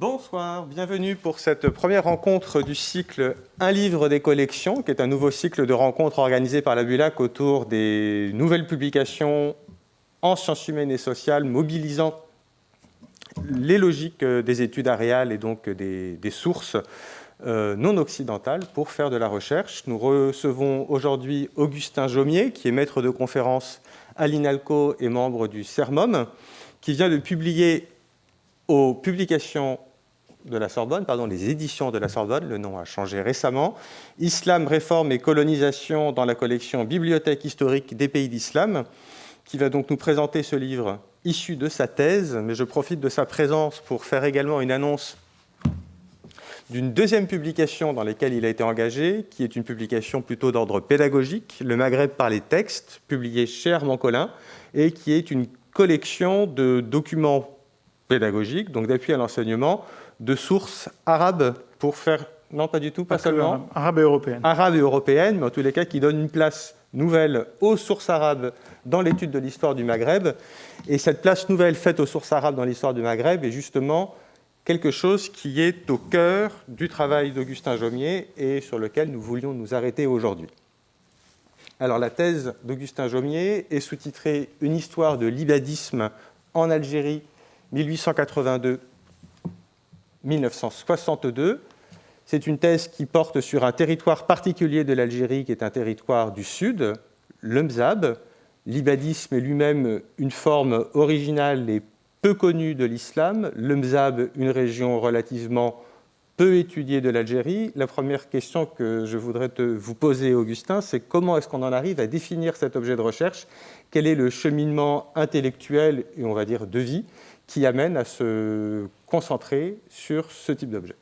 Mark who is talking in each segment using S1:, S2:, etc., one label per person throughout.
S1: Bonsoir, bienvenue pour cette première rencontre du cycle Un livre des collections, qui est un nouveau cycle de rencontres organisé par la BULAC autour des nouvelles publications en sciences humaines et sociales, mobilisant les logiques des études aréales et donc des, des sources euh, non occidentales pour faire de la recherche. Nous recevons aujourd'hui Augustin Jaumier, qui est maître de conférence à l'INALCO et membre du CERMOM, qui vient de publier aux publications de la Sorbonne, pardon, les éditions de la Sorbonne, le nom a changé récemment, Islam, réforme et colonisation dans la collection Bibliothèque historique des pays d'islam, qui va donc nous présenter ce livre issu de sa thèse, mais je profite de sa présence pour faire également une annonce d'une deuxième publication dans laquelle il a été engagé, qui est une publication plutôt d'ordre pédagogique, Le Maghreb par les textes, publié chez Armand et qui est une collection de documents pédagogiques, donc d'appui à l'enseignement, de sources arabes pour faire, non pas du tout, pas, seulement,
S2: arabes et européennes.
S1: Arabes et européennes, mais en tous les cas qui donnent une place nouvelle aux sources arabes dans l'étude de l'histoire du Maghreb. Et cette place nouvelle faite aux sources arabes dans l'histoire du Maghreb est justement quelque chose qui est au cœur du travail d'Augustin Jaumier et sur lequel nous voulions nous arrêter aujourd'hui. Alors la thèse d'Augustin Jaumier est sous-titrée « Une histoire de l'ibadisme en Algérie 1882 1962. C'est une thèse qui porte sur un territoire particulier de l'Algérie, qui est un territoire du sud, le Mzab. L'ibadisme est lui-même une forme originale et peu connue de l'islam. Le Mzab, une région relativement peu étudiée de l'Algérie. La première question que je voudrais te, vous poser, Augustin, c'est comment est-ce qu'on en arrive à définir cet objet de recherche? Quel est le cheminement intellectuel et on va dire de vie qui amène à se concentrer sur ce type d'objet.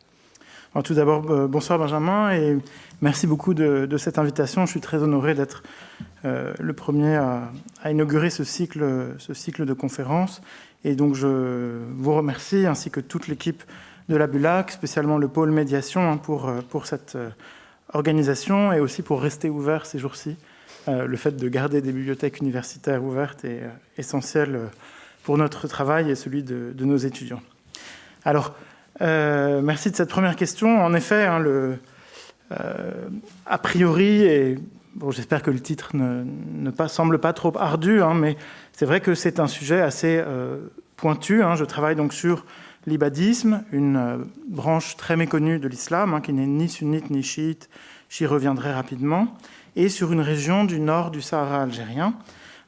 S2: tout d'abord, euh, bonsoir Benjamin, et merci beaucoup de, cette invitation. Je suis très honoré d'être euh, le premier à, inaugurer ce cycle, de conférences. Et donc, je vous remercie, ainsi que toute l'équipe de la BULAC, spécialement le pôle médiation, hein, euh, pour cette organisation et aussi pour rester ouvert ces jours-ci. le fait de garder des bibliothèques universitaires ouvertes est essentiel pour notre travail et celui de, nos étudiants. Alors, euh, merci de cette première question. En effet, hein, euh, a priori, et j'espère que le titre ne, semble pas trop ardu, hein, mais c'est vrai que c'est un sujet assez euh, pointu. Hein. Je travaille donc sur l'ibadisme, une branche très méconnue de l'islam, qui n'est ni sunnite ni chiite, j'y reviendrai rapidement, et sur une région du nord du Sahara algérien.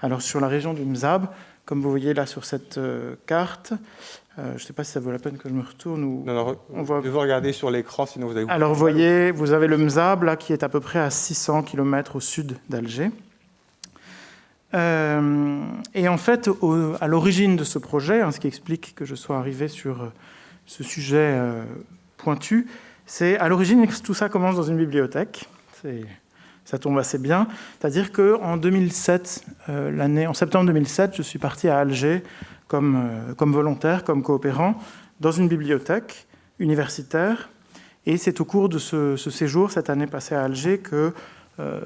S2: Alors sur la région du Mzab, comme vous voyez là sur cette carte. Euh, je ne sais pas si ça vaut la peine que je me retourne. Ou...
S1: Non, on voit... vous regarder sur l'écran, sinon vous allez...
S2: Alors vous voyez, vous avez le Mzab, là, qui est à peu près à 600 km au sud d'Alger. Euh, et en fait, à l'origine de ce projet, hein, ce qui explique que je sois arrivé sur ce sujet pointu, c'est à l'origine, tout ça commence dans une bibliothèque. C'est ça tombe assez bien. C'est-à-dire qu'en 2007, euh, l'année, en septembre 2007, je suis parti à Alger comme, euh, comme volontaire, comme coopérant, dans une bibliothèque universitaire. Et c'est au cours de ce, séjour, cette année passée à Alger, que euh,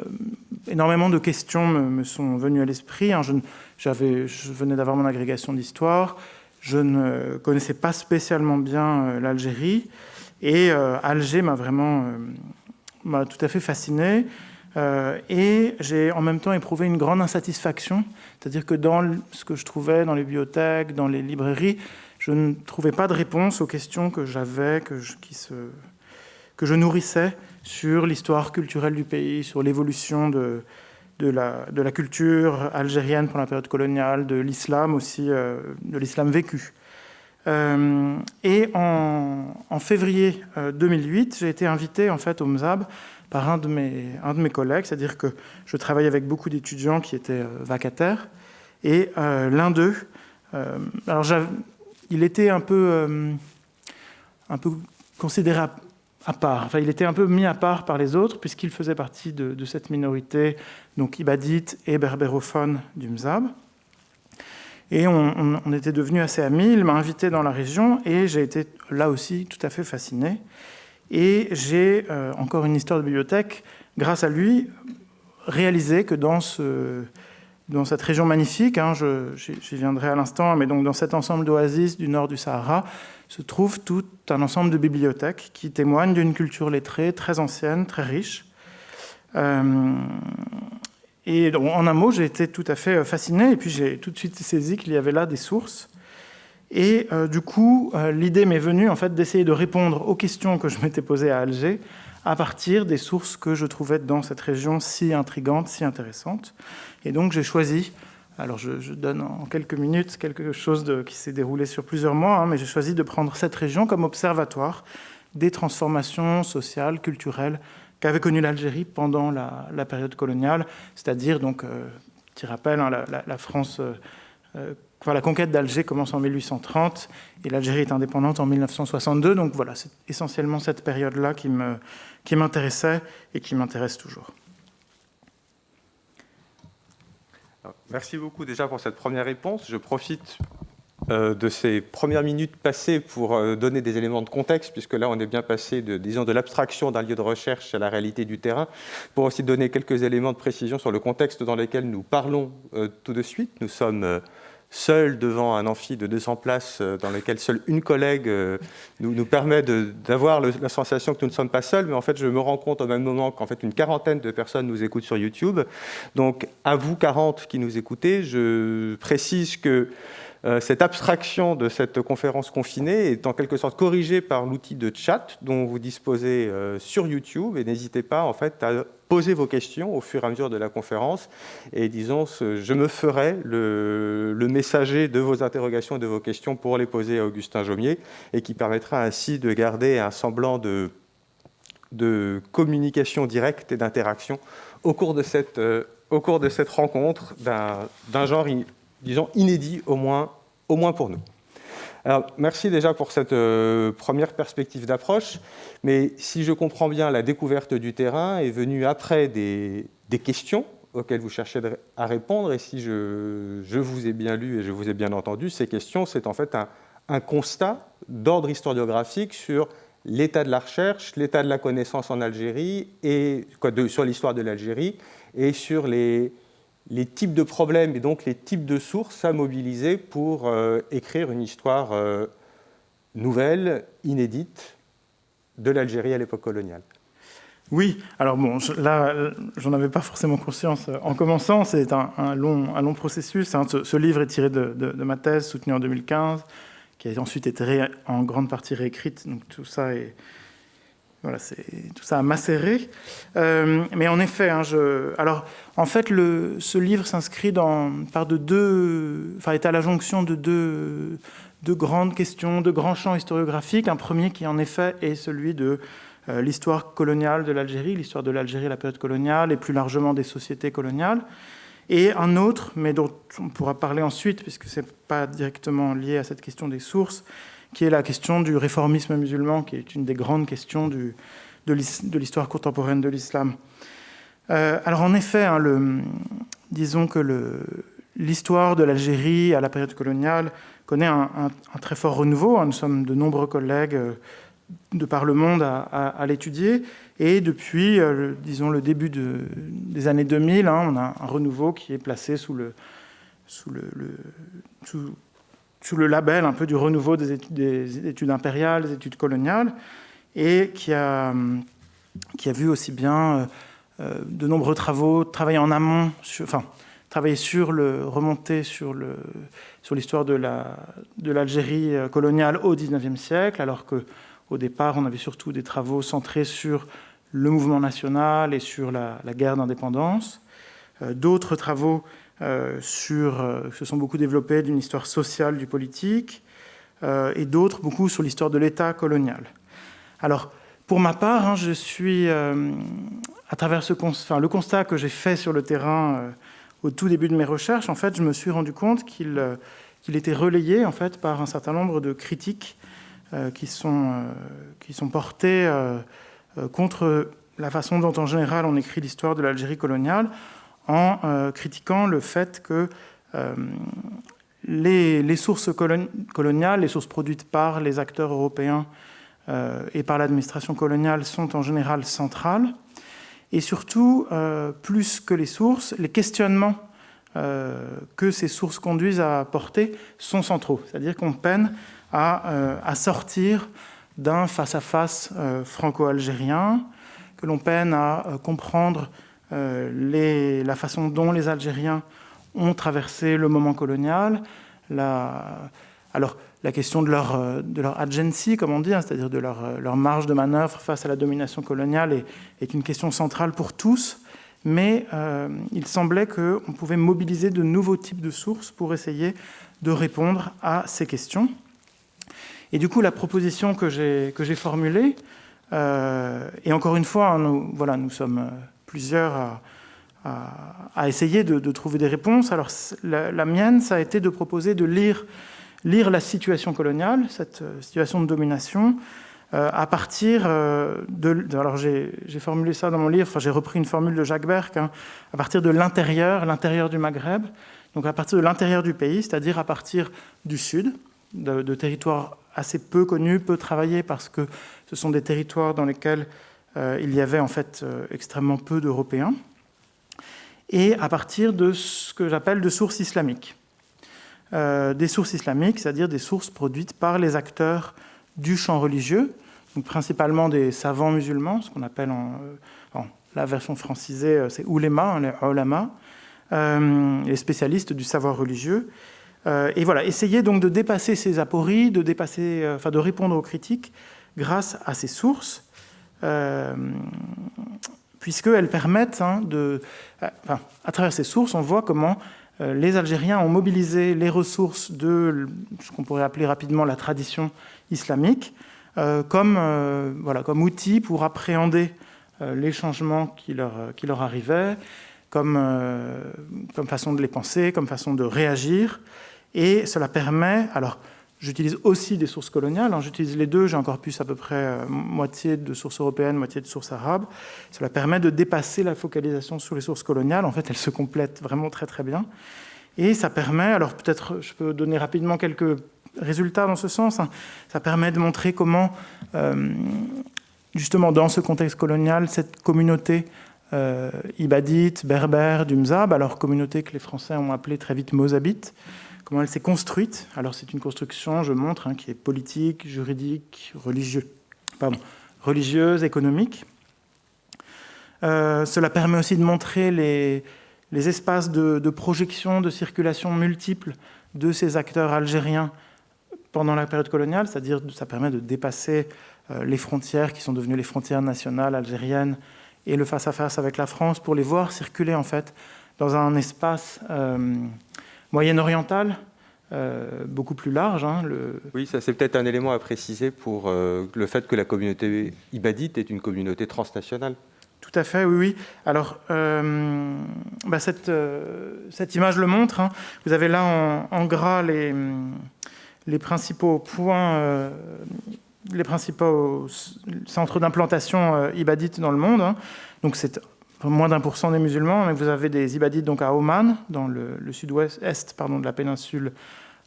S2: énormément de questions me, sont venues à l'esprit. Hein. Je, venais d'avoir mon agrégation d'histoire, je ne connaissais pas spécialement bien l'Algérie, et Alger m'a vraiment m'a tout à fait fasciné. Euh, et j'ai en même temps éprouvé une grande insatisfaction, c'est-à-dire que dans ce que je trouvais dans les bibliothèques, dans les librairies, je ne trouvais pas de réponse aux questions que j'avais, que, je, nourrissais sur l'histoire culturelle du pays, sur l'évolution de, la, culture algérienne pendant la période coloniale, de l'islam aussi, euh, de l'islam vécu. Euh, et en, en février 2008, j'ai été invité en fait au MZAB par un de mes, un de mes collègues, c'est-à-dire que je travaillais avec beaucoup d'étudiants qui étaient euh, vacataires, et euh, l'un d'eux, euh, alors il était un peu, un peu considéré à, part, enfin il était un peu mis à part par les autres, puisqu'il faisait partie de, cette minorité, donc ibadite et berbérophone du Mzab. Et on, on était devenus assez amis, il m'a invité dans la région, et j'ai été là aussi tout à fait fasciné. Et j'ai, euh, encore une histoire de bibliothèque, grâce à lui, réalisé que dans ce, dans cette région magnifique, hein, j'y viendrai à l'instant, mais donc dans cet ensemble d'oasis du nord du Sahara, se trouve tout un ensemble de bibliothèques qui témoignent d'une culture lettrée très ancienne, très riche. Euh, et en un mot, j'ai été tout à fait fasciné, et puis j'ai tout de suite saisi qu'il y avait là des sources. Et euh, du coup, euh, l'idée m'est venue en fait d'essayer de répondre aux questions que je m'étais posées à Alger à partir des sources que je trouvais dans cette région si intrigante, si intéressante. Et donc j'ai choisi alors je, donne en quelques minutes quelque chose qui s'est déroulé sur plusieurs mois, hein, mais j'ai choisi de prendre cette région comme observatoire des transformations sociales, culturelles qu'avait connues l'Algérie pendant la, période coloniale, c'est-à-dire, donc, euh, petit rappel, hein, la, France, euh, la conquête d'Alger commence en 1830 et l'Algérie est indépendante en 1962, donc voilà, c'est essentiellement cette période-là qui m'intéressait et qui m'intéresse toujours.
S1: Merci beaucoup déjà pour cette première réponse. Je profite euh, de ces premières minutes passées pour euh, donner des éléments de contexte, puisque là on est bien passé de, de l'abstraction d'un lieu de recherche à la réalité du terrain, pour aussi donner quelques éléments de précision sur le contexte dans lequel nous parlons euh, tout de suite. Nous sommes seul devant un amphi de 200 places euh, dans lequel seule une collègue euh, nous, nous permet d'avoir la sensation que nous ne sommes pas seuls, mais en fait je me rends compte au même moment qu'en fait une quarantaine de personnes nous écoutent sur YouTube. Donc à vous 40 qui nous écoutez, je précise que cette abstraction de cette conférence confinée est en quelque sorte corrigée par l'outil de chat dont vous disposez sur YouTube. Et n'hésitez pas en fait à poser vos questions au fur et à mesure de la conférence. Et disons, je me ferai le, messager de vos interrogations et de vos questions pour les poser à Augustin Jaumier et qui permettra ainsi de garder un semblant de, communication directe et d'interaction au, cours de cette, euh, au cours de cette rencontre d'un genre, disons, inédit au moins, au moins pour nous. Alors, merci déjà pour cette euh, première perspective d'approche, mais si je comprends bien, la découverte du terrain est venue après des, questions auxquelles vous cherchez à répondre, et si je, vous ai bien lu et je vous ai bien entendu, ces questions, c'est en fait un, constat d'ordre historiographique sur l'état de la recherche, l'état de la connaissance en Algérie, et, sur l'histoire de l'Algérie, et sur les, les types de problèmes et donc les types de sources à mobiliser pour euh, écrire une histoire euh, nouvelle, inédite, de l'Algérie à l'époque coloniale.
S2: Oui, alors bon, là, j'en avais pas forcément conscience en commençant, c'est un, long, un long processus. Hein. Ce, livre est tiré de, ma thèse soutenue en 2015, qui a ensuite été en grande partie réécrite, donc tout ça est, voilà, tout ça a macéré. Euh, mais en effet, hein, alors en fait, ce livre s'inscrit par de deux, enfin, est à la jonction de deux, grandes questions, de grands champs historiographiques. Un premier qui, en effet, est celui de euh, l'histoire coloniale de l'Algérie, l'histoire de l'Algérie à la période coloniale et plus largement des sociétés coloniales. Et un autre, mais dont on pourra parler ensuite, puisque ce n'est pas directement lié à cette question des sources, qui est la question du réformisme musulman, qui est une des grandes questions de l'histoire contemporaine de l'islam. Euh, alors en effet, hein, disons que l'histoire de l'Algérie à la période coloniale connaît un, très fort renouveau. Hein. Nous sommes de nombreux collègues euh, de par le monde à, l'étudier. Et depuis, euh, disons, le début de, des années 2000, hein, on a un renouveau qui est placé sous le, sous le, sous le label un peu du renouveau des études, impériales, des études coloniales, et qui a, qui a vu aussi bien euh, euh, de nombreux travaux, travailler en amont, enfin, travailler sur le, remonter sur le, sur l'histoire de la, de l'Algérie euh, coloniale au XIXe siècle, alors que au départ, on avait surtout des travaux centrés sur le mouvement national et sur la, guerre d'indépendance. D'autres travaux sur, euh, se sont beaucoup développés d'une histoire sociale du politique, euh, et d'autres beaucoup sur l'histoire de l'État colonial. Alors, pour ma part, hein, je suis, à travers ce enfin, le constat que j'ai fait sur le terrain au tout début de mes recherches, en fait, je me suis rendu compte qu'il qu'il était relayé en fait, par un certain nombre de critiques qui, sont, qui sont portées contre la façon dont, en général, on écrit l'histoire de l'Algérie coloniale, en euh, critiquant le fait que euh, les, sources coloniales, les sources produites par les acteurs européens euh, et par l'administration coloniale sont en général centrales. Et surtout, plus que les sources, les questionnements que ces sources conduisent à porter sont centraux. C'est-à-dire qu'on peine à, à sortir d'un face-à-face franco-algérien, que l'on peine à comprendre les, la façon dont les Algériens ont traversé le moment colonial. Alors, la question de leur, euh, de leur agency, comme on dit, hein, c'est-à-dire de leur, euh, leur, marge de manœuvre face à la domination coloniale, est, une question centrale pour tous. Mais euh, il semblait qu'on pouvait mobiliser de nouveaux types de sources pour essayer de répondre à ces questions. Et du coup, la proposition que j'ai formulée, euh, et encore une fois, nous, voilà, nous sommes plusieurs à, essayer de, trouver des réponses. Alors, la, mienne, ça a été de proposer de lire, la situation coloniale, cette euh, situation de domination, euh, à partir euh, de... Alors, j'ai formulé ça dans mon livre, enfin, j'ai repris une formule de Jacques Berck, hein, à partir de l'intérieur, l'intérieur du Maghreb, donc à partir de l'intérieur du pays, c'est-à-dire à partir du sud, de, territoires assez peu connus, peu travaillés, parce que ce sont des territoires dans lesquels il y avait en fait euh, extrêmement peu d'Européens, et à partir de ce que j'appelle de sources islamiques. Euh, des sources islamiques, c'est-à-dire des sources produites par les acteurs du champ religieux, donc principalement des savants musulmans, ce qu'on appelle en, euh, la version francisée, euh, c'est ulema, hein, les euh, les spécialistes du savoir religieux. Euh, et voilà, essayer donc de dépasser ces apories, de, dépasser, de répondre aux critiques grâce à ces sources puisqu'elles permettent hein, de... Enfin, à travers ces sources, on voit comment euh, les Algériens ont mobilisé les ressources de ce qu'on pourrait appeler rapidement la tradition islamique euh, comme, euh, voilà, comme outil pour appréhender euh, les changements qui leur, qui leur arrivaient, comme, euh, comme façon de les penser, comme façon de réagir. Et cela permet... alors J'utilise aussi des sources coloniales, hein, j'utilise les deux, j'ai encore plus à peu près euh, moitié de sources européennes, moitié de sources arabes. Cela permet de dépasser la focalisation sur les sources coloniales, en fait elles se complètent vraiment très très bien. Et ça permet, alors peut-être je peux donner rapidement quelques résultats dans ce sens, hein, ça permet de montrer comment, euh, justement dans ce contexte colonial, cette communauté euh, ibadite, berbère, du Mzab, alors communauté que les Français ont appelée très vite Mozabite, elle s'est construite? Alors c'est une construction, je montre, hein, qui est politique, juridique, religieux, pardon, religieuse, économique. Euh, cela permet aussi de montrer les, espaces de, projection, de circulation multiples de ces acteurs algériens pendant la période coloniale, c'est-à-dire ça permet de dépasser euh, les frontières qui sont devenues les frontières nationales algériennes et le face-à-face -face avec la France pour les voir circuler en fait dans un espace euh, moyen-orientale, euh, beaucoup plus large. Hein, le...
S1: Oui, ça c'est peut-être un élément à préciser pour euh, le fait que la communauté ibadite est une communauté transnationale.
S2: Tout à fait, oui, oui. Alors, euh, bah cette, cette, image le montre. Hein. Vous avez là en, en, gras les, les principaux points, les principaux centres d'implantation ibadite dans le monde. Hein. Donc, c'est moins d'un pour cent des musulmans, mais vous avez des ibadites donc à Oman, dans le, sud-ouest est, pardon, de la péninsule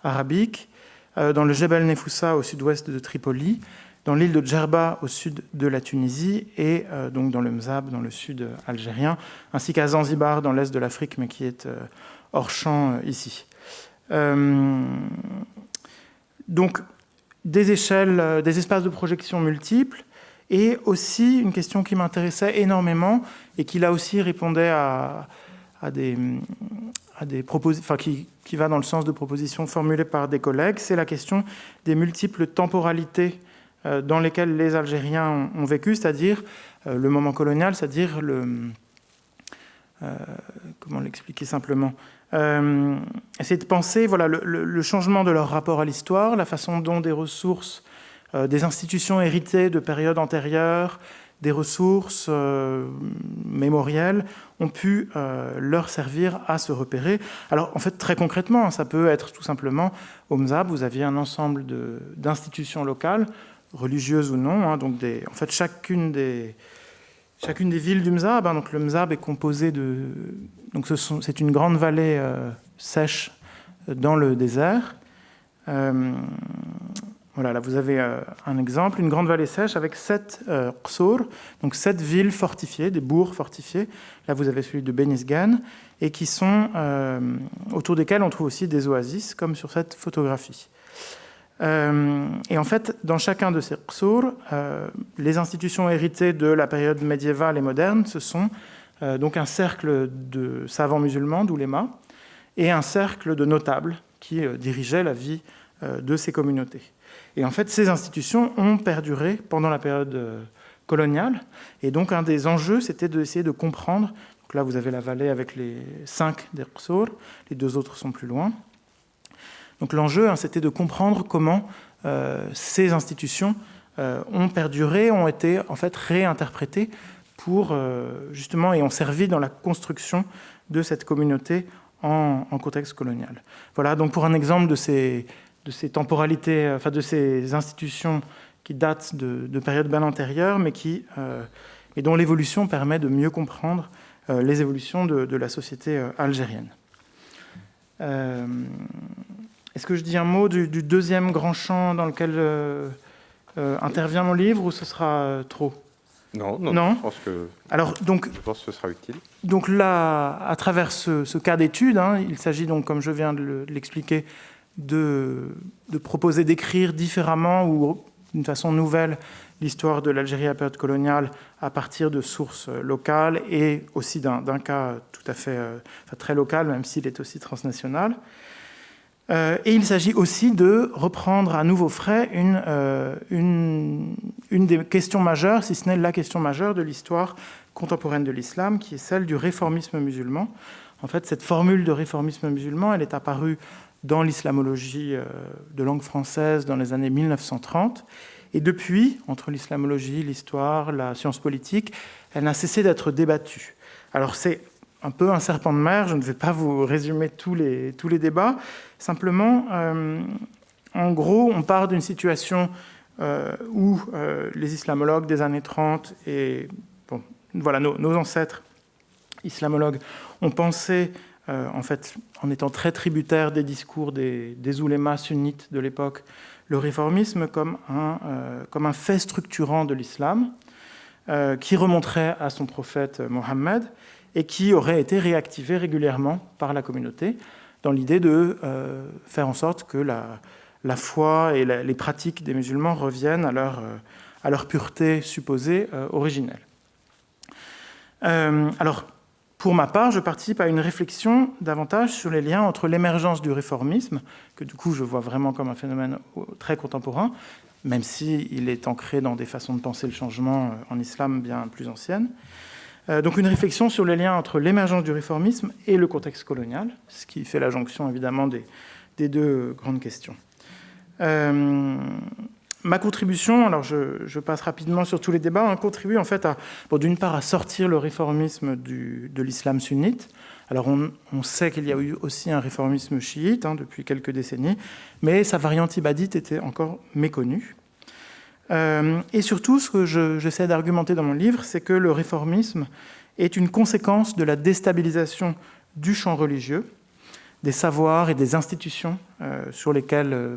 S2: arabique, euh, dans le Jebel Nefoussa au sud-ouest de Tripoli, dans l'île de Djerba au sud de la Tunisie et euh, donc dans le Mzab dans le sud algérien, ainsi qu'à Zanzibar dans l'est de l'Afrique, mais qui est euh, hors champ ici. Donc des échelles, des espaces de projection multiples, et aussi une question qui m'intéressait énormément et qui là aussi répondait à, des, à enfin, qui, va dans le sens de propositions formulées par des collègues, c'est la question des multiples temporalités euh, dans lesquelles les Algériens ont, vécu, c'est-à-dire euh, le moment colonial, c'est-à-dire le... Euh, comment l'expliquer simplement C'est de penser voilà, le, changement de leur rapport à l'histoire, la façon dont des ressources des institutions héritées de périodes antérieures, des ressources euh, mémorielles ont pu euh, leur servir à se repérer. Alors en fait très concrètement, ça peut être tout simplement au MZAB, vous aviez un ensemble d'institutions locales, religieuses ou non, hein, donc des, en fait chacune des, chacune des villes du MZAB, hein, donc le MZAB est composé de... donc c'est une grande vallée euh, sèche dans le désert. Euh, voilà, là vous avez un exemple, une grande vallée sèche avec sept euh, donc sept villes fortifiées, des bourgs fortifiés. Là vous avez celui de Benisgan, et qui sont autour desquels on trouve aussi des oasis, comme sur cette photographie. et en fait, dans chacun de ces qsour, les institutions héritées de la période médiévale et moderne, ce sont donc un cercle de savants musulmans, d'oulémas, et un cercle de notables qui euh, dirigeaient la vie euh, de ces communautés. Et en fait, ces institutions ont perduré pendant la période euh, coloniale. Et donc, un des enjeux, c'était d'essayer de comprendre. Donc là, vous avez la vallée avec les cinq des les deux autres sont plus loin. Donc, l'enjeu, hein, c'était de comprendre comment ces institutions ont perduré, ont été en fait réinterprétées pour justement et ont servi dans la construction de cette communauté en, contexte colonial. Voilà donc pour un exemple de ces, de ces temporalités, enfin de ces institutions qui datent de, périodes bien antérieures, mais, qui, euh, dont l'évolution permet de mieux comprendre euh, les évolutions de, la société euh, algérienne. Est-ce que je dis un mot du, deuxième grand champ dans lequel intervient mon livre, ou ce sera trop?
S1: Non, non, Je pense que,
S2: Alors, donc,
S1: je pense que ce sera utile.
S2: Donc là, à travers ce, cas d'étude, hein, il s'agit donc, comme je viens de l'expliquer, de, proposer d'écrire différemment ou d'une façon nouvelle l'histoire de l'Algérie à période coloniale à partir de sources locales et aussi d'un cas tout à fait euh, très local, même s'il est aussi transnational. Euh, et il s'agit aussi de reprendre à nouveau frais euh, une, une, des questions majeures, si ce n'est la question majeure de l'histoire contemporaine de l'islam, qui est celle du réformisme musulman. En fait, cette formule de réformisme musulman, elle est apparue dans l'islamologie euh, de langue française dans les années 1930. Et depuis, entre l'islamologie, l'histoire, la science politique, elle n'a cessé d'être débattue. Alors c'est un peu un serpent de mer. Je ne vais pas vous résumer tous les, tous les débats. Simplement, euh, en gros, on part d'une situation euh, où les islamologues des années 30 et bon, voilà, nos, ancêtres islamologues ont pensé, en fait, en étant très tributaires des discours des, des oulémas sunnites de l'époque, le réformisme comme un, comme un fait structurant de l'islam qui remonterait à son prophète Mohammed et qui aurait été réactivé régulièrement par la communauté dans l'idée de euh, faire en sorte que la, la foi et les pratiques des musulmans reviennent à leur, euh, à leur pureté supposée euh, originelle. alors, pour ma part, je participe à une réflexion davantage sur les liens entre l'émergence du réformisme, que du coup je vois vraiment comme un phénomène très contemporain, même s'il il est ancré dans des façons de penser le changement en islam bien plus anciennes, euh, donc une réflexion sur les liens entre l'émergence du réformisme et le contexte colonial, ce qui fait la jonction évidemment des, deux grandes questions. Euh, ma contribution, alors je, passe rapidement sur tous les débats, hein, contribue en fait à, d'une part à sortir le réformisme de l'islam sunnite. Alors on, sait qu'il y a eu aussi un réformisme chiite hein, depuis quelques décennies, mais sa variante ibadite était encore méconnue. Euh, et surtout, ce que j'essaie d'argumenter dans mon livre, c'est que le réformisme est une conséquence de la déstabilisation du champ religieux, des savoirs et des institutions euh, sur lesquels euh,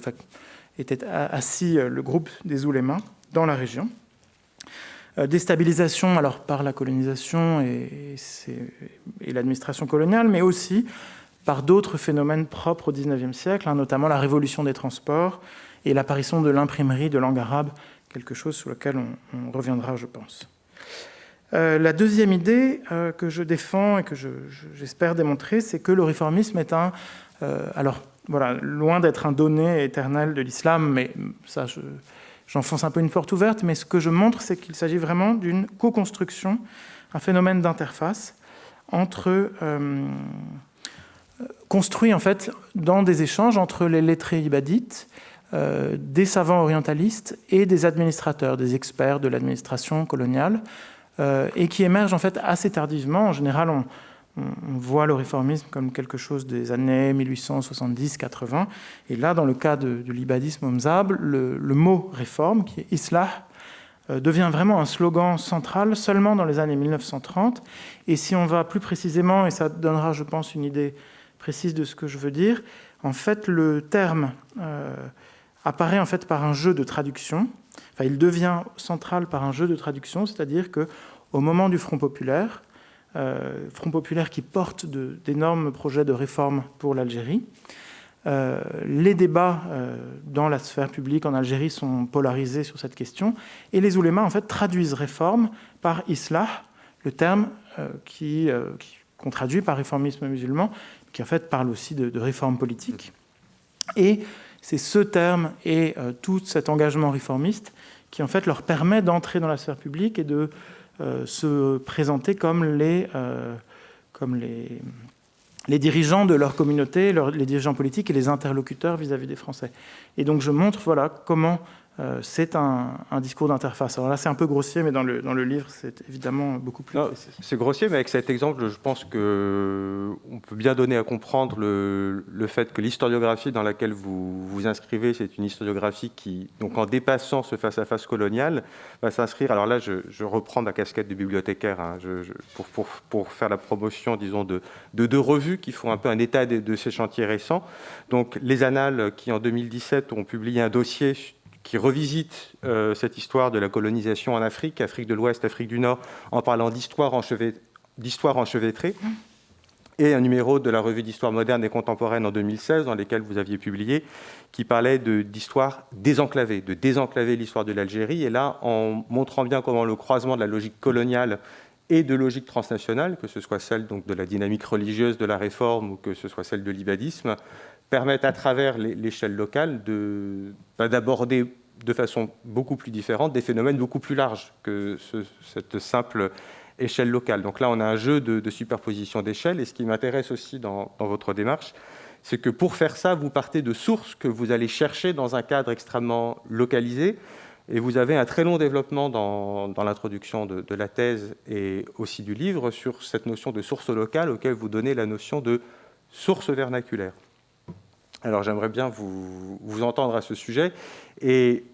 S2: était assis le groupe des oulémas dans la région. déstabilisation alors par la colonisation et, l'administration coloniale, mais aussi par d'autres phénomènes propres au XIXe siècle, hein, notamment la révolution des transports et l'apparition de l'imprimerie de langue arabe quelque chose sur lequel on, reviendra, je pense. Euh, la deuxième idée euh, que je défends et que j'espère démontrer, c'est que le réformisme est un... Euh, alors, voilà, loin d'être un donné éternel de l'islam, mais ça, j'enfonce un peu une porte ouverte, mais ce que je montre, c'est qu'il s'agit vraiment d'une co-construction, un phénomène d'interface entre... construit en fait dans des échanges entre les lettrés ibadites euh, des savants orientalistes et des administrateurs, des experts de l'administration coloniale, euh, et qui émergent en fait assez tardivement. En général, on, voit le réformisme comme quelque chose des années 1870-80. Et là, dans le cas de, l'ibadisme omzab, le, mot réforme, qui est islah, euh, devient vraiment un slogan central seulement dans les années 1930. Et si on va plus précisément, et ça donnera, je pense, une idée précise de ce que je veux dire, en fait, le terme apparaît en fait par un jeu de traduction. Enfin, il devient central par un jeu de traduction, c'est-à-dire que au moment du Front populaire, euh, Front populaire qui porte d'énormes projets de réforme pour l'Algérie, euh, les débats euh, dans la sphère publique en Algérie sont polarisés sur cette question, et les oulémas en fait traduisent réforme par islah, le terme qui, qu'on traduit par réformisme musulman, qui en fait parle aussi de, de réforme politique. Et c'est ce terme et tout cet engagement réformiste qui en fait leur permet d'entrer dans la sphère publique et de se présenter comme les, euh, comme les, les dirigeants de leur communauté, les dirigeants politiques et les interlocuteurs vis-à-vis des Français. Et donc je montre voilà, comment euh, c'est un, discours d'interface. Alors là, c'est un peu grossier, mais dans le, dans le livre, c'est évidemment beaucoup plus
S1: C'est grossier, mais avec cet exemple, je pense qu'on peut bien donner à comprendre le, le fait que l'historiographie dans laquelle vous vous inscrivez, c'est une historiographie qui, donc en dépassant ce face-à-face colonial, va s'inscrire. Alors là, je, reprends ma casquette de bibliothécaire hein, pour, pour, pour, faire la promotion, disons, de, de, deux revues qui font un peu un état de, de ces chantiers récents. Donc, les Annales, qui en 2017 ont publié un dossier qui revisite euh, cette histoire de la colonisation en Afrique, Afrique de l'Ouest, Afrique du Nord, en parlant d'histoire enchevêtrée, et un numéro de la revue d'histoire moderne et contemporaine en 2016, dans lesquels vous aviez publié, qui parlait d'histoire désenclavée, de désenclaver l'histoire de l'Algérie, et là, en montrant bien comment le croisement de la logique coloniale et de logique transnationale, que ce soit celle donc, de la dynamique religieuse de la réforme ou que ce soit celle de l'ibadisme, permettent à travers l'échelle locale bah, d'aborder de, façon beaucoup plus différente des phénomènes beaucoup plus larges que cette simple échelle locale. Donc là, on a un jeu de, superposition d'échelles, et ce qui m'intéresse aussi dans, votre démarche, c'est que pour faire ça, vous partez de sources que vous allez chercher dans un cadre extrêmement localisé, et vous avez un très long développement dans, l'introduction de, de, la thèse et aussi du livre sur cette notion de source locale auquel vous donnez la notion de source vernaculaire. Alors j'aimerais bien vous, entendre à ce sujet. Et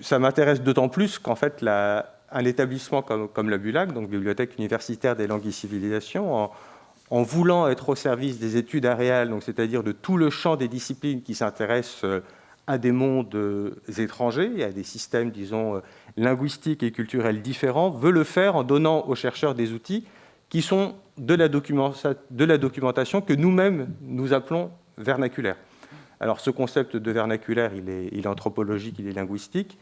S1: ça m'intéresse d'autant plus qu'en fait, un établissement comme, comme, la BULAC, donc Bibliothèque universitaire des langues et civilisations, en, voulant être au service des études aréales, c'est-à-dire de tout le champ des disciplines qui s'intéressent euh, à des mondes euh, étrangers et à des systèmes, disons, euh, linguistiques et culturels différents, veut le faire en donnant aux chercheurs des outils qui sont de la, de la documentation que nous-mêmes nous appelons vernaculaire. Alors ce concept de vernaculaire, il est, anthropologique, il est linguistique.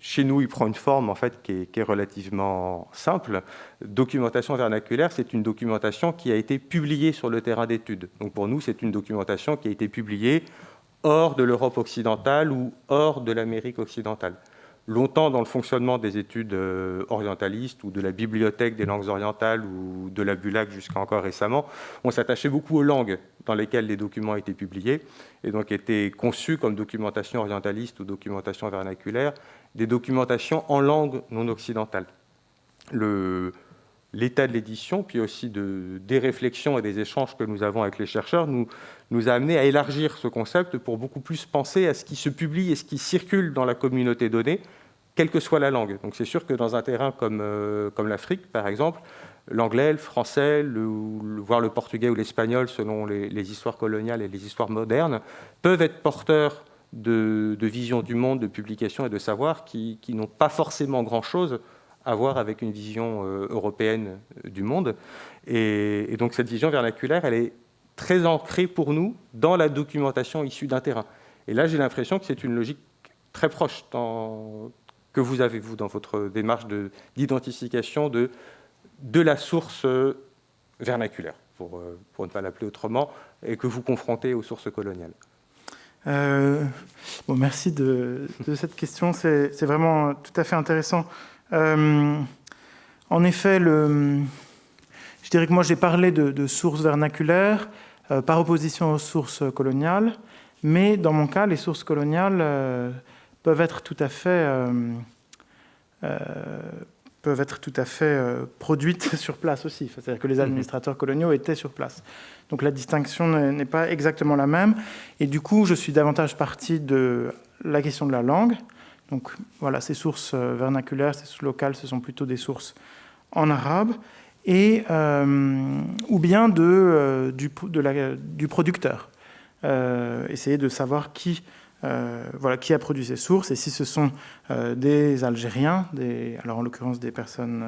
S1: Chez nous, il prend une forme en fait, qui, est, relativement simple. Documentation vernaculaire, c'est une documentation qui a été publiée sur le terrain d'études. Donc pour nous, c'est une documentation qui a été publiée hors de l'Europe occidentale ou hors de l'Amérique occidentale longtemps dans le fonctionnement des études euh, orientalistes ou de la bibliothèque des langues orientales ou de la BULAC jusqu'à encore récemment, on s'attachait beaucoup aux langues dans lesquelles les documents étaient publiés et donc étaient conçus comme documentation orientaliste ou documentation vernaculaire, des documentations en langue non occidentale. L'état de l'édition, puis aussi de, des réflexions et des échanges que nous avons avec les chercheurs, nous, nous a amené à élargir ce concept pour beaucoup plus penser à ce qui se publie et ce qui circule dans la communauté donnée, quelle que soit la langue. Donc c'est sûr que dans un terrain comme, euh, comme l'Afrique, par exemple, l'anglais, le français, le, voire le portugais ou l'espagnol, selon les, histoires coloniales et les histoires modernes, peuvent être porteurs de, de vision du monde, de publications et de savoir qui, qui n'ont pas forcément grand-chose à voir avec une vision euh, européenne du monde. Et, donc cette vision vernaculaire, elle est très ancrée pour nous dans la documentation issue d'un terrain. Et là, j'ai l'impression que c'est une logique très proche que vous avez, vous, dans votre démarche d'identification de, la source vernaculaire, pour, euh, ne pas l'appeler autrement, et que vous confrontez aux sources coloniales.
S2: Euh, bon, merci de cette question, c'est vraiment tout à fait intéressant. Euh, en effet, le, je dirais que moi j'ai parlé de, de sources vernaculaires, euh, par opposition aux sources coloniales. Mais dans mon cas, les sources coloniales euh, peuvent être tout à fait, peuvent être tout à fait produites sur place aussi. C'est-à-dire que les mhm. administrateurs coloniaux étaient sur place. Donc la distinction n'est pas exactement la même. Et du coup, je suis davantage parti de la question de la langue. Donc voilà, ces sources vernaculaires, ces sources locales, ce sont plutôt des sources en arabe et, euh, ou bien euh, du, producteur. Euh, essayer de savoir qui voilà, qui a produit ces sources, et si ce sont des Algériens, alors en l'occurrence des personnes,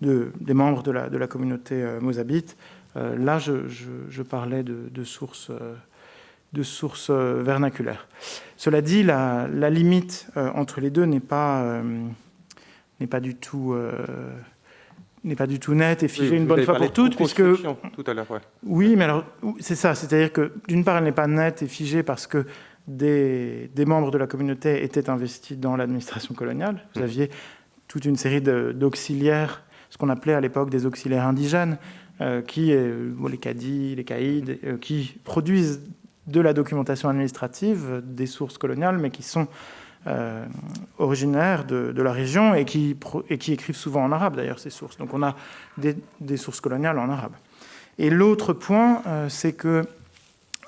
S2: de, des membres de la communauté mozabite, là je, parlais de, sources de sources vernaculaires. Cela dit, la, la limite entre les deux n'est pas, n'est pas du tout n'est pas du tout net et figée une bonne fois pour toutes, puisque
S1: tout à l'heure,
S2: oui, mais alors c'est ça, c'est-à-dire que d'une part, elle n'est pas nette et figée parce que des, des, membres de la communauté étaient investis dans l'administration coloniale. Vous mmh. aviez toute une série d'auxiliaires, ce qu'on appelait à l'époque des auxiliaires indigènes, euh, qui, euh, les cadis, les caïds, euh, qui produisent de la documentation administrative des sources coloniales, mais qui sont euh, originaires de, la région et qui, et qui, écrivent souvent en arabe d'ailleurs ces sources. Donc on a des, sources coloniales en arabe. Et l'autre point, euh, c'est que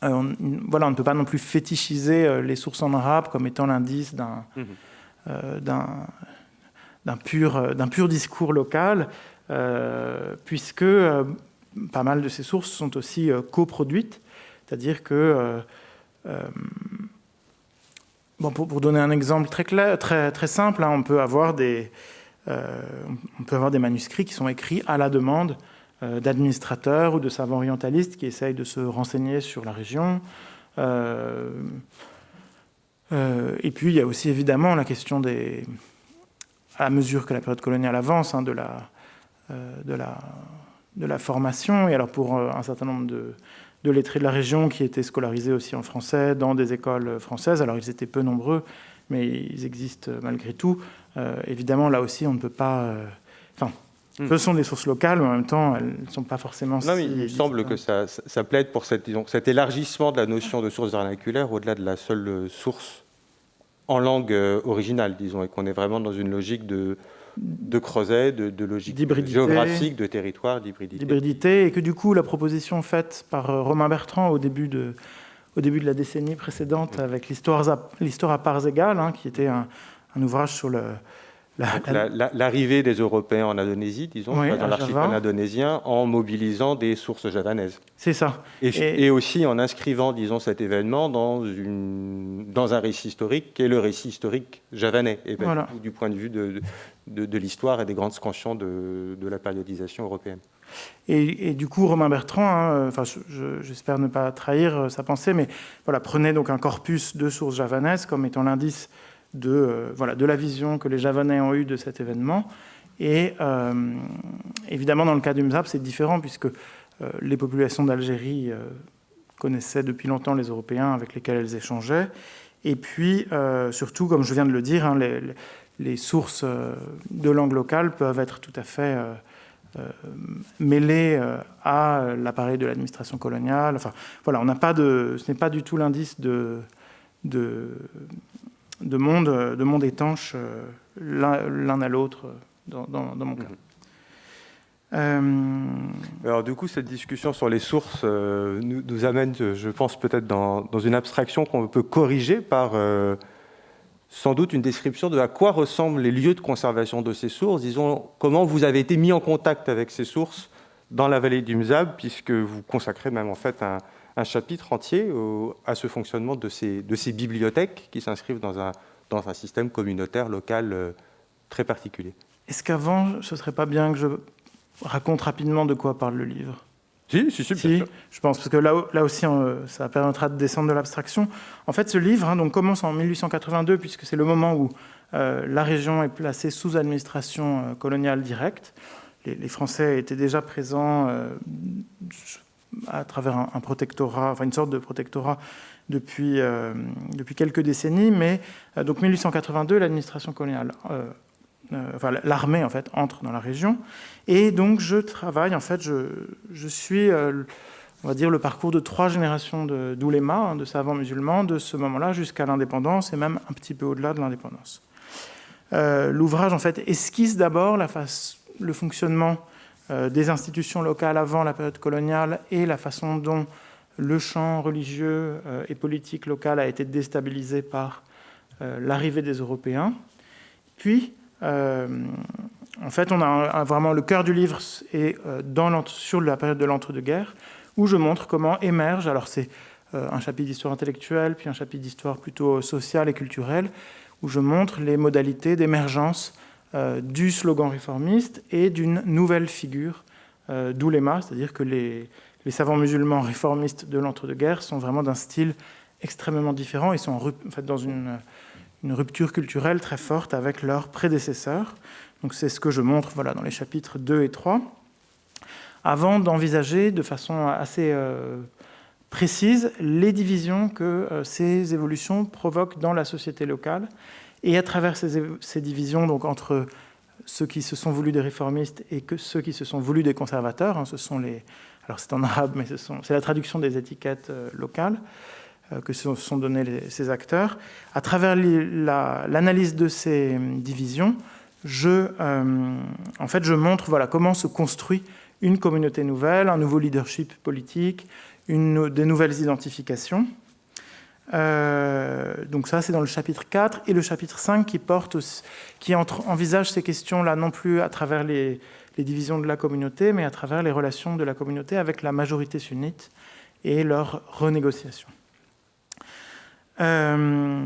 S2: euh, on, voilà, on ne peut pas non plus fétichiser les sources en arabe comme étant l'indice d'un mmh. pur, pur, discours local, puisque pas mal de ces sources sont aussi coproduites, c'est-à-dire que Bon, pour, donner un exemple très, clair, très, très simple, hein, on, peut avoir des, euh, on peut avoir des manuscrits qui sont écrits à la demande euh, d'administrateurs ou de savants orientalistes qui essayent de se renseigner sur la région. Euh, et puis, il y a aussi évidemment la question des... à mesure que la période coloniale avance, hein, de, la, de, la, de la formation. Et alors, pour un certain nombre de de lettrés de la région qui étaient scolarisés aussi en français dans des écoles françaises. Alors ils étaient peu nombreux, mais ils existent malgré tout. Euh, évidemment, là aussi, on ne peut pas... Euh, enfin, hmm. ce sont des sources locales, mais en même temps, elles ne sont pas forcément...
S1: Non, mais il semble que ça, ça, plaide pour cette, disons, cet élargissement de la notion de source vernaculaire au-delà de la seule source en langue euh, originale, disons, et qu'on est vraiment dans une logique de de creuset, de, logique géographique, de territoire, d'hybridité.
S2: D'hybridité, et que du coup, la proposition faite par euh, Romain Bertrand au début de, au début de la décennie précédente, avec l'histoire à, parts égales, hein, qui était un, ouvrage sur le,
S1: L'arrivée des Européens en Indonésie, disons, dans l'archipel indonésien, en mobilisant des sources javanaises.
S2: C'est ça.
S1: Et, aussi en inscrivant, disons, cet événement dans, une, dans un récit historique qui est le récit historique javanais, et ben, du point de vue de, de, l'histoire et des grandes scansions de, de la périodisation européenne.
S2: Et, du coup, Romain Bertrand, hein, enfin, j'espère ne pas trahir euh, sa pensée, mais voilà, prenait donc un corpus de sources javanaises comme étant l'indice de, euh, voilà, de la vision que les Javanais ont eue de cet événement. Et euh, évidemment, dans le cas du MZAP, c'est différent puisque euh, les populations d'Algérie connaissaient depuis longtemps les Européens avec lesquels elles échangeaient. Et puis, surtout, comme je viens de le dire, hein, les, sources de langue locale peuvent être tout à fait mêlées à l'appareil de l'administration coloniale. Enfin, voilà, on pas de, ce n'est pas du tout l'indice de, de monde, de monde étanche euh, l'un à l'autre dans, mon cas. Mhm.
S1: Euh, Alors du coup, cette discussion sur les sources euh, nous, amène, je pense, peut-être dans, une abstraction qu'on peut corriger par sans doute une description de à quoi ressemblent les lieux de conservation de ces sources. Disons, comment vous avez été mis en contact avec ces sources dans la vallée du Mzab, puisque vous consacrez même en fait un, un chapitre entier à ce fonctionnement de ces, de ces bibliothèques qui s'inscrivent dans un, dans un système communautaire local euh, très particulier.
S2: Est-ce qu'avant, ce ne serait pas bien que je raconte rapidement de quoi parle le livre?
S1: Si, si, si,
S2: si je pense, parce que là, là aussi, euh, ça permettra de descendre de l'abstraction. En fait, ce livre hein, donc, commence en 1882, puisque c'est le moment où euh, la région est placée sous administration coloniale directe. Les, les, Français étaient déjà présents à travers un, protectorat, enfin une sorte de protectorat depuis, euh, depuis quelques décennies, mais euh, donc 1882, l'administration coloniale, euh, enfin l'armée en fait entre dans la région, et donc je travaille en fait, je, je suis, on va dire le parcours de trois générations d'oulémas, de, de savants musulmans, de ce moment-là jusqu'à l'indépendance et même un petit peu au-delà de l'indépendance. L'ouvrage en fait esquisse d'abord le fonctionnement euh, des institutions locales avant la période coloniale et la façon dont le champ religieux euh, et politique local a été déstabilisé par euh, l'arrivée des Européens. Puis, en fait, on a vraiment le cœur du livre et dans sur la période de l'entre-deux-guerres, où je montre comment émerge, alors c'est un chapitre d'histoire intellectuelle, puis un chapitre d'histoire plutôt sociale et culturelle, où je montre les modalités d'émergence du slogan réformiste et d'une nouvelle figure d'Oulema, c'est-à-dire que les, savants musulmans réformistes de l'entre-deux-guerres sont vraiment d'un style extrêmement différent. Ils sont dans une, rupture culturelle très forte avec leurs prédécesseurs. Donc c'est ce que je montre voilà, dans les chapitres 2 et 3, avant d'envisager de façon assez euh, précise les divisions que euh, ces évolutions provoquent dans la société locale. Et à travers ces, divisions, donc entre ceux qui se sont voulus des réformistes et que ceux qui se sont voulus des conservateurs, hein, ce sont les, alors c'est en arabe, mais c'est la traduction des étiquettes euh, locales euh, que se sont données ces acteurs. À travers l'analyse de ces euh, divisions, je, en fait, je montre voilà, comment se construit une communauté nouvelle, un nouveau leadership politique, des nouvelles identifications. Donc ça, c'est dans le chapitre 4 et le chapitre 5 qui, porte, qui envisage ces questions-là non plus à travers les, divisions de la communauté, mais à travers les relations de la communauté avec la majorité sunnite et leur renégociation. Euh,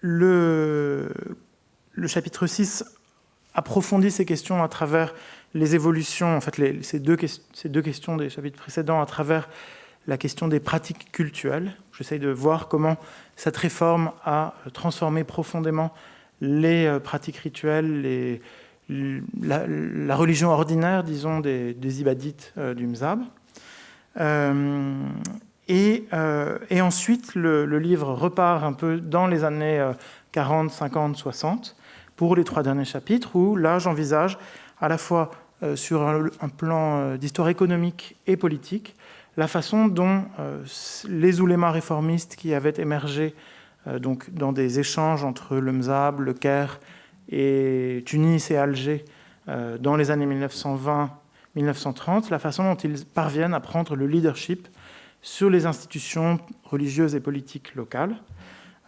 S2: le, chapitre 6 approfondit ces questions à travers les évolutions, en fait, ces, deux, questions des chapitres précédents, à travers la question des pratiques cultuelles. J'essaye de voir comment cette réforme a transformé profondément les euh, pratiques rituelles, les, la, religion ordinaire, disons, des, ibadites euh, du Mzab. Euh, et, ensuite, le, livre repart un peu dans les années 40, 50, 60, pour les trois derniers chapitres, où là, j'envisage à la fois sur un, plan d'histoire économique et politique, la façon dont les oulémas réformistes qui avaient émergé donc, dans des échanges entre le Mzab, le Caire et Tunis et Alger euh, dans les années 1920-1930, la façon dont ils parviennent à prendre le leadership sur les institutions religieuses et politiques locales,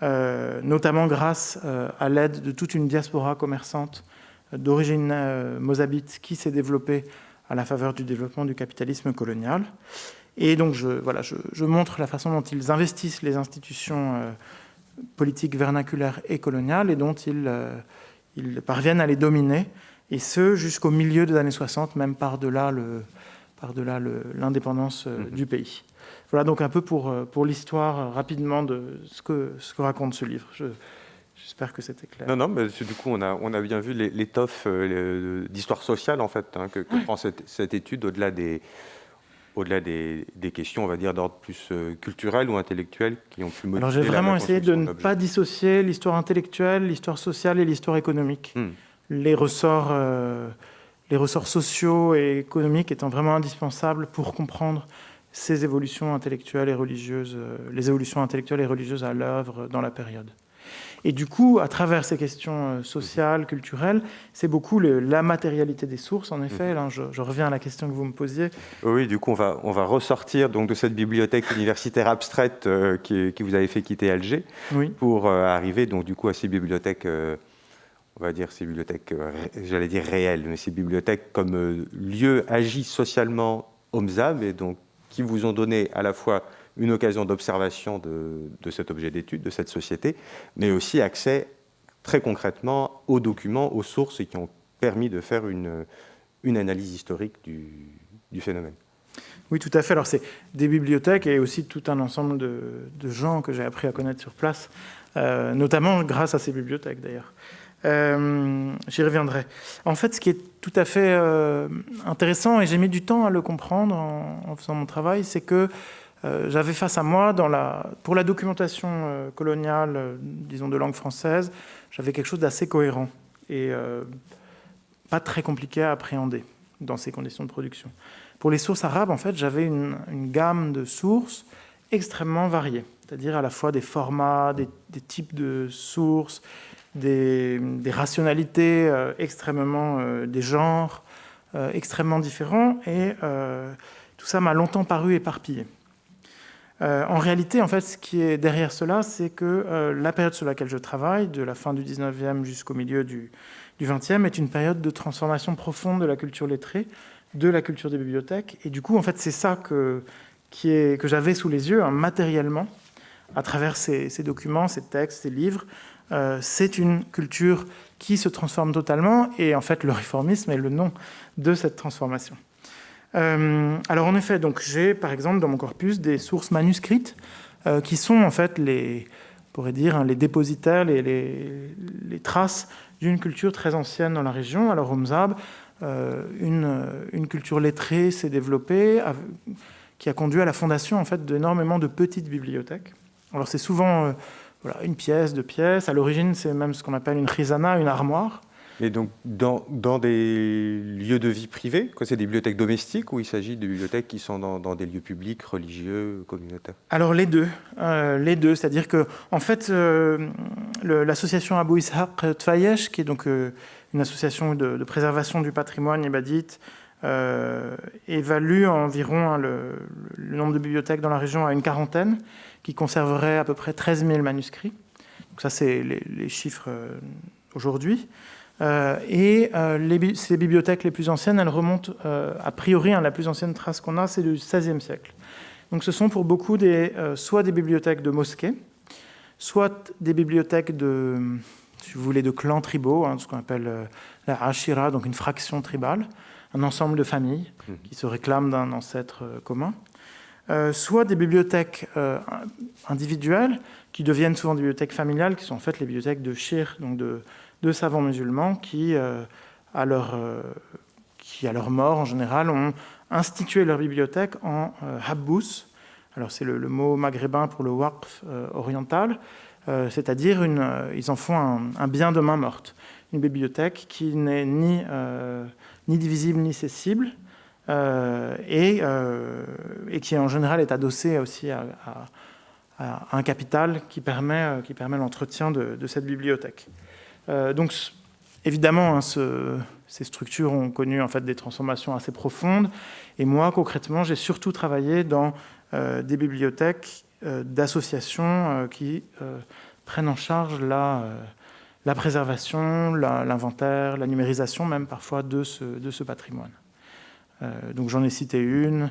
S2: euh, notamment grâce euh, à l'aide de toute une diaspora commerçante d'origine mozabite qui s'est développée à la faveur du développement du capitalisme colonial. Et donc, je, voilà, je, montre la façon dont ils investissent les institutions politiques vernaculaires et coloniales et dont ils ils parviennent à les dominer, et ce jusqu'au milieu des années 60, même par-delà l'indépendance euh, mhm. du pays. Voilà donc un peu pour, euh, pour l'histoire euh, rapidement de ce que, ce que raconte ce livre. J'espère que c'était clair.
S1: Non, non, mais du coup, on a, on a bien vu l'étoffe d'histoire sociale, en fait, hein, que, prend cette, cette étude au-delà des, au-delà des, des, questions, on va dire, d'ordre plus culturel ou intellectuel qui ont pu
S2: Alors j'ai vraiment essayé de ne pas dissocier l'histoire intellectuelle, l'histoire sociale et l'histoire économique. Hmm les ressorts, euh, les ressorts sociaux et économiques étant vraiment indispensables pour comprendre ces évolutions intellectuelles et religieuses, euh, les évolutions intellectuelles et religieuses à l'œuvre dans la période. Et du coup, à travers ces questions euh, sociales, culturelles, c'est beaucoup la matérialité des sources, en effet. Là, je, reviens à la question que vous me posiez.
S1: Oui, du coup, on va, on va ressortir donc, de cette bibliothèque universitaire abstraite qui, vous avait fait quitter Alger pour arriver donc, du coup, à ces bibliothèques on va dire ces bibliothèques, euh, j'allais dire réelles, mais ces bibliothèques comme euh, lieu agi socialement MZAB, et donc qui vous ont donné à la fois une occasion d'observation de, cet objet d'étude, de cette société, mais aussi accès très concrètement aux documents, aux sources, qui ont permis de faire une, analyse historique du, phénomène.
S2: Oui, tout à fait. Alors, c'est des bibliothèques et aussi tout un ensemble de, gens que j'ai appris à connaître sur place, euh, notamment grâce à ces bibliothèques d'ailleurs. Euh, j'y reviendrai. En fait, ce qui est tout à fait euh, intéressant, et j'ai mis du temps à le comprendre en, faisant mon travail, c'est que j'avais face à moi, pour la documentation coloniale, disons de langue française, j'avais quelque chose d'assez cohérent et pas très compliqué à appréhender dans ces conditions de production. Pour les sources arabes, en fait, j'avais une, gamme de sources extrêmement variées, c'est-à-dire à la fois des formats, des, types de sources, des, rationalités euh, extrêmement, euh, des genres euh, extrêmement différents, et tout ça m'a longtemps paru éparpillé. En réalité, en fait, ce qui est derrière cela, c'est que la période sur laquelle je travaille, de la fin du 19e jusqu'au milieu du, du 20e, est une période de transformation profonde de la culture lettrée, de la culture des bibliothèques. Et du coup, en fait, c'est ça que, qui est, que j'avais sous les yeux hein, matériellement, à travers ces, documents, ces textes, ces livres. Euh, c'est une culture qui se transforme totalement, et en fait, le réformisme est le nom de cette transformation. Euh, alors en effet, donc j'ai par exemple dans mon corpus des sources manuscrites euh, qui sont en fait les, pourrait dire, hein, les dépositaires, les, traces d'une culture très ancienne dans la région. Alors au Mzab, une, une, culture lettrée s'est développée, qui a conduit à la fondation en fait d'énormément de petites bibliothèques. Alors c'est souvent euh, voilà, une pièce, deux pièces. À l'origine, c'est même ce qu'on appelle une khizana, une armoire.
S1: Et donc dans, des lieux de vie privés C'est des bibliothèques domestiques ou il s'agit de bibliothèques qui sont dans, des lieux publics, religieux, communautaires?
S2: Alors les deux. Euh, les deux, c'est-à-dire que en fait, euh, l'association Abou Ishaq Tfayesh, qui est donc une association de, préservation du patrimoine ibadite, euh, évalue environ hein, le, nombre de bibliothèques dans la région à une quarantaine, qui conserverait à peu près 13 000 manuscrits. Donc ça, c'est les, chiffres euh, aujourd'hui. Euh, et ces bibliothèques les plus anciennes, elles remontent, a priori, hein, la plus ancienne trace qu'on a, c'est du XVIe siècle. Donc ce sont pour beaucoup des, soit des bibliothèques de mosquées, soit des bibliothèques de, si vous voulez, de clans tribaux, hein, ce qu'on appelle la Ashira, donc une fraction tribale, un ensemble de familles mmh. qui se réclament d'un ancêtre euh, commun, euh, soit des bibliothèques euh, individuelles qui deviennent souvent des bibliothèques familiales, qui sont en fait les bibliothèques de shir, donc de, savants musulmans, qui, à leur, qui, à leur mort en général, ont institué leur bibliothèque en habbous. Alors c'est le, mot maghrébin pour le waqf oriental, c'est-à-dire ils en font un, bien de main morte. Une bibliothèque qui n'est ni ni divisible ni cessible, euh, et, euh, et, qui en général est adossé aussi à, un capital qui permet, euh, qui permet l'entretien de, cette bibliothèque. Donc évidemment, hein, ces structures ont connu en fait des transformations assez profondes, et moi concrètement, j'ai surtout travaillé dans des bibliothèques d'associations qui prennent en charge la préservation, l'inventaire, la, numérisation même parfois de ce, patrimoine. Euh, donc j'en ai cité une, euh,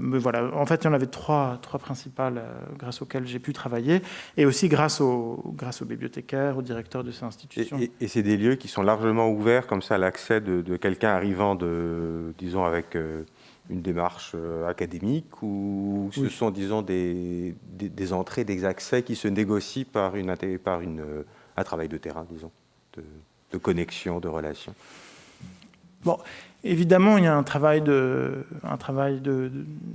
S2: mais voilà, en fait il y en avait trois, trois principales euh, grâce auxquelles j'ai pu travailler, et aussi grâce aux, grâce aux bibliothécaires, aux directeurs de ces institutions.
S1: Et, c'est des lieux qui sont largement ouverts comme ça à l'accès de, quelqu'un arrivant, de, disons, avec une démarche académique, ou ce sont, disons, des, des, entrées, des accès qui se négocient par une... Par une un travail de terrain, disons, de, connexion, de relation.
S2: Bon, évidemment, il y a un travail de,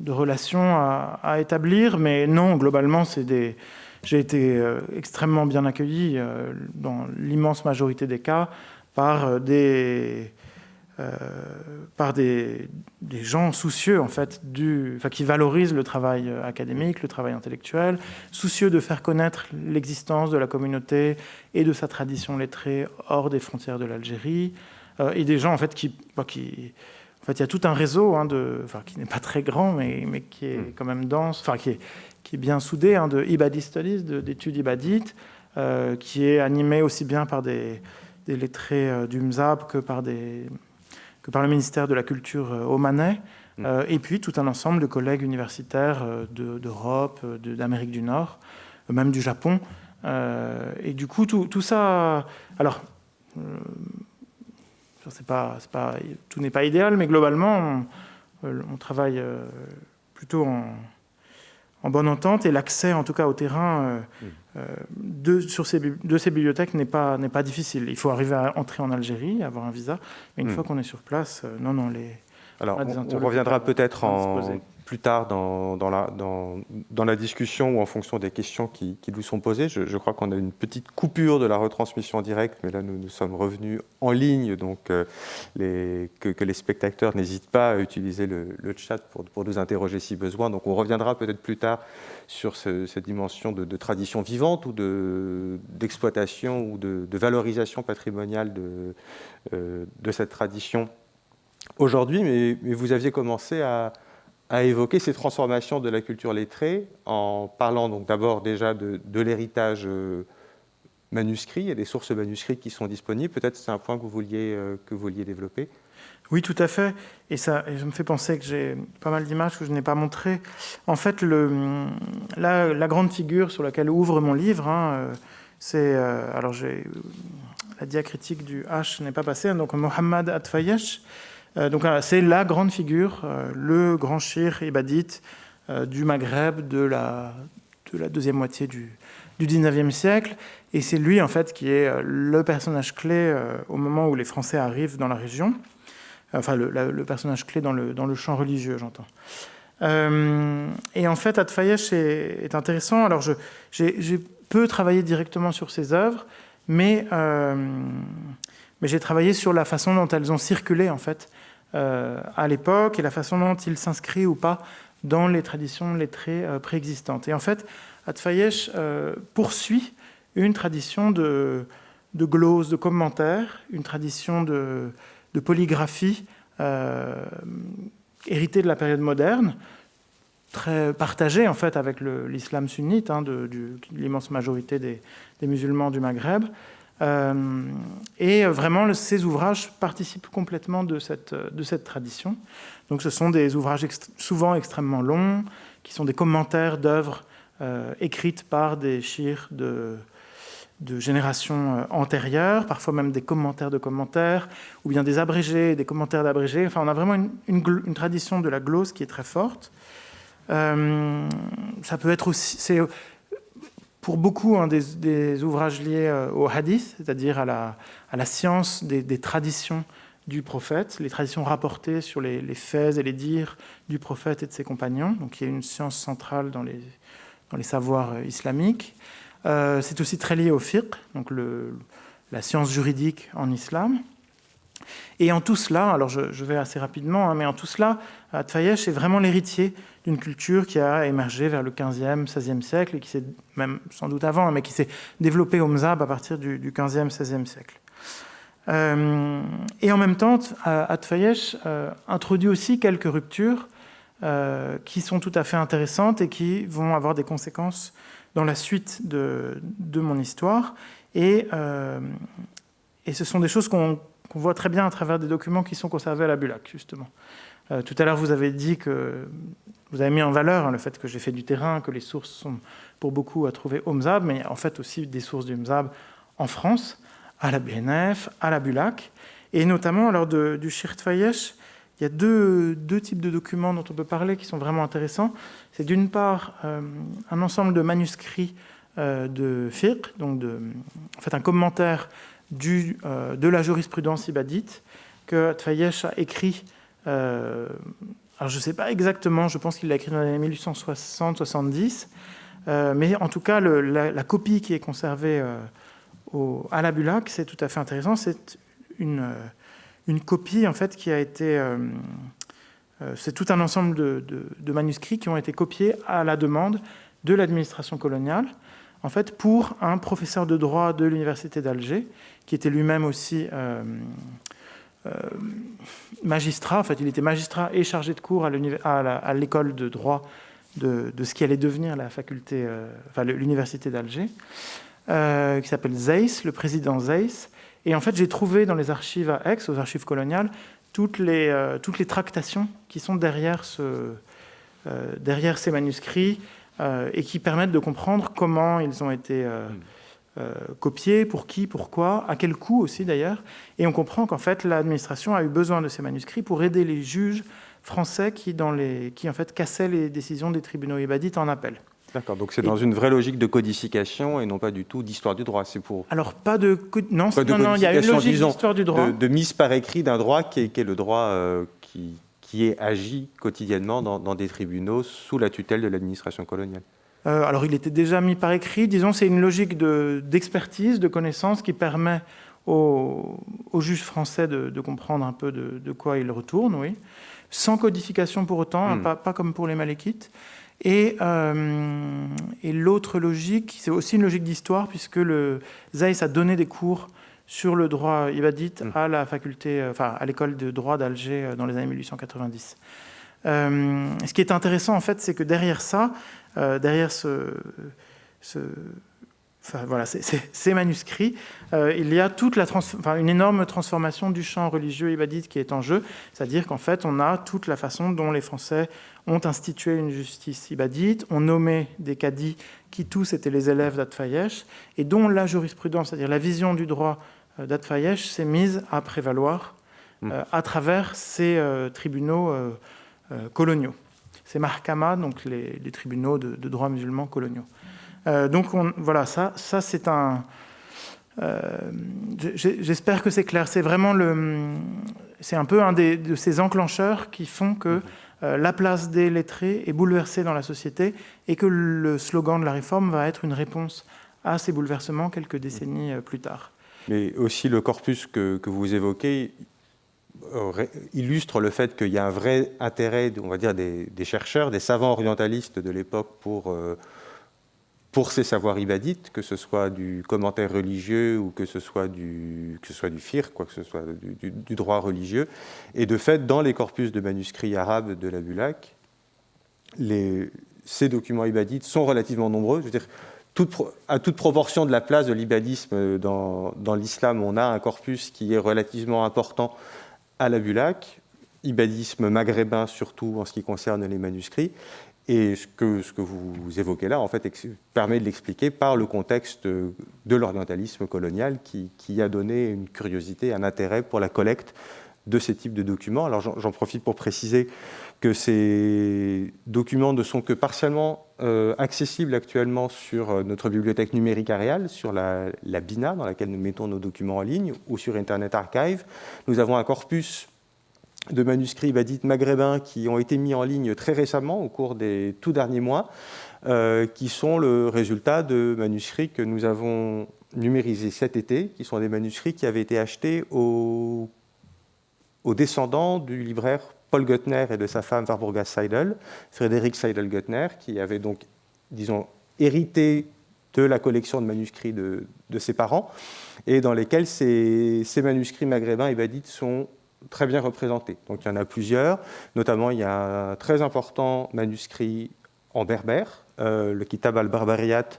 S2: relation à, établir, mais non, globalement, des... J'ai été euh, extrêmement bien accueilli euh, dans l'immense majorité des cas par euh, des, gens soucieux en fait qui valorisent le travail académique, le travail intellectuel, soucieux de faire connaître l'existence de la communauté et de sa tradition lettrée hors des frontières de l'Algérie, et des gens en fait qui, qui en fait, il y a tout un réseau hein, de, enfin, qui n'est pas très grand, mais, mais qui est hmm. quand même dense, enfin, qui est, qui est bien soudé, hein, de Ibadi Studies, d'études ibadites, qui est animé aussi bien par des, des lettrés du MZAB que par des, par le ministère de la Culture euh, omanais, mm. euh, et puis tout un ensemble de collègues universitaires euh, d'Europe, d'Amérique du Nord, même du Japon. et du coup, tout, ça... Alors, pas, pas, tout n'est pas idéal, mais globalement, on, travaille plutôt en, en, bonne entente, et l'accès, en tout cas, au terrain mm. de, sur ces, de ces bibliothèques n'est pas, pas difficile. Il faut arriver à entrer en Algérie, avoir un visa, mais une hmm. fois qu'on est sur place, euh, non, non, les...
S1: Alors, on, reviendra peut-être en, plus tard dans, la, discussion ou en fonction des questions qui, nous sont posées. Je, crois qu'on a une petite coupure de la retransmission directe, mais là, nous, nous sommes revenus en ligne, donc euh, que, les spectateurs n'hésitent pas à utiliser le, chat pour, nous interroger si besoin. Donc, on reviendra peut-être plus tard sur cette dimension de, tradition vivante ou d'exploitation ou de, valorisation patrimoniale euh, de cette tradition aujourd'hui, mais, vous aviez commencé à, évoquer ces transformations de la culture lettrée en parlant donc d'abord déjà de, l'héritage euh, manuscrit et des sources manuscrites qui sont disponibles. Peut-être c'est un point que vous vouliez, euh, que vous vouliez développer.
S2: Oui, tout à fait. Et ça, et me fait penser que j'ai pas mal d'images que je n'ai pas montrées. En fait, la, grande figure sur laquelle ouvre mon livre, hein, euh, c'est... Alors, la diacritique du H n'est pas passée, hein, donc Mohammad Atfayesh. Euh, donc, c'est la grande figure, le grand shir ibadite du Maghreb de la, de la deuxième moitié du, du 19e siècle. Et c'est lui, en fait, qui est le personnage clé au moment où les Français arrivent dans la région enfin le, personnage clé dans le, dans le champ religieux, j'entends. Euh, et en fait, Atfayesh est, est intéressant. Alors, j'ai peu travaillé directement sur ses œuvres, mais, euh, j'ai travaillé sur la façon dont elles ont circulé, en fait, euh, à l'époque, et la façon dont il s'inscrit ou pas dans les traditions lettrées préexistantes. Et en fait, Atfayesh poursuit une tradition de, de glose, de commentaires, une tradition de, de polygraphie euh, héritée de la période moderne, très partagée en fait avec l'islam sunnite, hein, de, l'immense majorité des, musulmans du Maghreb. Euh, et vraiment, ces ouvrages participent complètement de cette, de cette tradition. Donc ce sont des ouvrages souvent extrêmement longs, qui sont des commentaires d'œuvres euh, écrites par des chirs de, de générations euh, antérieures, parfois même des commentaires de commentaires, ou bien des abrégés, des commentaires d'abrégés. Enfin, on a vraiment une, tradition de la glose qui est très forte. Euh, ça peut être aussi, pour beaucoup un des, ouvrages liés euh, au hadith, c'est-à-dire à la, science des, traditions du prophète, les traditions rapportées sur les, faits et les dires du prophète et de ses compagnons. Donc, il y a une science centrale dans les, savoirs islamiques. Euh, c'est aussi très lié au fiqh, donc la science juridique en islam. Et en tout cela, alors je, vais assez rapidement, hein, mais en tout cela, Atfayesh est vraiment l'héritier d'une culture qui a émergé vers le 15e, 16e siècle, et qui s'est, même sans doute avant, hein, mais qui s'est développée au Mzab à partir du, 15e, 16e siècle. Euh, et en même temps, Atfayesh euh, introduit aussi quelques ruptures qui sont tout à fait intéressantes et qui vont avoir des conséquences dans la suite de, mon histoire. Euh, et, ce sont des choses qu'on voit très bien à travers des documents qui sont conservés à la Bulac, justement. Euh, tout à l'heure, vous avez dit que vous avez mis en valeur hein, le fait que j'ai fait du terrain, que les sources sont pour beaucoup à trouver au MZAB, mais en fait aussi des sources du MZAB en France, à la BNF, à la Bulac, et notamment lors de, du Shirt Fayesh, il y a deux, types de documents dont on peut parler qui sont vraiment intéressants. C'est d'une part euh, un ensemble de manuscrits euh, de fiqh, donc en fait un commentaire du, euh, de la jurisprudence ibadite que Tfayesh a écrit. alors je ne sais pas exactement, je pense qu'il l'a écrit dans les années 1860-70, mais en tout cas la, copie qui est conservée à la Bulac, c'est tout à fait intéressant. C'est une une copie en fait qui a été euh, euh, c'est tout un ensemble de, manuscrits qui ont été copiés à la demande de l'administration coloniale, en fait, pour un professeur de droit de l'université d'Alger, qui était lui-même aussi euh, magistrat. En fait, il était magistrat et chargé de cours à l'école de droit de, ce qui allait devenir la faculté, enfin, l'université d'Alger, qui s'appelle Zeiss, le président Zeiss, et en fait, j'ai trouvé dans les archives à Aix, aux archives coloniales, toutes les, euh, toutes les tractations qui sont derrière, ce, euh, derrière ces manuscrits euh, et qui permettent de comprendre comment ils ont été copiés, pour qui, pourquoi, à quel coût aussi d'ailleurs. Et on comprend qu'en fait, l'administration a eu besoin de ces manuscrits pour aider les juges français qui, dans les, qui en fait, cassaient les décisions des tribunaux ibadites en appel.
S1: D'accord, donc c'est dans une vraie logique de codification et non pas du tout d'histoire du droit. C'est pour.
S2: Alors pas de non, non, non, il y a une logique d'histoire du droit.
S1: De, mise par écrit d'un droit qui est, le droit euh, qui, qui est agi quotidiennement dans, des tribunaux sous la tutelle de l'administration coloniale.
S2: Euh, alors il était déjà mis par écrit. Disons, c'est une logique d'expertise, de, connaissance qui permet aux, juges français de, comprendre un peu de, quoi ils retournent, oui, sans codification pour autant, hein, hmm. pas, pas comme pour les maléquites. Euh, et, l'autre logique, c'est aussi une logique d'histoire, puisque le Zeiss a donné des cours sur le droit ibadite mm. à la faculté, euh, enfin à l'école de droit d'Alger euh, dans les années 1890. ce qui est intéressant, en fait, c'est que derrière ça, derrière ce, voilà, ces manuscrits, euh, il y a toute la une énorme transformation du champ religieux ibadite qui est en jeu, c'est-à-dire qu'en fait, on a toute la façon dont les Français ont institué une justice ibadite, ont nommé des cadis qui tous étaient les élèves d'Atfayesh, et dont la jurisprudence, c'est-à-dire la vision du droit euh, d'Atfayesh, s'est mise à prévaloir mmh. euh, à travers ces tribunaux coloniaux. Ces mahkamas, donc les, tribunaux de, de droit musulman coloniaux. Euh, donc voilà, ça, ça c'est un... Euh, j'espère que c'est clair. C'est vraiment le... C'est un peu un de ces enclencheurs qui font que euh, la place des lettrés est bouleversée dans la société et que le slogan de la réforme va être une réponse à ces bouleversements quelques décennies plus tard.
S1: Mais aussi le corpus que, vous évoquez illustre le fait qu'il y a un vrai intérêt, on va dire, des, chercheurs, des savants orientalistes de l'époque pour pour ces savoirs ibadites, que ce soit du commentaire religieux ou que ce soit du, que ce soit du fir, quoi que ce soit du, droit religieux. Et de fait, dans les corpus de manuscrits arabes de la Bulac, ces documents ibadites sont relativement nombreux. Je veux dire, à toute proportion de la place de l'ibadisme dans, dans l'islam, on a un corpus qui est relativement important à la Bulac, ibadisme maghrébin surtout en ce qui concerne les manuscrits, et ce que, vous évoquez là, en fait, permet de l'expliquer par le contexte de l'orientalisme colonial qui, a donné une curiosité, un intérêt pour la collecte de ces types de documents. Alors j'en profite pour préciser que ces documents ne sont que partiellement euh, accessibles actuellement sur euh, notre bibliothèque numérique Arial, sur la, BINA, dans laquelle nous mettons nos documents en ligne, ou sur Internet Archive. Nous avons un corpus de manuscrits badit maghrébins qui ont été mis en ligne très récemment, au cours des tout derniers mois, euh, qui sont le résultat de manuscrits que nous avons numérisés cet été, qui sont des manuscrits qui avaient été achetés aux, descendants du libraire Paul Göttner et de sa femme Warburga Seidel, Frédéric Seidel-Göttner, qui avait donc, disons, hérité de la collection de manuscrits de, ses parents, et dans lesquels ces, manuscrits maghrébins et badites sont très bien représentés. Donc il y en a plusieurs, notamment il y a un très important manuscrit en berbère, euh, le Kitab al-Barbariyat,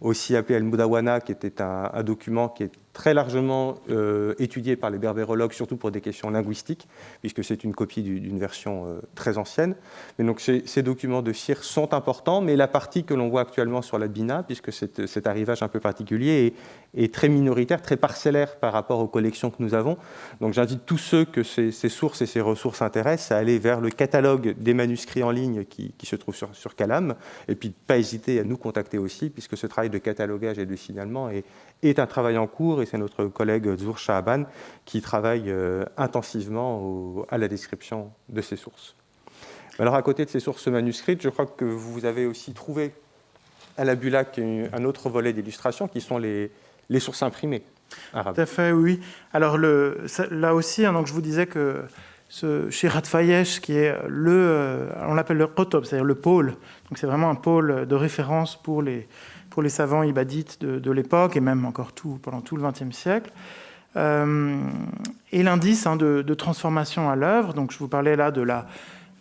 S1: aussi appelé al-Mudawana, qui était un, un, document qui est très largement euh, étudié par les berbérologues, surtout pour des questions linguistiques, puisque c'est une copie d'une version euh, très ancienne. Mais donc ces, documents de CIR sont importants, mais la partie que l'on voit actuellement sur la BINA, puisque cet, arrivage un peu particulier est, très minoritaire, très parcellaire par rapport aux collections que nous avons. Donc j'invite tous ceux que ces, sources et ces ressources intéressent à aller vers le catalogue des manuscrits en ligne qui, se trouve sur, sur Calam, et puis pas hésiter à nous contacter aussi, puisque ce travail de catalogage et de signalement est, est un travail en cours et c'est notre collègue Zour Shahaban qui travaille euh, intensivement à la description de ces sources. Alors à côté de ces sources manuscrites, je crois que vous avez aussi trouvé à la Bulac un autre volet d'illustration qui sont les, les, sources imprimées arabes.
S2: Tout à fait, oui. Alors là aussi, hein, donc je vous disais que ce Shirat Fayesh, qui est le, euh, on l'appelle le Qotob, c'est-à-dire le pôle, donc c'est vraiment un pôle de référence pour les, pour les savants ibadites de, l'époque, et même encore tout, pendant tout le XXe siècle. Euh, et l'indice hein, de, transformation à l'œuvre, donc je vous parlais là de la,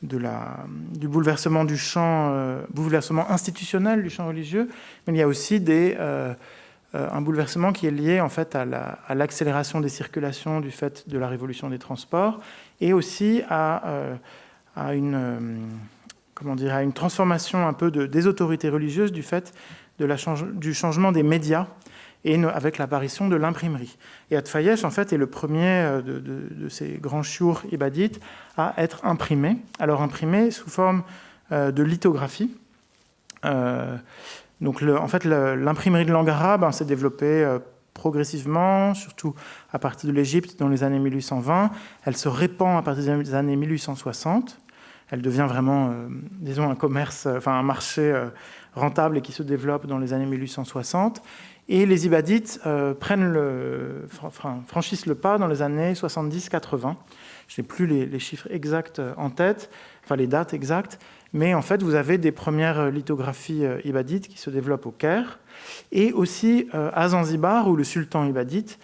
S2: du bouleversement du champ, euh, bouleversement institutionnel du champ religieux, mais il y a aussi des, euh, un bouleversement qui est lié en fait à l'accélération des circulations du fait de la révolution des transports, et aussi à, à une, comment dire, à une transformation un peu de, des autorités religieuses du fait du changement des médias et avec l'apparition de l'imprimerie. Et Atfayesh, en fait, est le premier euh, de, ces grands chiours ibadites à être imprimé. Alors imprimé sous forme euh, de lithographie. Euh, donc, en fait, l'imprimerie de langue arabe hein, s'est développée progressivement, surtout à partir de l'Égypte dans les années 1820. Elle se répand à partir des années 1860. Elle devient vraiment, disons, un commerce, enfin un marché rentable et qui se développe dans les années 1860. Et les Ibadites euh, prennent le, franchissent le pas dans les années 70-80. Je n'ai plus les, chiffres exacts euh, en tête, enfin les dates exactes, mais en fait, vous avez des premières lithographies euh, ibadites qui se développent au Caire, et aussi à Zanzibar, où le sultan ibadite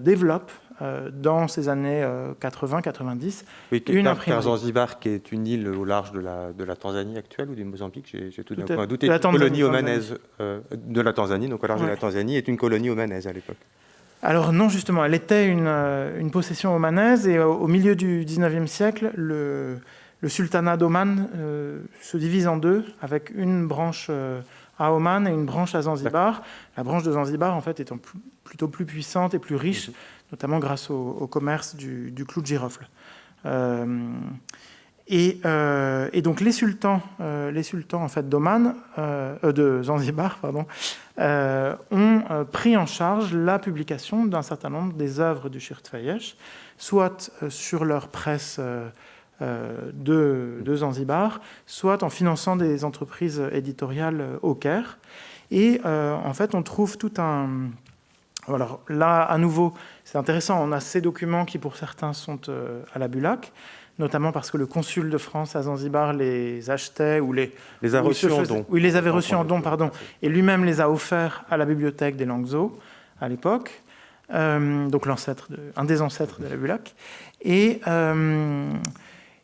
S2: développe dans ces années 80-90
S1: oui, une imprimerie. Zanzibar, qui est une île au large de la, de la Tanzanie actuelle ou du Mozambique, j'ai tout d'un doute, est une colonie omanaise de la Tanzanie, donc au large de la Tanzanie, est une colonie omanaise à l'époque.
S2: Alors non, justement, elle était une, une possession omanaise et au, milieu du 19e siècle, le, le sultanat d'Oman se divise en deux avec une branche à Oman et une branche à Zanzibar. La branche de Zanzibar, en fait, étant plutôt plus puissante et plus riche, mhm. Notamment grâce au, commerce du, clou de girofle. Euh, euh, et, donc les sultans, euh, les sultans en fait d'Oman, de Zanzibar, pardon, ont pris en charge la publication d'un certain nombre des œuvres du Shirt Fayesh, soit sur leur presse euh, de, Zanzibar, soit en finançant des entreprises éditoriales au Caire. Et en fait, on trouve tout un... Alors là, à nouveau, c'est intéressant, on a ces documents qui, pour certains, sont euh, à la Bulac, notamment parce que le consul de France à Zanzibar les achetait ou les...
S1: Les a reçus en don.
S2: Oui, les avait reçus en don, pardon. Et lui-même les a offerts à la bibliothèque des Langzo à l'époque. donc l'ancêtre, un des ancêtres de la Bulac. Et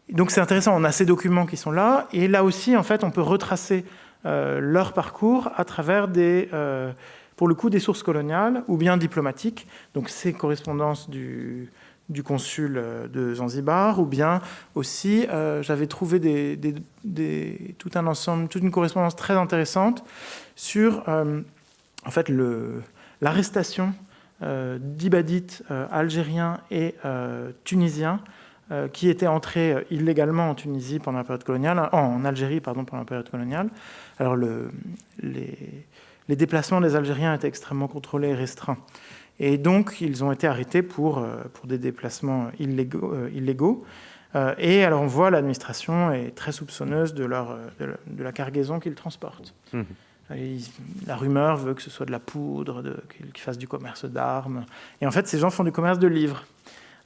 S2: donc c'est intéressant, on a ces documents qui sont là, et là aussi, en fait, on peut retracer euh, leur parcours à travers des, euh, pour le coup, des sources coloniales ou bien diplomatiques. Donc ces correspondances du, consul euh, de Zanzibar, ou bien aussi, j'avais trouvé tout un ensemble, toute une correspondance très intéressante sur, en fait, l'arrestation d'ibadites algériens et tunisiens euh, qui étaient entrés euh, illégalement en Tunisie pendant la période coloniale, euh, en Algérie pardon, pendant la période coloniale. Alors le, les, déplacements des Algériens étaient extrêmement contrôlés et restreints. Et donc ils ont été arrêtés pour, pour des déplacements illégaux. illégaux. et alors on voit l'administration est très soupçonneuse de, leur, de, la, cargaison qu'ils transportent. Mmh. la rumeur veut que ce soit de la poudre, qu'ils fassent du commerce d'armes. Et en fait, ces gens font du commerce de livres.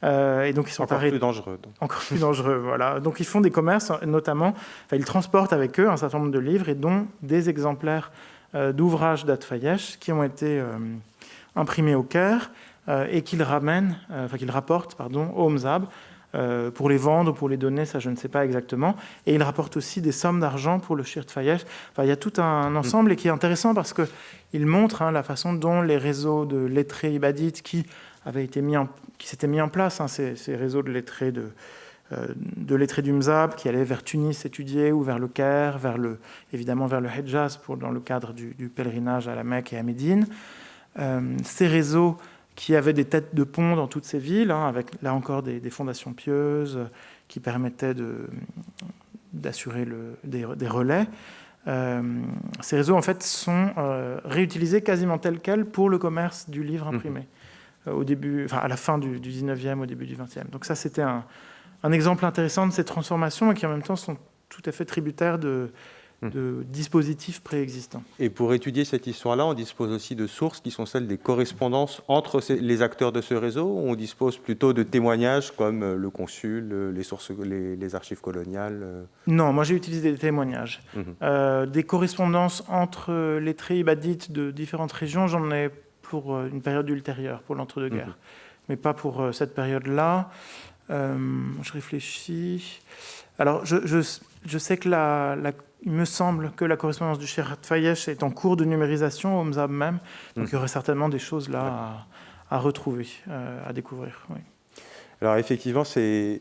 S1: Euh, et donc ils sont encore plus dangereux.
S2: Encore plus dangereux, voilà. Donc ils font des commerces, notamment, ils transportent avec eux un certain nombre de livres et dont des exemplaires euh, d'ouvrages d'Atfayesh qui ont été euh, imprimés au Caire et qu'ils ramènent, enfin qu'ils rapportent, pardon, au Mzab pour les vendre ou pour les donner, ça je ne sais pas exactement. Et ils rapportent aussi des sommes d'argent pour le Shirt Fayesh. Enfin, il y a tout un ensemble et qui est intéressant parce qu'il montre hein, la façon dont les réseaux de lettrés ibadites qui avaient été mis en qui s'étaient mis en place, hein, ces, réseaux de lettrés, de, euh, de lettrés du Mzab qui allaient vers Tunis étudier ou vers le Caire, vers le, évidemment vers le pour, dans le cadre du, pèlerinage à la Mecque et à Médine. Euh, ces réseaux qui avaient des têtes de pont dans toutes ces villes, hein, avec là encore des, fondations pieuses qui permettaient d'assurer des, des, relais. Euh, ces réseaux en fait sont réutilisés quasiment tels quels pour le commerce du livre imprimé. Mmh. Euh, au début, enfin, à la fin du, 19e, au début du 20e. Donc ça, c'était un, exemple intéressant de ces transformations et qui en même temps sont tout à fait tributaires de, hmm. de dispositifs préexistants.
S1: Et pour étudier cette histoire-là, on dispose aussi de sources qui sont celles des correspondances entre les acteurs de ce réseau, on dispose plutôt de témoignages comme euh, le consul, euh, les, sources, les, archives coloniales
S2: Non, moi j'ai utilisé des témoignages. Mhm. des correspondances entre les traits ibadites de différentes régions, j'en ai pour euh, une période ultérieure, pour l'entre-deux-guerres, mhm. mais pas pour euh, cette période-là. Euh, je réfléchis. Alors, je, je, sais que la, il me semble que la correspondance du Shirat Fayesh est en cours de numérisation au MZAB même, donc mhm. il y aurait certainement des choses là à, à retrouver, à découvrir. Oui.
S1: Alors effectivement, ces,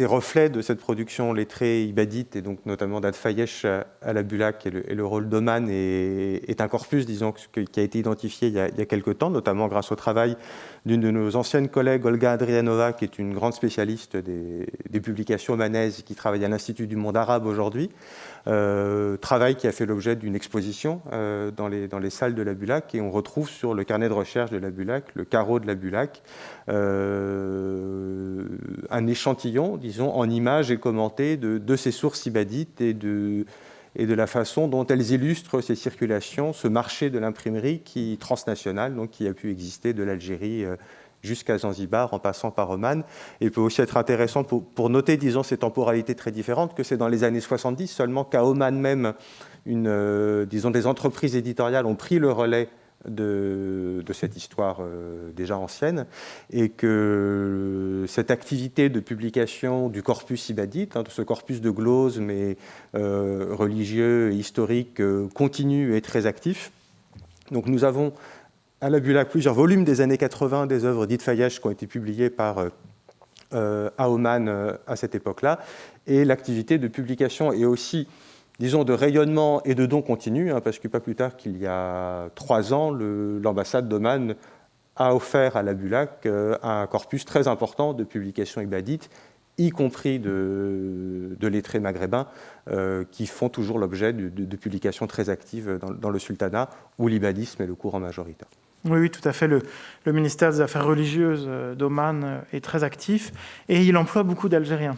S1: reflets de cette production lettrée ibadite, et donc notamment d'Adfayesh à la Bulac et le, rôle d'Oman est, un corpus, disons, qui a été identifié il y a, il y a quelques temps, notamment grâce au travail d'une de nos anciennes collègues, Olga Adrianova, qui est une grande spécialiste des, publications omanaises, qui travaille à l'Institut du monde arabe aujourd'hui. Euh, travail qui a fait l'objet d'une exposition euh, dans, les, dans les salles de la Bulac, et on retrouve sur le carnet de recherche de la Bulac, le carreau de la Bulac, euh, un échantillon, disons, en images et commenté de, de ces sources ibadites et de et de la façon dont elles illustrent ces circulations, ce marché de l'imprimerie qui transnational, donc qui a pu exister de l'Algérie euh, jusqu'à Zanzibar en passant par Oman. Et il peut aussi être intéressant pour, noter, disons, ces temporalités très différentes, que c'est dans les années 70 seulement qu'à Oman même, euh, disons, des entreprises éditoriales ont pris le relais de, cette histoire déjà ancienne, et que cette activité de publication du corpus ibadite, hein, de ce corpus de glose, mais religieux et historique, continue et très actif. Donc nous avons à la Bulac plusieurs volumes des années 80 des œuvres dites qui ont été publiées par euh, à euh, cette époque-là. Et l'activité de publication et aussi, disons, de rayonnement et de dons continue, hein, parce que pas plus tard qu'il y a trois ans, l'ambassade d'Oman a offert à la Bulac euh, un corpus très important de publications ibadites, y compris de, lettrés maghrébins, qui font toujours l'objet de, publications très actives dans, le sultanat, où l'ibadisme est le courant majoritaire.
S2: Oui, oui, tout à fait. Le, ministère des Affaires religieuses euh, d'Oman euh, est très actif et il emploie beaucoup d'Algériens.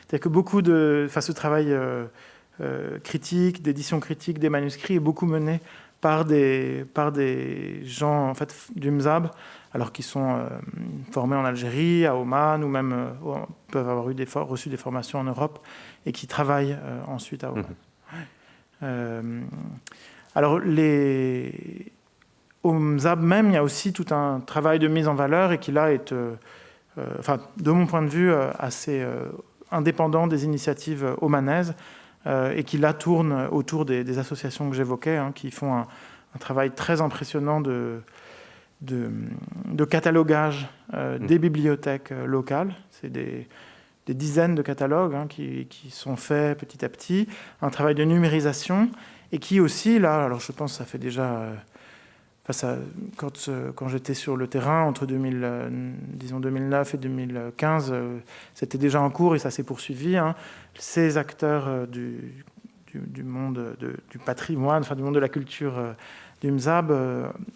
S2: C'est-à-dire que beaucoup de, enfin, ce travail euh, critique, d'édition critique des manuscrits est beaucoup mené par des, par des gens en fait, du MZAB, alors qu'ils sont formés en Algérie, à Oman, ou même peuvent avoir eu des reçu des formations en Europe et qui travaillent ensuite à Oman. Mmh. alors, les, au MZAB même, il y a aussi tout un travail de mise en valeur et qui là est, euh, euh, enfin, de mon point de vue, euh, assez indépendant des initiatives omanaises et qui là tourne autour des, associations que j'évoquais, hein, qui font un, travail très impressionnant de, de, catalogage mmh. des bibliothèques locales. C'est des, dizaines de catalogues hein, qui, qui, sont faits petit à petit, un travail de numérisation et qui aussi, là, alors je pense que ça fait déjà quand, euh, quand j'étais sur le terrain entre 2000, euh, disons 2009 et 2015, euh, c'était déjà en cours et ça s'est poursuivi. Hein. Ces acteurs du, du, monde du patrimoine, enfin du monde de la culture du Mzab,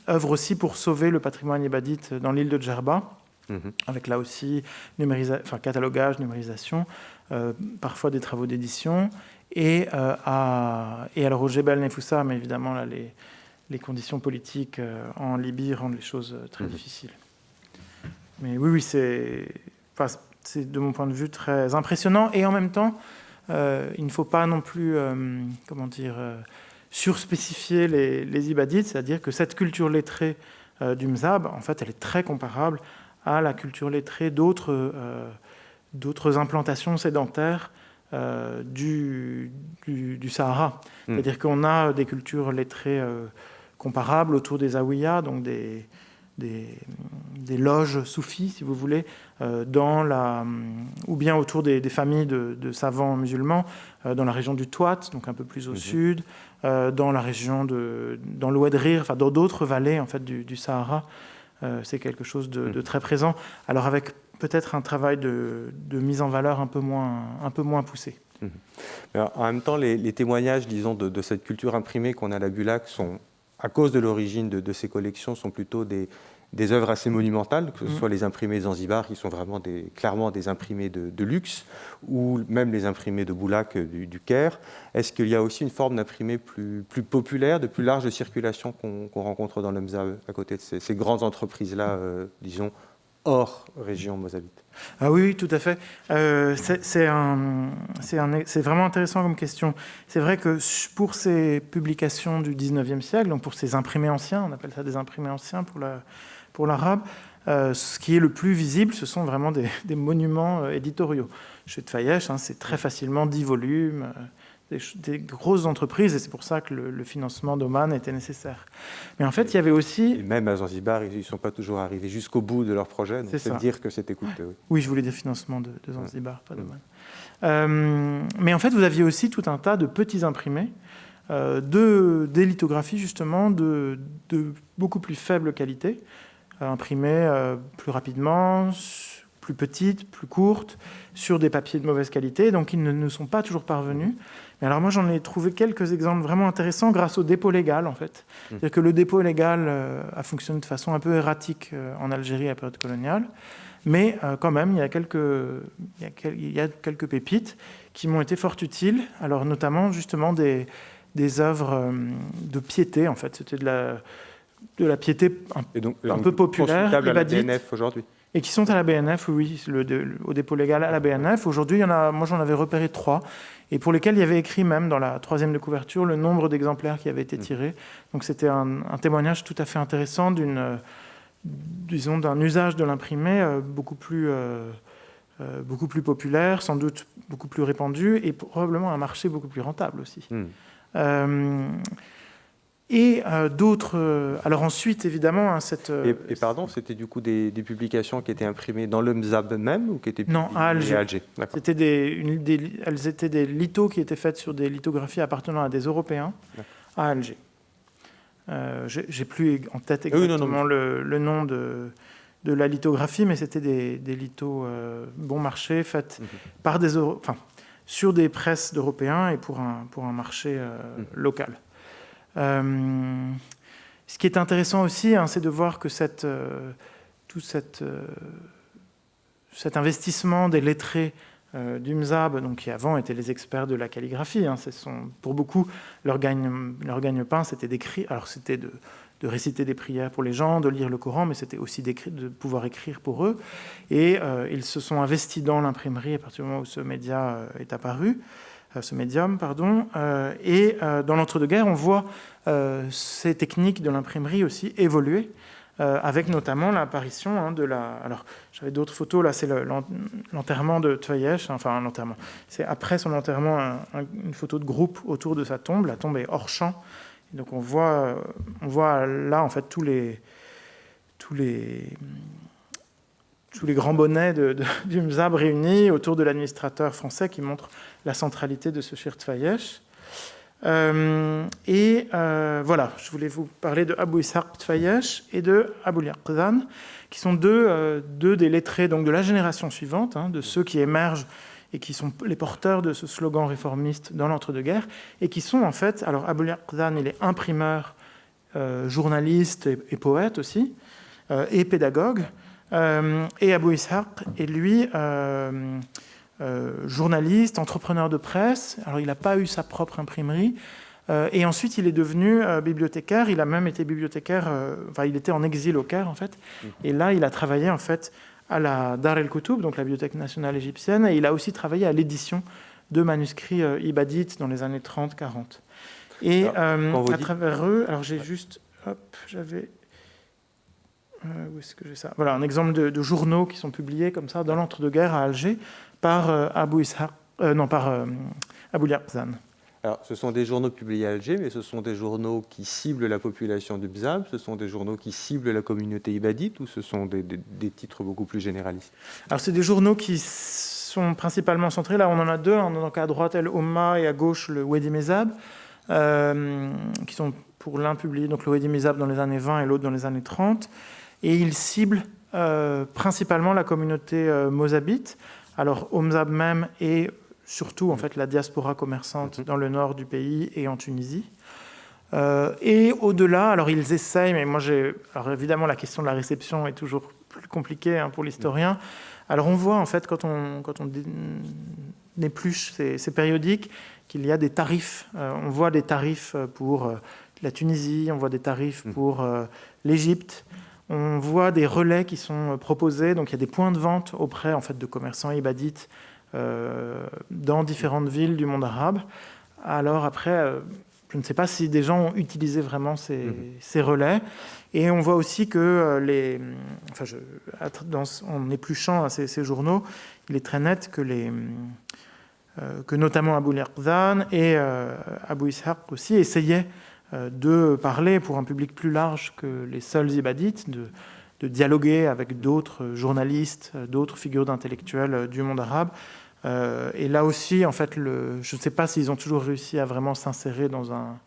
S2: œuvrent aussi pour sauver le patrimoine ibadite dans l'île de Djerba, mhm. avec là aussi enfin, catalogage, numérisation, parfois des travaux d'édition. Et, à, et alors au Jebel Nefoussa, mais évidemment là, les, les conditions politiques euh, en Libye rendent les choses euh, très mhm. difficiles. Mais oui, oui, c'est de mon point de vue très impressionnant. Et en même temps, euh, il ne faut pas non plus, comment dire, surspécifier les, les ibadites, c'est-à-dire que cette culture lettrée du Mzab, en fait, elle est très comparable à la culture lettrée d'autres d'autres implantations sédentaires du, du, Sahara. Hmm. C'est-à-dire qu'on a des cultures lettrées comparables autour des awiyas, donc des, des, loges soufis, si vous voulez, euh, dans la, ou bien autour des, familles de, savants musulmans, euh, dans la région du Touat, donc un peu plus au mhm. sud, euh, dans la région de, dans l'Ouedrir, enfin dans d'autres vallées en fait du, Sahara. c'est quelque chose de, mhm. très présent. Alors avec peut-être un travail de, mise en valeur un peu moins, un peu moins poussé.
S1: Mhm. en même temps, les, témoignages, disons, de, cette culture imprimée qu'on a à la Bulac sont à cause de l'origine de, ces collections, sont plutôt des, des œuvres assez monumentales, que ce mmh. soit les imprimés Zanzibar, qui sont vraiment des, clairement des imprimés de, luxe, ou même les imprimés de Boulac euh, du, Caire. Est-ce qu'il y a aussi une forme d'imprimé plus, plus populaire, de plus large circulation qu'on rencontre dans l'EMSA à côté de ces, grandes entreprises-là, euh, disons, hors région mozabite
S2: ah oui, tout à fait. Euh, c'est vraiment intéressant comme question. C'est vrai que pour ces publications du 19e siècle, donc pour ces imprimés anciens, on appelle ça des imprimés anciens pour l'arabe, euh, ce qui est le plus visible, ce sont vraiment des, monuments euh, éditoriaux. Chez Tfayesh, hein, c'est très facilement 10 volumes, des, grosses entreprises, et c'est pour ça que le, financement d'Oman était nécessaire. Mais en fait, il y avait aussi...
S1: Et même à Zanzibar, ils ne sont pas toujours arrivés jusqu'au bout de leur projet, donc c'est dire que c'était coûteux.
S2: Oui. je voulais dire financement de, Zanzibar, pas d'Oman. Euh, mais en fait, vous aviez aussi tout un tas de petits imprimés, euh, de, des lithographies justement de, de, beaucoup plus faible qualité, euh, imprimées euh, plus rapidement, plus petites, plus courtes, sur des papiers de mauvaise qualité, donc ils ne, ne sont pas toujours parvenus alors moi, j'en ai trouvé quelques exemples vraiment intéressants grâce au dépôt légal, en fait. Mmh. C'est-à-dire que le dépôt légal euh, a fonctionné de façon un peu erratique euh, en Algérie à la période coloniale, mais euh, quand même, il y, a quelques, il, y a, quelques pépites qui m'ont été fort utiles, alors notamment justement des, des œuvres de piété, en fait. C'était de la, de la piété un, peu populaire.
S1: à la aujourd'hui
S2: et qui sont à la BNF, oui, au dépôt légal à la BNF. Aujourd'hui, moi j'en avais repéré trois, et pour lesquels il y avait écrit même dans la troisième de couverture le nombre d'exemplaires qui avaient été mmh. tirés. Donc c'était un, témoignage tout à fait intéressant d'une, disons, d'un usage de l'imprimé euh, beaucoup plus, euh, euh, beaucoup plus populaire, sans doute beaucoup plus répandu, et probablement un marché beaucoup plus rentable aussi. Mmh. Et euh, d'autres. Euh, alors ensuite, évidemment, hein, cette.
S1: Euh, et, pardon, c'était du coup des, publications qui étaient imprimées dans le MZAB même ou qui étaient
S2: Non, à Alger. C'était des, elles étaient des lithos qui étaient faites sur des lithographies appartenant à des Européens à Alger. J'ai plus en tête exactement Le, nom de, de, la lithographie, mais c'était des, des lithos bon marché faites mhm. par des enfin, sur des presses d'Européens et pour un, pour un marché mhm. local. Euh, ce qui est intéressant aussi, hein, c'est de voir que euh, tout euh, cet investissement des lettrés du MZAB, donc qui avant étaient les experts de la calligraphie. Hein, sont, pour beaucoup, leur gagne-pain, c'était. Alors c'était de, réciter des prières pour les gens, de lire le Coran, mais c'était aussi de pouvoir écrire pour eux. Et ils se sont investis dans l'imprimerie à partir du moment où ce média est apparu. Euh, ce médium, pardon. Euh, et euh, dans l'entre-deux-guerres, on voit ces techniques de l'imprimerie aussi évoluer. avec notamment l'apparition hein, de la... Alors, j'avais d'autres photos, là, c'est l'enterrement de Tveyesh, enfin, l'enterrement. C'est après son enterrement, une photo de groupe autour de sa tombe. La tombe est hors champ. donc, on voit, on voit là, en fait, tous les... Tous les tous les grands bonnets du MZAB réunis autour de l'administrateur français qui montre la centralité de ce Fayesh. Euh, et euh, voilà, je voulais vous parler de Abu Ishaq Tfayesh et de Abu Yaqzan, qui sont deux, euh, deux, des lettrés donc, de la génération suivante, hein, de ceux qui émergent et qui sont les porteurs de ce slogan réformiste dans l'entre-deux-guerres, et qui sont en fait, alors Abu Yaqzan, il est imprimeur, journaliste et, et, poète aussi, et pédagogue, et Abu Ishaq est lui journaliste, entrepreneur de presse. Alors, il n'a pas eu sa propre imprimerie. Euh, et ensuite, il est devenu euh, bibliothécaire. Il a même été bibliothécaire. enfin, il était en exil au Caire, en fait. Et là, il a travaillé, en fait, à la Dar el Koutoub, donc la Bibliothèque nationale égyptienne. Et il a aussi travaillé à l'édition de manuscrits ibadites dans les années 30-40. Et à travers eux, alors j'ai juste, hop, j'avais, où est-ce que j'ai ça? Voilà, un exemple de, de, journaux qui sont publiés comme ça dans l'entre-deux-guerres à Alger par euh, Abu Ishaq, euh, non, par euh, Abu Yarzan.
S1: Alors, ce sont des journaux publiés à Alger, mais ce sont des journaux qui ciblent la population du Bzab, ce sont des journaux qui ciblent la communauté ibadite, ou ce sont des, titres beaucoup plus généralistes?
S2: Alors, c'est des journaux qui sont principalement centrés, là. On en a deux, hein, donc à droite El Omma et à gauche le Wadi Mezab, qui sont pour l'un publiés, donc le Wadi Mezab dans les années 20 et l'autre dans les années 30, et ils ciblent principalement la communauté mozabite, alors, Omzab même et surtout en fait la diaspora commerçante mhm. dans le nord du pays et en Tunisie. Euh, et au-delà, alors ils essayent, mais moi j'ai. Alors évidemment, la question de la réception est toujours plus compliquée hein, pour l'historien. Alors on voit en fait quand on, quand on épluche ces, périodiques qu'il y a des tarifs. Euh, on voit des tarifs pour euh, la Tunisie, on voit des tarifs mhm. pour l'Égypte, on voit des relais qui sont proposés, donc il y a des points de vente auprès en fait, de commerçants ibadites euh, dans différentes villes du monde arabe. Alors après, euh, je ne sais pas si des gens ont utilisé vraiment ces, mhm. relais. Et on voit aussi que euh, les, enfin, je, dans, en épluchant à ces, journaux, il est très net que les que notamment Abu Lirzan et Abu Ishaq aussi essayaient euh, de parler pour un public plus large que les seuls ibadites, de, dialoguer avec d'autres journalistes, d'autres figures d'intellectuels du monde arabe. Euh, et là aussi, en fait, je ne sais pas s'ils ont toujours réussi à vraiment s'insérer dans un,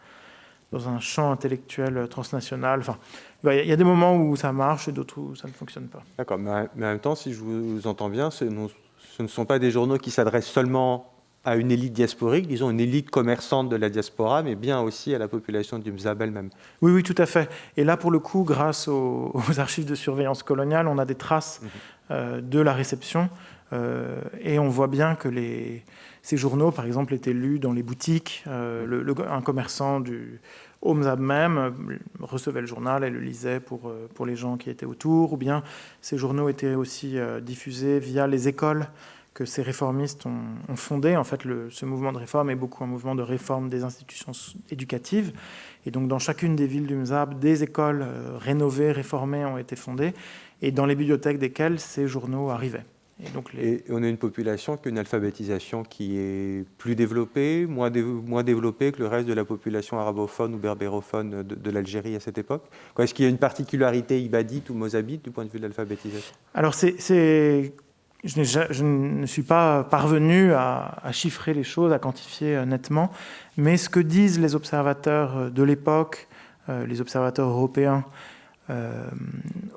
S2: dans un champ intellectuel transnational. Enfin, il y a des moments où ça marche et d'autres où ça ne fonctionne pas.
S1: D'accord, mais en même temps, si je vous entends bien, ce ne sont pas des journaux qui s'adressent seulement à une élite diasporique, disons une élite commerçante de la diaspora, mais bien aussi à la population du Mzab elle-même.
S2: Oui, oui, tout à fait. Et là, pour le coup, grâce aux, archives de surveillance coloniale, on a des traces mhm. euh, de la réception. Euh, et on voit bien que les, ces journaux, par exemple, étaient lus dans les boutiques. Euh, le, un commerçant du, Omzab même recevait le journal et le lisait pour, pour les gens qui étaient autour, ou bien ces journaux étaient aussi diffusés via les écoles que ces réformistes ont, fondé. En fait, le, ce mouvement de réforme est beaucoup un mouvement de réforme des institutions éducatives. Et donc, dans chacune des villes du Mzab, des écoles euh, rénovées, réformées ont été fondées, et dans les bibliothèques desquelles ces journaux arrivaient.
S1: Et, donc et on a une population qui a une alphabétisation qui est plus développée, moins, moins développée que le reste de la population arabophone ou berbérophone de, de l'Algérie à cette époque Est-ce qu'il y a une particularité ibadite ou mozabite du point de vue de l'alphabétisation?
S2: Alors, c'est je, ne suis pas parvenu à, chiffrer les choses, à quantifier euh, nettement, mais ce que disent les observateurs euh, de l'époque, euh, les observateurs européens,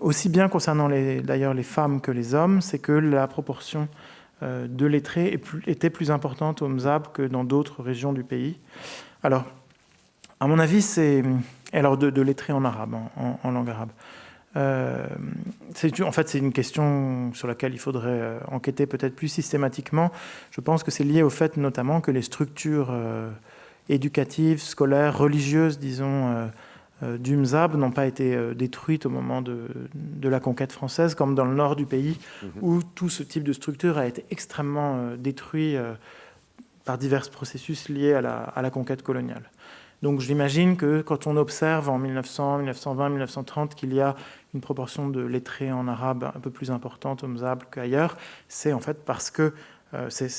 S2: aussi bien concernant d'ailleurs les femmes que les hommes, c'est que la proportion de lettrés était plus importante au Mzab que dans d'autres régions du pays. Alors, à mon avis, c'est... Alors, de, lettrés en arabe, en langue arabe. Euh, en fait, c'est une question sur laquelle il faudrait euh, enquêter peut-être plus systématiquement. Je pense que c'est lié au fait notamment que les structures euh, éducatives, scolaires, religieuses, disons, du Mzab n'ont pas été détruites au moment de, la conquête française, comme dans le nord du pays, mhm. où tout ce type de structure a été extrêmement détruit par divers processus liés à la, à la conquête coloniale. Donc j'imagine que quand on observe en 1900, 1920, 1930 qu'il y a une proportion de lettrés en arabe un peu plus importante au Mzab qu'ailleurs, c'est en fait parce que euh, c'est,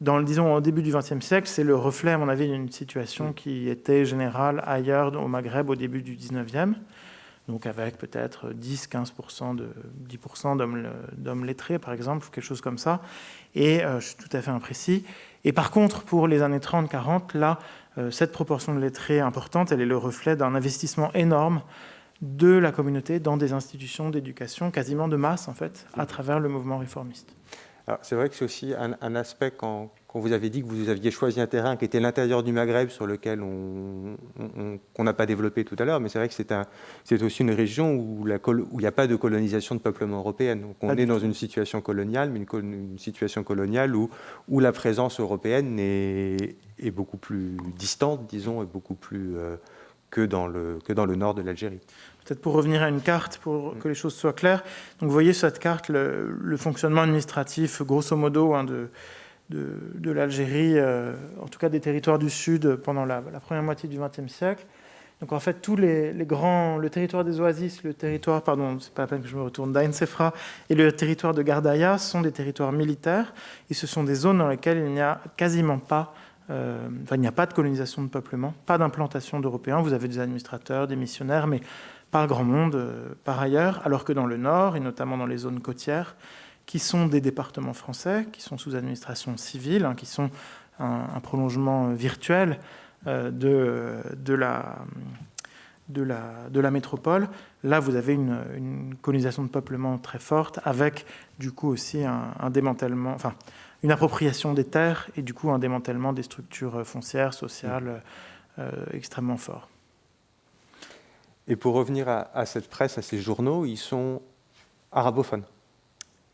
S2: dans, disons, au début du XXe siècle, c'est le reflet, à mon avis, d'une situation qui était générale ailleurs au Maghreb au début du XIXe, donc avec peut-être 10-15% de 10% d'hommes lettrés, par exemple, quelque chose comme ça. Et euh, je suis tout à fait imprécis. Et par contre, pour les années 30-40, là, euh, cette proportion de lettrés importante, elle est le reflet d'un investissement énorme de la communauté dans des institutions d'éducation quasiment de masse, en fait, à travers le mouvement réformiste.
S1: C'est vrai que c'est aussi un, aspect quand, vous avez dit que vous aviez choisi un terrain qui était l'intérieur du Maghreb sur lequel on n'a pas développé tout à l'heure, mais c'est vrai que c'est aussi une région où, il n'y a pas de colonisation de peuplement européenne. Donc on est dans une situation coloniale, mais une, situation coloniale où, où la présence européenne est, est, beaucoup plus distante, disons, et beaucoup plus... Euh, que dans le, nord de l'Algérie.
S2: Peut-être pour revenir à une carte, pour que les choses soient claires. Donc vous voyez sur cette carte le, fonctionnement administratif, grosso modo, hein, de, de, l'Algérie, euh, en tout cas des territoires du Sud, pendant la, première moitié du XXe siècle. Donc en fait, tous les, grands, le territoire des Oasis, le territoire, pardon, c'est pas la peine que je me retourne, d'Ain Sefra et le territoire de Gardaïa sont des territoires militaires et ce sont des zones dans lesquelles il n'y a quasiment pas euh, il n'y a pas de colonisation de peuplement, pas d'implantation d'Européens. Vous avez des administrateurs, des missionnaires, mais pas grand monde euh, par ailleurs. Alors que dans le nord, et notamment dans les zones côtières, qui sont des départements français, qui sont sous administration civile, hein, qui sont un, prolongement virtuel euh, de, de, la, de, la, de la métropole, là vous avez une, colonisation de peuplement très forte, avec du coup aussi un, un démantèlement, enfin une appropriation des terres et du coup un démantèlement des structures foncières, sociales euh, extrêmement fort.
S1: Et pour revenir à, cette presse, à ces journaux, ils sont arabophones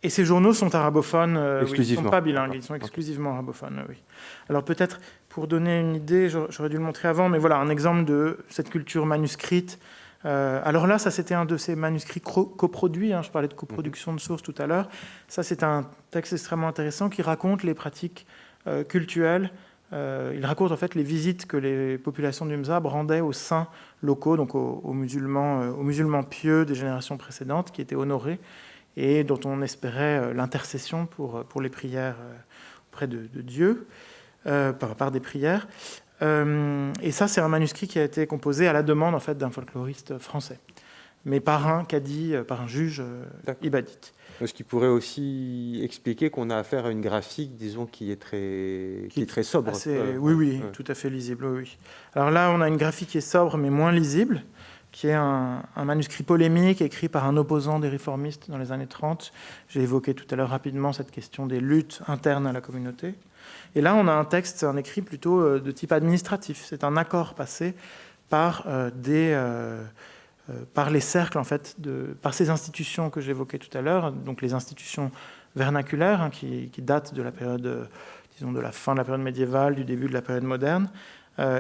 S2: et ces journaux sont arabophones, euh, ils ne sont pas bilingues, ils sont exclusivement arabophones, oui. Alors peut-être, pour donner une idée, j'aurais dû le montrer avant, mais voilà, un exemple de cette culture manuscrite euh, alors là, ça c'était un de ces manuscrits coproduits, hein, je parlais de coproduction de sources tout à l'heure. Ça c'est un texte extrêmement intéressant qui raconte les pratiques euh, cultuelles. Euh, il raconte en fait les visites que les populations du Mzab rendaient aux saints locaux, donc aux, musulmans, aux musulmans pieux des générations précédentes qui étaient honorés et dont on espérait l'intercession pour les prières auprès de, Dieu, par, par, des prières. Euh, et ça, c'est un manuscrit qui a été composé à la demande en fait, d'un folkloriste français, mais par un cadi, euh, par un juge euh, ibadite.
S1: Ce qui pourrait aussi expliquer qu'on a affaire à une graphique, disons, qui est très, qui, est très sobre.
S2: oui, oui, tout à fait lisible. Oui. Alors là, on a une graphique qui est sobre, mais moins lisible, qui est un, manuscrit polémique écrit par un opposant des réformistes dans les années 30. J'ai évoqué tout à l'heure rapidement cette question des luttes internes à la communauté. Et là, on a un texte, un écrit plutôt euh, de type administratif. C'est un accord passé par, euh, des, euh, par les cercles, en fait, par ces institutions que j'évoquais tout à l'heure, donc les institutions vernaculaires, hein, qui, datent de la période, disons, de la fin de la période médiévale, du début de la période moderne,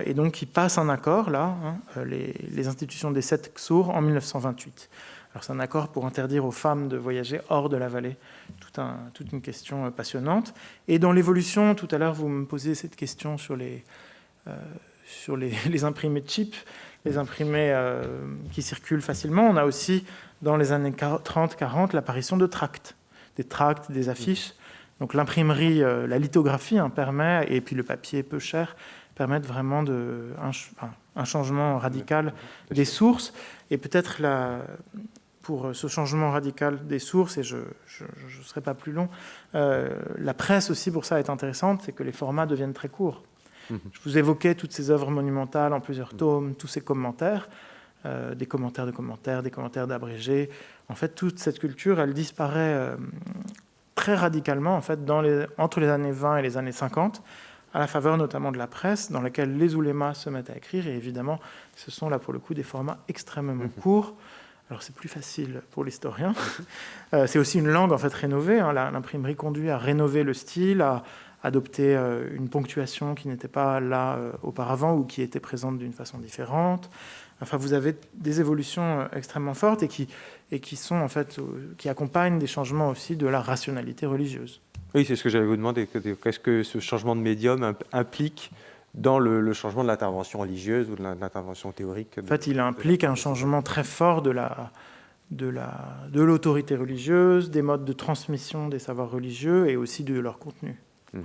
S2: et donc qui passent un accord, là, hein, les, institutions des sept XOR, en 1928. Alors c'est un accord pour interdire aux femmes de voyager hors de la vallée, toute une question passionnante. Et dans l'évolution, tout à l'heure, vous me posez cette question sur les, sur les, les imprimés chip, les imprimés qui circulent facilement. On a aussi, dans les années 30-40, l'apparition de tracts, des tracts, des affiches, donc l'imprimerie, euh, la lithographie hein, permet, et puis le papier peu cher, permettent vraiment de, un, changement radical des sources. Et peut-être pour ce changement radical des sources, et je ne serai pas plus long, euh, la presse aussi pour ça est intéressante, c'est que les formats deviennent très courts. Mhm. Je vous évoquais toutes ces œuvres monumentales en plusieurs tomes, tous ces commentaires, euh, des commentaires de commentaires, des commentaires d'abrégés. En fait, toute cette culture, elle disparaît très radicalement en fait, dans les, entre les années 20 et les années 50, à la faveur notamment de la presse, dans laquelle les oulémas se mettent à écrire. Et évidemment, ce sont là pour le coup des formats extrêmement mhm. courts. Alors c'est plus facile pour l'historien. Euh, c'est aussi une langue en fait rénovée. Hein. L'imprimerie conduit à rénover le style, à adopter euh, une ponctuation qui n'était pas là euh, auparavant ou qui était présente d'une façon différente. Enfin, vous avez des évolutions extrêmement fortes et qui et qui sont en fait qui accompagnent des changements aussi de la rationalité religieuse.
S1: Oui, c'est ce que j'allais vous demander. Qu'est-ce que ce changement de médium implique dans le, changement de l'intervention religieuse ou de l'intervention théorique
S2: En fait, il implique un changement très fort de la de l'autorité de religieuse, des modes de transmission des savoirs religieux et aussi de leur contenu. Mmh.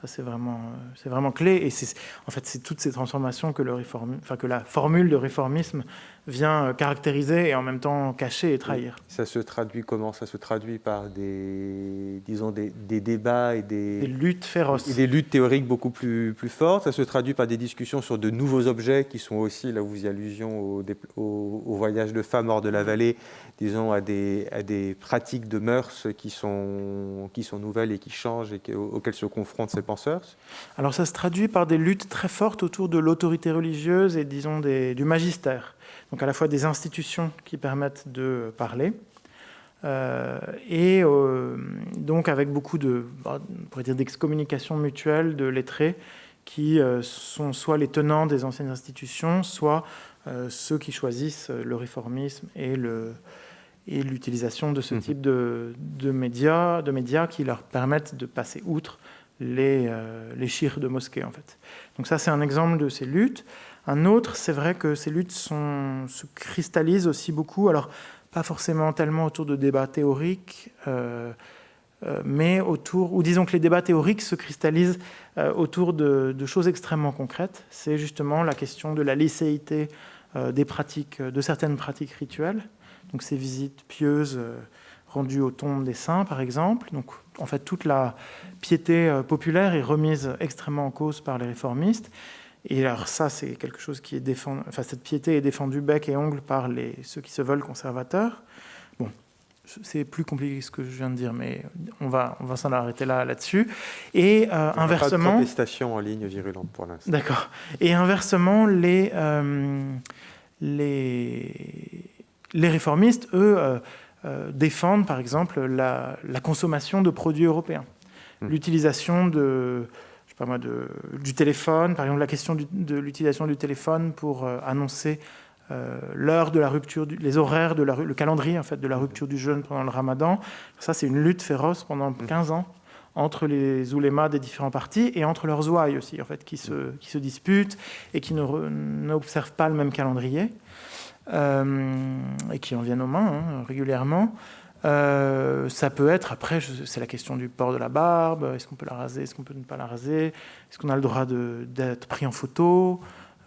S2: Ça, c'est vraiment, euh, c'est vraiment clé. Et c'est, en fait, c'est toutes ces transformations que, le enfin, que la formule de réformisme vient euh, caractériser et en même temps cacher et trahir.
S1: Ça se traduit comment? Ça se traduit par des, disons, des, débats et des,
S2: des, luttes féroces.
S1: Et des luttes théoriques beaucoup plus, plus fortes. Ça se traduit par des discussions sur de nouveaux objets qui sont aussi, là où vous y allusion au, au, au voyage de femmes hors de la vallée, disons, à des, à des pratiques de mœurs qui sont, qui sont nouvelles et qui changent et auxquelles se confrontent ces penseurs
S2: Alors ça se traduit par des luttes très fortes autour de l'autorité religieuse et, disons, des, du magistère. Donc à la fois des institutions qui permettent de parler, euh, et euh, donc avec beaucoup de, bah, d'excommunication mutuelle de lettrés qui euh, sont soit les tenants des anciennes institutions, soit ceux qui choisissent le réformisme et le, et l'utilisation de ce mmh. type de, médias, de médias qui leur permettent de passer outre les, les chires de mosquée. En fait. Donc ça, c'est un exemple de ces luttes. Un autre, c'est vrai que ces luttes se cristallisent aussi beaucoup, alors pas forcément tellement autour de débats théoriques, euh, euh, mais autour, ou disons que les débats théoriques se cristallisent autour de, choses extrêmement concrètes. C'est justement la question de la licéité des pratiques, de certaines pratiques rituelles donc ces visites pieuses euh, rendues aux tombes des saints, par exemple. Donc, en fait, toute la piété euh, populaire est remise extrêmement en cause par les réformistes. Et alors ça, c'est quelque chose qui est défendu... Enfin, cette piété est défendue bec et ongle par les... ceux qui se veulent conservateurs. Bon, c'est plus compliqué que ce que je viens de dire, mais on va, on va s'en arrêter là, là-dessus. Et euh, inversement...
S1: Pas de protestation en ligne virulente pour l'instant.
S2: D'accord. Et inversement, les... les les réformistes, eux, euh, euh, défendent par exemple la, consommation de produits européens, hmm. l'utilisation de, pas moi, de, du téléphone, par exemple la question de l'utilisation du téléphone pour euh, annoncer l'heure de la rupture, les horaires, de la, le calendrier en fait de la rupture du jeûne pendant le Ramadan. Ça, c'est une lutte féroce pendant 15 hmm. ans entre les oulémas des différents partis et entre leurs ouailles aussi, en fait, qui se, qui se disputent et qui n'observent pas le même calendrier. Euh, et qui en viennent aux mains hein, régulièrement. Euh, ça peut être, après, c'est la question du port de la barbe, est-ce qu'on peut la raser, est-ce qu'on peut ne pas la raser, est-ce qu'on a le droit d'être pris en photo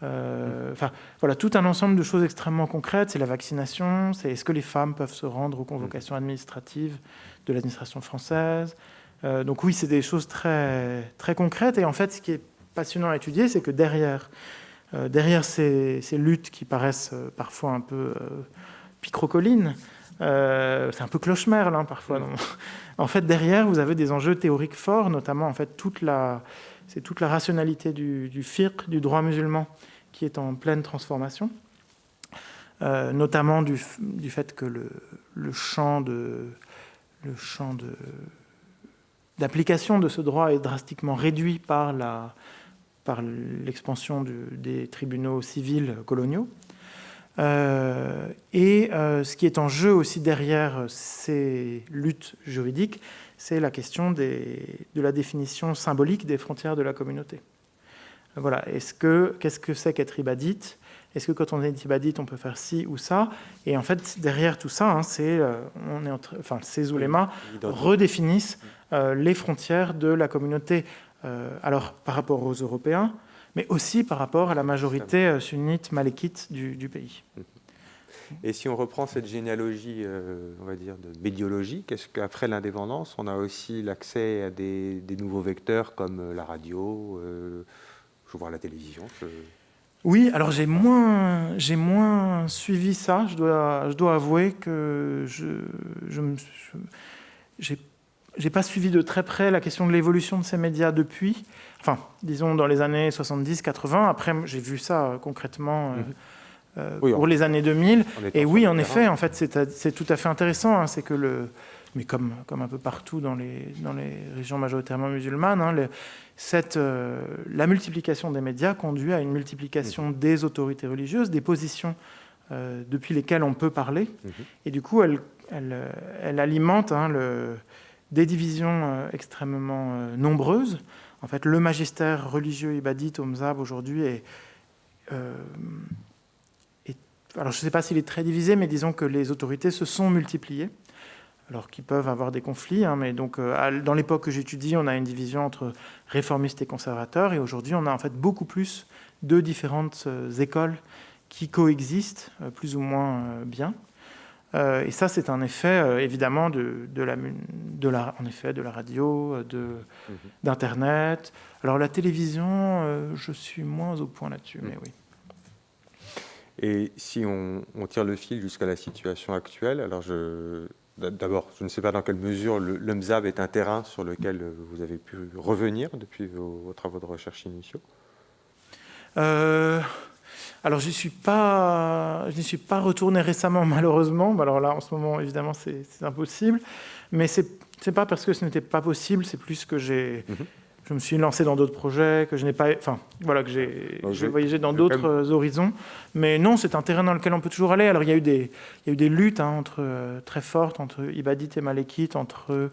S2: euh, Enfin, voilà, tout un ensemble de choses extrêmement concrètes. C'est la vaccination, c'est est-ce que les femmes peuvent se rendre aux convocations administratives de l'administration française Donc oui, c'est des choses très, très concrètes. Et en fait, ce qui est passionnant à étudier, c'est que derrière euh, derrière ces, luttes qui paraissent euh, parfois un peu euh, c'est un peu cloche-merle hein, parfois. En fait, derrière, vous avez des enjeux théoriques forts, notamment en fait toute la, c'est toute la rationalité du, du fiqh, du droit musulman, qui est en pleine transformation, notamment du, du, fait que le, le champ de le champ de d'application de ce droit est drastiquement réduit par la par l'expansion des tribunaux civils coloniaux. Euh, et euh, ce qui est en jeu aussi derrière ces luttes juridiques, c'est la question des, de la définition symbolique des frontières de la communauté. Voilà. Est-ce que qu'est-ce que c'est qu'être ibadite Est-ce que quand on est ibadite, on peut faire ci ou ça? Et en fait, derrière tout ça, hein, c'est euh, on est enfin, ces oulémas redéfinissent les frontières de la communauté. alors par rapport aux Européens, mais aussi par rapport à la majorité euh, sunnite malékite du, pays.
S1: Et si on reprend cette généalogie, euh, on va dire, de médiologie, qu'est-ce qu'après l'indépendance, on a aussi l'accès à des, nouveaux vecteurs comme euh, la radio, je vois la télévision
S2: Oui, alors j'ai moins, j'ai moins suivi ça. Je dois, je dois avouer que je, je, je j'ai pas suivi de très près la question de l'évolution de ces médias depuis enfin, disons dans les années 70-80. Après, j'ai vu ça euh, concrètement euh, mhm. euh, pour les années 2000. Et oui, en effet, en fait, c'est tout à fait intéressant. Hein, c'est que le, mais comme, comme un peu partout dans les, dans les régions majoritairement musulmanes, hein, cette, la multiplication des médias conduit à une multiplication mhm. des autorités religieuses, des positions depuis lesquelles on peut parler. Mhm. Et du coup, elle, elle, elle alimente hein, le, des divisions extrêmement nombreuses. En fait, le magistère religieux ibadite au Mzab aujourd'hui est, euh, Alors, je ne sais pas s'il est très divisé, mais disons que les autorités se sont multipliées, alors qu'ils peuvent avoir des conflits. Hein, mais donc, euh, dans l'époque que j'étudie, on a une division entre réformistes et conservateurs, et aujourd'hui, on a en fait beaucoup plus de différentes euh, écoles qui coexistent plus ou moins bien. Euh, et ça, c'est un effet, euh, évidemment, de, la, de, la, en effet, de la radio, euh, mhm. d'Internet. Alors, la télévision, je suis moins au point là-dessus, mais oui.
S1: Et si on, tire le fil jusqu'à la situation actuelle, alors je, d'abord, je ne sais pas dans quelle mesure le, le, MZAB est un terrain sur lequel vous avez pu revenir depuis vos, travaux de recherche initiaux?
S2: Alors, je n'y suis, pas, je suis pas retourné récemment, malheureusement. Alors là, en ce moment, évidemment, c'est impossible. Mais ce n'est pas parce que ce n'était pas possible, c'est plus que j'ai... Mhm. Je me suis lancé dans d'autres projets, que je n'ai pas... Enfin, voilà, que j'ai voyagé dans d'autres horizons. Mais non, c'est un terrain dans lequel on peut toujours aller. Alors, il y a eu des, il y a eu des luttes hein, entre, euh, très fortes entre Ibadite et Malekite, entre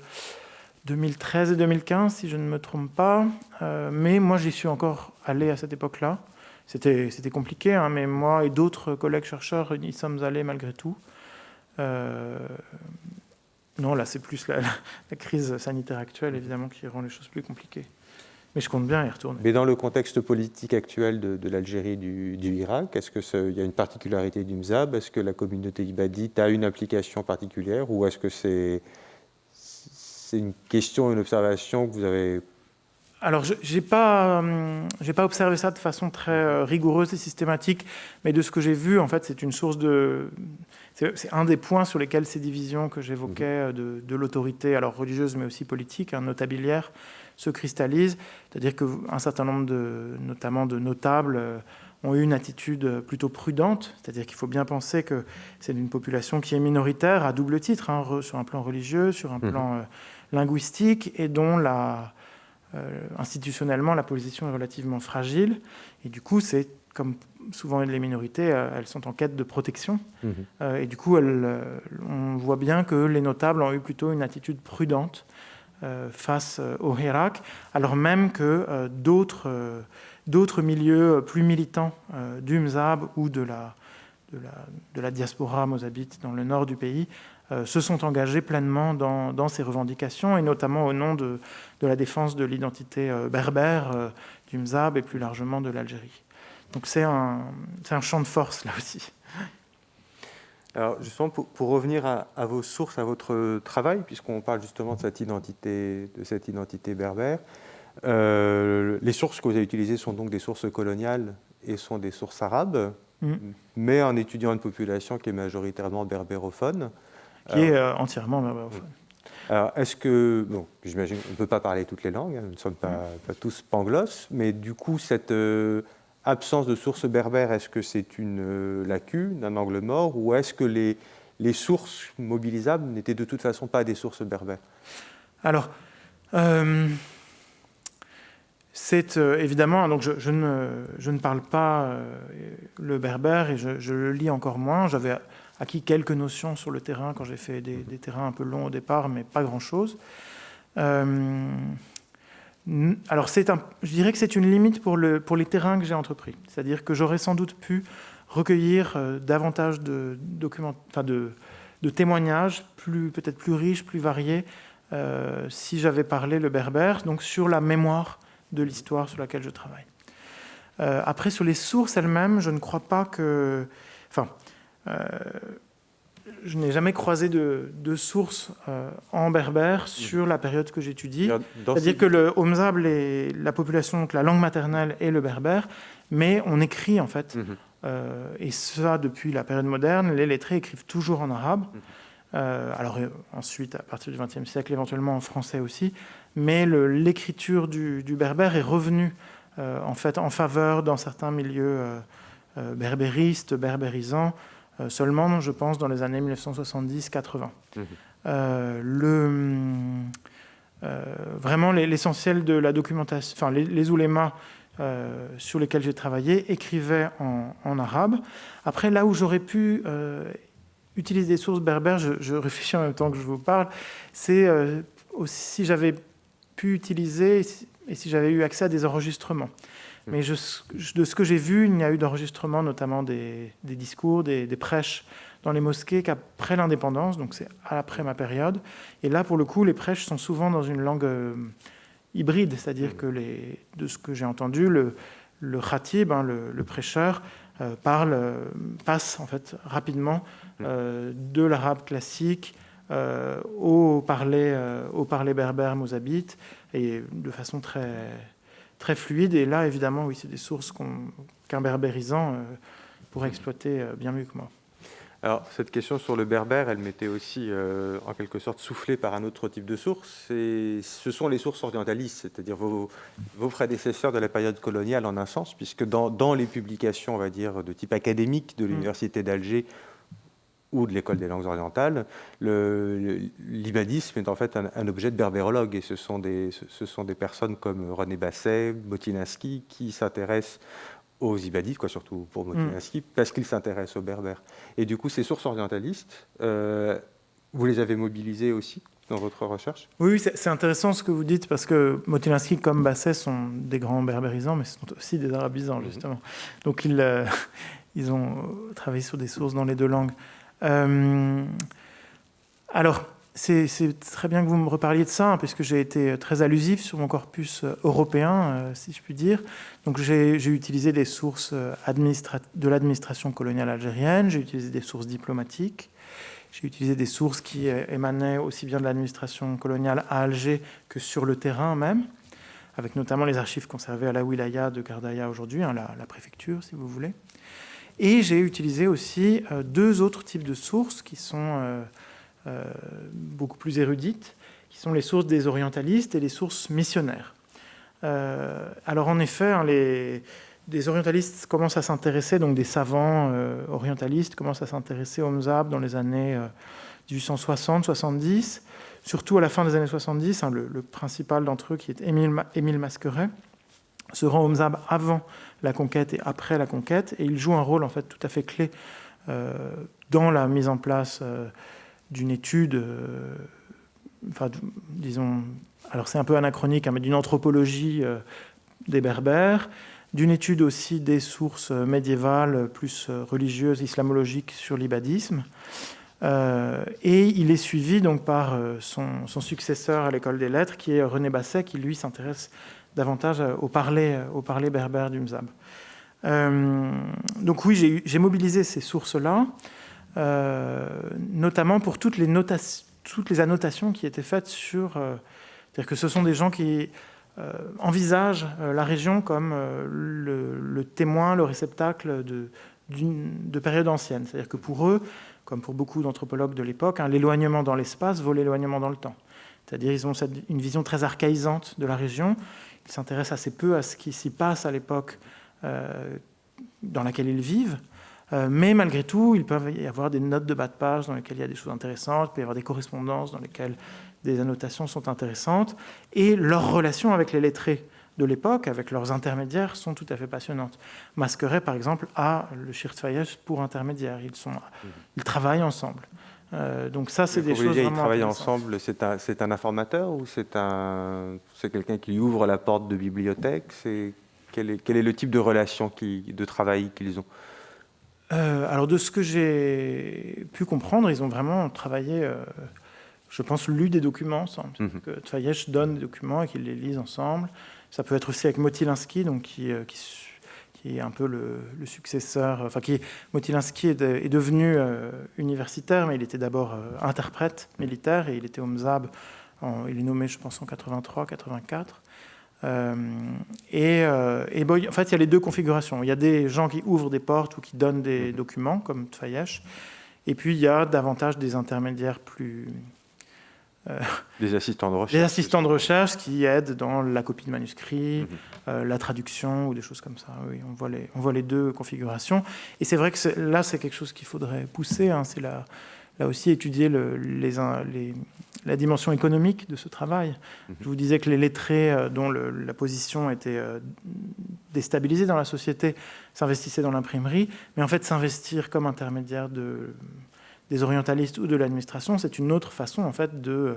S2: 2013 et 2015, si je ne me trompe pas. Euh, mais moi, j'y suis encore allé à cette époque-là. C'était compliqué, hein, mais moi et d'autres collègues chercheurs y sommes allés malgré tout. Euh, non, là, c'est plus la, crise sanitaire actuelle, évidemment, qui rend les choses plus compliquées. Mais je compte bien y retourner.
S1: Mais dans le contexte politique actuel de, l'Algérie du, du, Irak, est-ce qu'il y a une particularité du MZAB? Est-ce que la communauté ibadite a une application particulière Ou est-ce que c'est une question, une observation que vous avez
S2: alors, je n'ai pas, hum, pas observé ça de façon très euh, rigoureuse et systématique, mais de ce que j'ai vu, en fait, c'est une source de... C'est un des points sur lesquels ces divisions que j'évoquais mhm. de, l'autorité, alors religieuse, mais aussi politique, hein, notabilière, se cristallisent. C'est-à-dire qu'un certain nombre, de, notamment de notables, euh, ont eu une attitude plutôt prudente. C'est-à-dire qu'il faut bien penser que c'est une population qui est minoritaire à double titre, hein, sur un plan religieux, sur un mhm. plan euh, linguistique, et dont la euh, institutionnellement, la position est relativement fragile. Et du coup, c'est comme souvent les minorités, euh, elles sont en quête de protection. Mhm. Euh, et du coup, on voit bien que les notables ont eu plutôt une attitude prudente face au Hirak, alors même que d'autres d'autres milieux plus militants du Mzab ou de la, de la, de la diaspora mozabite dans le nord du pays euh, se sont engagés pleinement dans, ces revendications, et notamment au nom de, la défense de l'identité euh, berbère euh, du Mzab et plus largement de l'Algérie. Donc c'est un, un, champ de force là aussi.
S1: Alors justement, pour, revenir à, vos sources, à votre travail, puisqu'on parle justement de cette identité, de cette identité berbère, les sources que vous avez utilisées sont donc des sources coloniales et sont des sources arabes, mm. mais en étudiant une population qui est majoritairement berbérophone
S2: qui est euh, entièrement
S1: Alors, est-ce que, bon, j'imagine qu'on ne peut pas parler toutes les langues, hein, nous ne sommes pas, tous panglosses, mais du coup, cette euh, absence de sources berbères, est-ce que c'est une euh, lacune, un angle mort, ou est-ce que les, les sources mobilisables n'étaient de toute façon pas des sources berbères?
S2: Alors, c'est évidemment, donc je, ne, je, ne, parle pas le berbère et je, le lis encore moins. J'avais acquis quelques notions sur le terrain quand j'ai fait des, terrains un peu longs au départ, mais pas grand-chose. alors, un, je dirais que c'est une limite pour, le, pour les terrains que j'ai entrepris. C'est-à-dire que j'aurais sans doute pu recueillir euh, davantage de, documents, enfin de, de témoignages, peut-être plus riches, plus variés, euh, si j'avais parlé le berbère, donc sur la mémoire de l'histoire sur laquelle je travaille. Euh, après, sur les sources elles-mêmes, je ne crois pas que... Enfin, je n'ai jamais croisé de, de sources en berbère sur la période que j'étudie. C'est-à-dire que le Homzab, la population, donc la langue maternelle est le berbère, mais on écrit en fait mhm. Euh, et ça depuis la période moderne. Les lettrés écrivent toujours en arabe. Euh, alors euh, ensuite, à partir du XXe siècle, éventuellement en français aussi. Mais l'écriture du, berbère est revenue en fait en faveur dans certains milieux berbéristes, berbérisants, seulement, je pense, dans les années 1970-80. Mhm. le vraiment l'essentiel de la documentation, enfin les, les oulémas euh, sur lesquels j'ai travaillé écrivaient en, arabe. Après, là où j'aurais pu euh, utiliser des sources berbères, je, réfléchis en même temps que je vous parle, c'est euh, si j'avais pu utiliser et si j'avais eu accès à des enregistrements. Mmh. Mais de ce que j'ai vu, il n'y a eu d'enregistrement, notamment des, discours, des, prêches dans les mosquées qu'après l'indépendance, donc c'est après ma période. Et là, pour le coup, les prêches sont souvent dans une langue hybride, c'est-à-dire que les, de ce que j'ai entendu, le, le khatib, hein, le, prêcheur, euh, parle, euh, passe en fait rapidement euh, de l'arabe classique au parler, au parler berbère mozabite et de façon très, très fluide. Et là, évidemment, oui, c'est des sources qu'un berbérisant pourrait exploiter bien mieux que moi.
S1: Alors, cette question sur le berbère, elle m'était aussi euh, en quelque sorte soufflée par un autre type de source. Et ce sont les sources orientalistes, c'est-à-dire vos, prédécesseurs de la période coloniale en un sens, puisque dans, les publications, on va dire, de type académique de mm. l'Université d'Alger ou de l'École des langues orientales, l'ibadisme est en fait un, objet de berbérologue. Et ce sont, des, ce sont des personnes comme René Basset, Botinski, qui s'intéressent aux ibadites, quoi, surtout pour Motinski, mm. parce qu'ils s'intéressent aux berbères. Et du coup, ces sources orientalistes, euh, vous les avez mobilisées aussi dans votre recherche?
S2: Oui, c'est intéressant ce que vous dites, parce que Motinski comme Basset sont des grands berbérisants, mais sont aussi des arabisants, mm-hmm. justement. Donc, ils, euh, ils ont travaillé sur des sources dans les deux langues. Euh, alors, c'est très bien que vous me reparliez de ça, hein, puisque j'ai été très allusif sur mon corpus euh, européen, euh, si je puis dire. Donc j'ai utilisé des sources de l'administration coloniale algérienne, j'ai utilisé des sources diplomatiques, j'ai utilisé des sources qui émanaient aussi bien de l'administration coloniale à Alger que sur le terrain même, avec notamment les archives conservées à la wilaya de Gardaya aujourd'hui, hein, la, préfecture si vous voulez. Et j'ai utilisé aussi deux autres types de sources qui sont... Euh, beaucoup plus érudites, qui sont les sources des orientalistes et les sources missionnaires. Euh, alors en effet, hein, les, des orientalistes commencent à s'intéresser, donc des savants euh, orientalistes commencent à s'intéresser au mzab dans les années 1860-70, surtout à la fin des années 70. Hein, le, principal d'entre eux, qui est Émile, Émile Masqueret, se rend au mzab avant la conquête et après la conquête, et il joue un rôle en fait tout à fait clé dans la mise en place d'une étude, euh, enfin, disons, alors c'est un peu anachronique, hein, mais d'une anthropologie euh, des Berbères, d'une étude aussi des sources médiévales plus religieuses, islamologiques sur l'ibadisme. Euh, et il est suivi donc par son, successeur à l'école des lettres, qui est René Basset, qui lui s'intéresse davantage au parler, au parler berbère du Mzab. donc oui, j'ai mobilisé ces sources-là. Euh, notamment pour toutes les, toutes les annotations qui étaient faites sur... Euh, c'est-à-dire que ce sont des gens qui euh, envisagent la région comme le, témoin, le réceptacle de, de périodes anciennes. C'est-à-dire que pour eux, comme pour beaucoup d'anthropologues de l'époque, hein, l'éloignement dans l'espace vaut l'éloignement dans le temps. C'est-à-dire qu'ils ont une vision très archaïsante de la région. Ils s'intéressent assez peu à ce qui s'y passe à l'époque dans laquelle ils vivent. Euh, mais malgré tout, il peut y avoir des notes de bas de page dans lesquelles il y a des choses intéressantes, il peut y avoir des correspondances dans lesquelles des annotations sont intéressantes, et leur relation avec les lettrés de l'époque, avec leurs intermédiaires, sont tout à fait passionnantes. Masqueret, par exemple, a le Schirtfeyesh pour intermédiaire. Ils, sont, ils travaillent ensemble. Euh, donc ça, c'est des choses
S1: vraiment Ils travaillent ensemble, c'est un, un, informateur ou c'est quelqu'un qui ouvre la porte de bibliothèque? Quel est, quel est le type de relation, qui, de travail qu'ils ont?
S2: Euh, Alors, de ce que j'ai pu comprendre, ils ont vraiment travaillé, euh, je pense, lu des documents ensemble. Mm -hmm. donne des documents et qu'ils les lisent ensemble. Ça peut être aussi avec Motilinski, donc qui, qui qui est un peu le, successeur, enfin qui Motilinski est, est devenu euh, universitaire, mais il était d'abord euh, interprète militaire et il était au MZAB, il est nommé je pense en 83, 84. Euh, et, en fait, il y a les deux configurations. Il y a des gens qui ouvrent des portes ou qui donnent des documents, comme Tfayesh, et puis il y a davantage des intermédiaires plus,
S1: des assistants de recherche.
S2: Des assistants de recherche qui aident dans la copie de manuscrits, mhm. euh, la traduction ou des choses comme ça. Oui, on voit les, on voit les deux configurations. Et c'est vrai que là, c'est quelque chose qu'il faudrait pousser. Hein. c'est là, là aussi étudier le, les, les, la dimension économique de ce travail. Mhm. Je vous disais que les lettrés euh, dont la position était euh, déstabilisée dans la société s'investissaient dans l'imprimerie, mais en fait s'investir comme intermédiaire de des orientalistes ou de l'administration, c'est une autre façon en fait de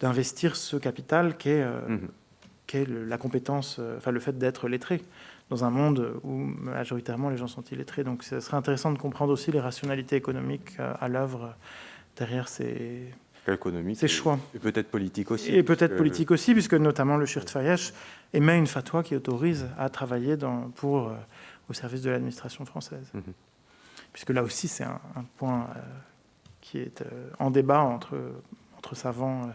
S2: d'investir ce capital qui est, euh, mhm. la compétence, euh, enfin le fait d'être lettré dans un monde où majoritairement les gens sont illettrés. Donc ce serait intéressant de comprendre aussi les rationalités économiques euh, à l'œuvre derrière ces, ces choix.
S1: Et peut-être politique aussi.
S2: Et peut-être politique aussi, puisque notamment le Shirt Fayesh émet une fatwa qui autorise à travailler dans, pour, au service de l'administration française. Mhm. Puisque là aussi, c'est un, point qui est euh, en débat entre, entre savants. Euh,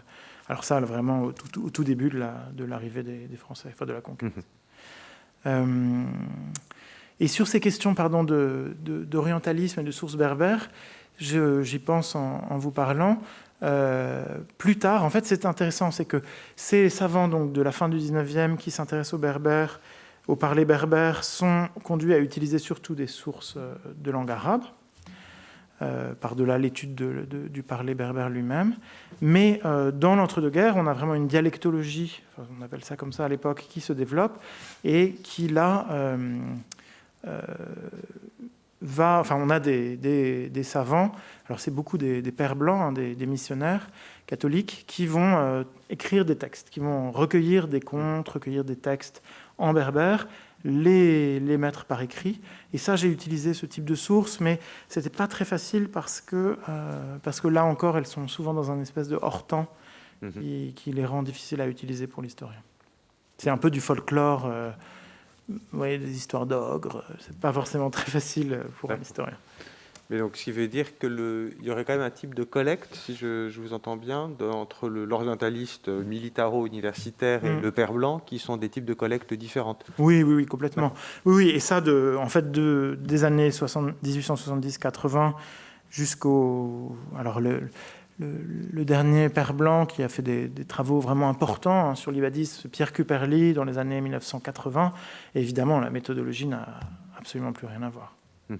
S2: alors ça, vraiment, au tout, début de l'arrivée de des, Français, enfin de la conquête. Mhm. Euh, et sur ces questions pardon, d'orientalisme de, et de sources berbères, j'y pense en, vous parlant. plus tard, en fait, c'est intéressant, c'est que ces savants donc, de la fin du 19e qui s'intéressent aux berbères, au parler berbère, sont conduits à utiliser surtout des sources de langue arabe. Euh, par-delà l'étude du parler berbère lui-même. Mais euh, dans l'entre-deux-guerres, on a vraiment une dialectologie, on appelle ça comme ça à l'époque, qui se développe et qui là euh, va. Enfin, on a des, savants, alors c'est beaucoup des, pères blancs, hein, des, missionnaires catholiques, qui vont écrire des textes, qui vont recueillir des contes, recueillir des textes en berbère les, les mettre par écrit. Et ça, j'ai utilisé ce type de source, mais ce n'était pas très facile parce que, euh, parce que là encore, elles sont souvent dans un espèce de hors-temps mhm. qui, les rend difficiles à utiliser pour l'historien. C'est un peu du folklore, euh, vous voyez, des histoires d'ogres. C'est pas forcément très facile pour un historien.
S1: Mais donc, ce qui veut dire qu'il y aurait quand même un type de collecte, si je, vous entends bien, entre l'orientaliste militaro-universitaire et mm. le père blanc, qui sont des types de collectes différentes.
S2: Oui, oui, oui, complètement. Oui, oui, et ça, de, en fait, de, des années 1870-80 jusqu'au... Alors, le, le, dernier père blanc qui a fait des, travaux vraiment importants hein, sur l'ibadisme, Pierre Cuperly, dans les années 1980, évidemment, la méthodologie n'a absolument plus rien à voir. Mm-hmm.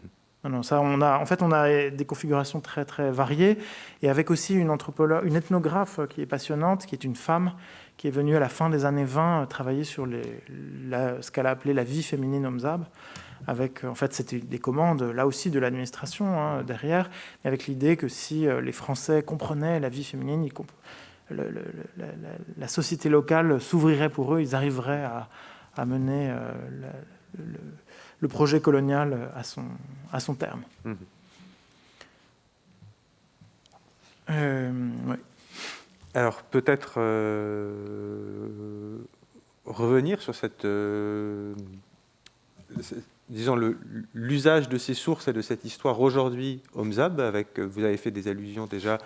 S2: Non, ça, on a, en fait, on a des configurations très, très variées, et avec aussi une anthropologue, une ethnographe qui est passionnante, qui est une femme, qui est venue à la fin des années 20 euh, travailler sur les, ce qu'elle a appelé la vie féminine Omzab, avec, en fait, c'était des commandes, là aussi, de l'administration hein, derrière, mais avec l'idée que si euh, les Français comprenaient la vie féminine, la, société locale s'ouvrirait pour eux, ils arriveraient à, mener euh, le le projet colonial à son, à son terme. Mhm.
S1: Euh, Alors peut-être euh, revenir sur cette, euh, disons l'usage de ces sources et de cette histoire aujourd'hui au MZAB, avec vous avez fait des allusions déjà,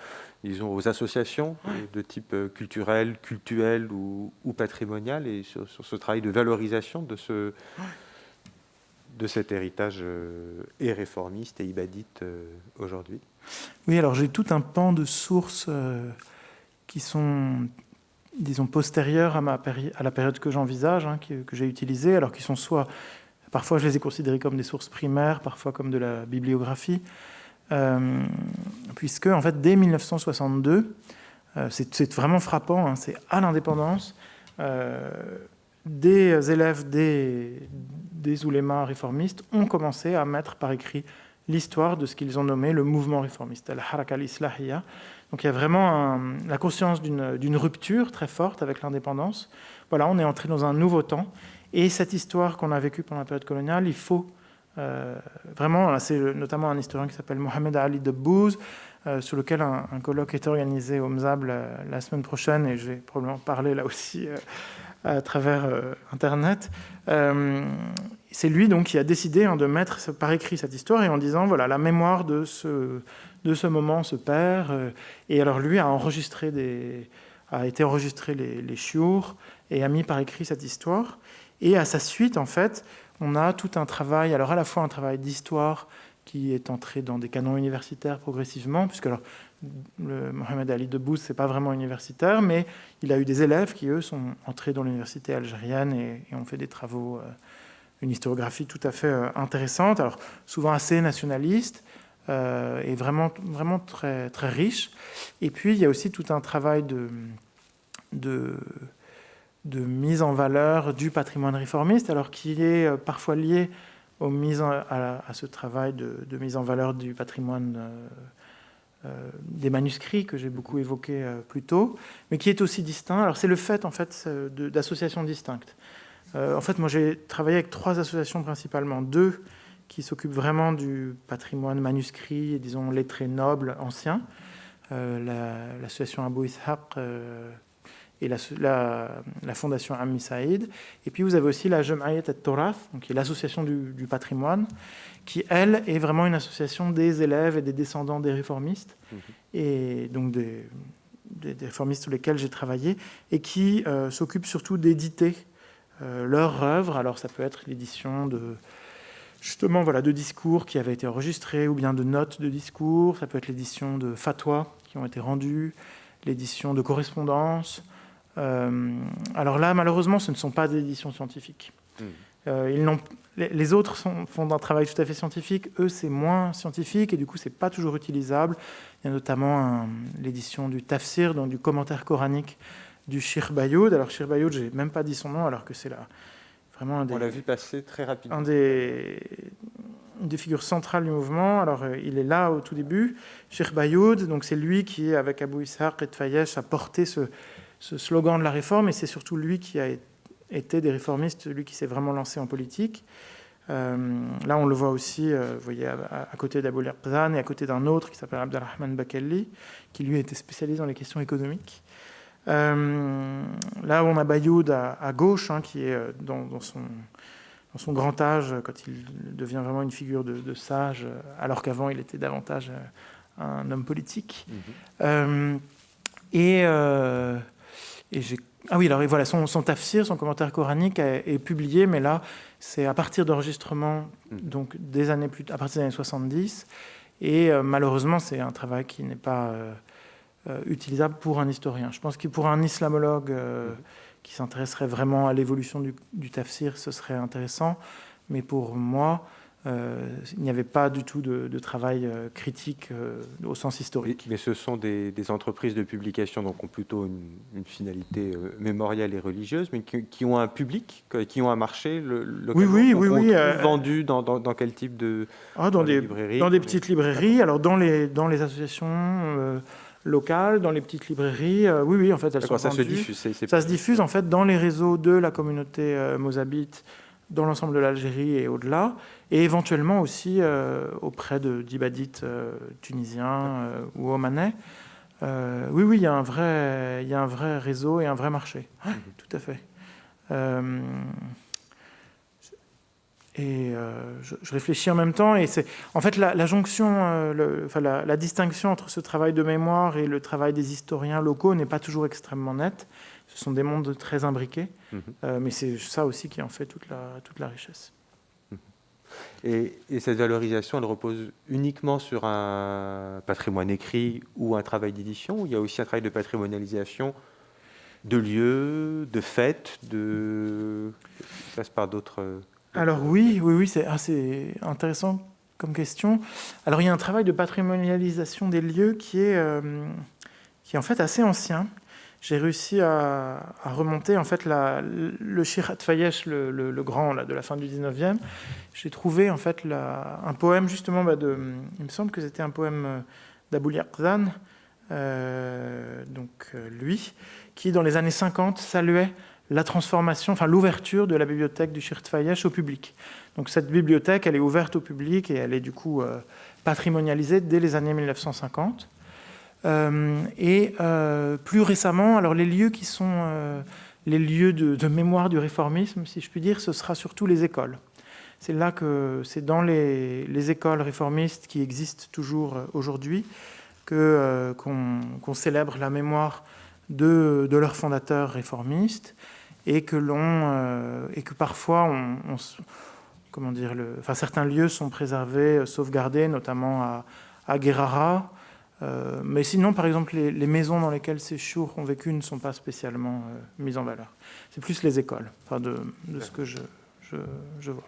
S1: disons aux associations de type culturel, cultuel ou, patrimonial, et sur, ce travail de valorisation de ce de cet héritage euh, et réformiste et ibadite euh, aujourd'hui.
S2: Oui, alors j'ai tout un pan de sources euh, qui sont, disons, postérieures à, ma à la période que j'envisage, hein, que, j'ai utilisée, alors qui sont soit, parfois je les ai considérées comme des sources primaires, parfois comme de la bibliographie, puisque en fait dès 1962, c'est vraiment frappant, hein, c'est à l'indépendance, des élèves des, des oulémas réformistes ont commencé à mettre par écrit l'histoire de ce qu'ils ont nommé le mouvement réformiste, la haraka al-islahiyya. Donc il y a vraiment la conscience d'une rupture très forte avec l'indépendance. Voilà, on est entré dans un nouveau temps. Et cette histoire qu'on a vécue pendant la période coloniale, il faut euh, vraiment, c'est notamment un historien qui s'appelle Mohamed Ali de Bouz, euh, sur lequel un, colloque est organisé au MZAB la, semaine prochaine, et je vais probablement parler là aussi euh, à travers Internet. c'est lui donc qui a décidé hein, de mettre par écrit cette histoire et en disant voilà la mémoire de ce de ce moment se perd. et alors lui a enregistré des a été enregistré les, les et a mis par écrit cette histoire. Et à sa suite, en fait, on a tout un travail, alors à la fois un travail d'histoire qui est entré dans des canons universitaires progressivement, puisque alors, le Mohamed Ali de ce n'est pas vraiment universitaire, mais il a eu des élèves qui, eux, sont entrés dans l'université algérienne et, ont fait des travaux, euh, une historiographie tout à fait euh, intéressante, alors souvent assez nationaliste, euh, et vraiment, vraiment très, très riche. Et puis, il y a aussi tout un travail de, de de mise en valeur du patrimoine réformiste, alors qu'il est euh, parfois lié aux mises à, ce travail de, mise en valeur du patrimoine euh, euh, des manuscrits que j'ai beaucoup évoqué plus tôt, mais qui est aussi distinct. Alors c'est le fait en fait d'associations distinctes. en fait, moi j'ai travaillé avec trois associations principalement, deux qui s'occupent vraiment du patrimoine manuscrit, disons lettré noble ancien, l'association Abou Ishaq et la, la, fondation Ammi Saïd. Et puis vous avez aussi la Jam'ayat al-Torath, qui est l'association du, patrimoine, qui, elle, est vraiment une association des élèves et des descendants des réformistes, mhm. et donc des, réformistes sur lesquels j'ai travaillé, et qui euh, s'occupe surtout d'éditer euh, leurs œuvres. Alors ça peut être l'édition de justement voilà, de discours qui avaient été enregistrés, ou bien de notes de discours, ça peut être l'édition de fatwas qui ont été rendus, l'édition de correspondances, alors là, malheureusement, ce ne sont pas des éditions scientifiques. Hmm. Euh, ils les autres font un travail tout à fait scientifique. Eux, c'est moins scientifique et du coup, c'est pas toujours utilisable. Il y a notamment l'édition du tafsir, donc du commentaire coranique du Shir Bayoud. Alors, Shir Bayoud, j'ai même pas dit son nom, alors que c'est là vraiment un des.
S1: On l'a vu passer très rapidement.
S2: Un des, une des figures centrales du mouvement. Alors, euh, il est là au tout début. Shir Bayoud, donc c'est lui qui, avec Abou Ishaq et Tfayesh, a porté ce, ce slogan de la réforme, et c'est surtout lui qui a été des réformistes, lui qui s'est vraiment lancé en politique. Euh, là, on le voit aussi, euh, vous voyez, à, côté d'Abou Erzan et à côté d'un autre qui s'appelle Abdelrahman Bakelli, qui lui était spécialisé dans les questions économiques. Euh, là, on a Bayoud à, gauche, hein, qui est dans, son, dans, son, grand âge, quand il devient vraiment une figure de, sage, alors qu'avant, il était davantage un homme politique. Mm-hmm. et ah oui, alors voilà, son, son tafsir, son commentaire coranique est, publié, mais là, c'est à partir d'enregistrements, hmm. donc des années plus, à partir des années 70, et euh, malheureusement, c'est un travail qui n'est pas euh, euh, utilisable pour un historien. Je pense que pour un islamologue hmm. qui s'intéresserait vraiment à l'évolution du, du, tafsir, ce serait intéressant, mais pour moi, euh, il n'y avait pas du tout de, travail euh, critique euh, au sens historique.
S1: Mais, ce sont des, entreprises de publication donc ont plutôt une, finalité mémorielle et religieuse, mais qui, ont un public, qui ont un marché le,
S2: Oui, oui, oui. oui
S1: vendu dans, quel type de
S2: ah, dans, des, librairies Dans des petites librairies, alors dans les, dans les associations locales, dans les petites librairies. oui, oui, en fait, elles sont
S1: ça
S2: se
S1: diffuse.
S2: Ça se diffuse en fait dans les réseaux de la communauté mozabite, dans l'ensemble de l'Algérie et au-delà et éventuellement aussi euh, auprès d'ibadites euh, tunisiens euh, ou omanais. oui, oui, il y, a un vrai, il y a un vrai réseau et un vrai marché. Mhm. Tout à fait. et je, réfléchis en même temps. Et c'est en fait la, jonction, le, enfin, la, la, distinction entre ce travail de mémoire et le travail des historiens locaux n'est pas toujours extrêmement nette. Ce sont des mondes très imbriqués, mhm. mais c'est ça aussi qui en fait toute la, toute la richesse.
S1: Et, cette valorisation, elle repose uniquement sur un patrimoine écrit ou un travail d'édition, il y a aussi un travail de patrimonialisation de lieux, de fêtes, de... ça passe par d'autres...
S2: Alors oui, oui, oui, c'est assez intéressant comme question. Alors il y a un travail de patrimonialisation des lieux qui est, euh, qui est en fait assez ancien, j'ai réussi à, remonter en fait le Shirat Fayesh, le, grand là, de la fin du 19e. J'ai trouvé en fait un poème justement bah, il me semble que c'était un poème euh, d'Abou Yaqzan, euh, donc euh, lui, qui dans les années 50 saluait la transformation, enfin l'ouverture de la bibliothèque du Shirat Fayesh au public. Donc cette bibliothèque, elle est ouverte au public et elle est du coup patrimonialisée dès les années 1950. Euh, et euh, plus récemment, alors les lieux qui sont euh, les lieux de, mémoire du réformisme, si je puis dire, ce sera surtout les écoles. C'est là que c'est dans les, écoles réformistes qui existent toujours aujourd'hui qu'on célèbre la mémoire de, de, leurs fondateurs réformistes et que l'on et que parfois on, comment dire le, enfin certains lieux sont préservés, sauvegardés, notamment à, à Guerrara, euh, mais sinon, par exemple, les, maisons dans lesquelles ces chours ont vécu ne sont pas spécialement euh, mises en valeur. C'est plus les écoles, enfin de, ce que je, je, vois.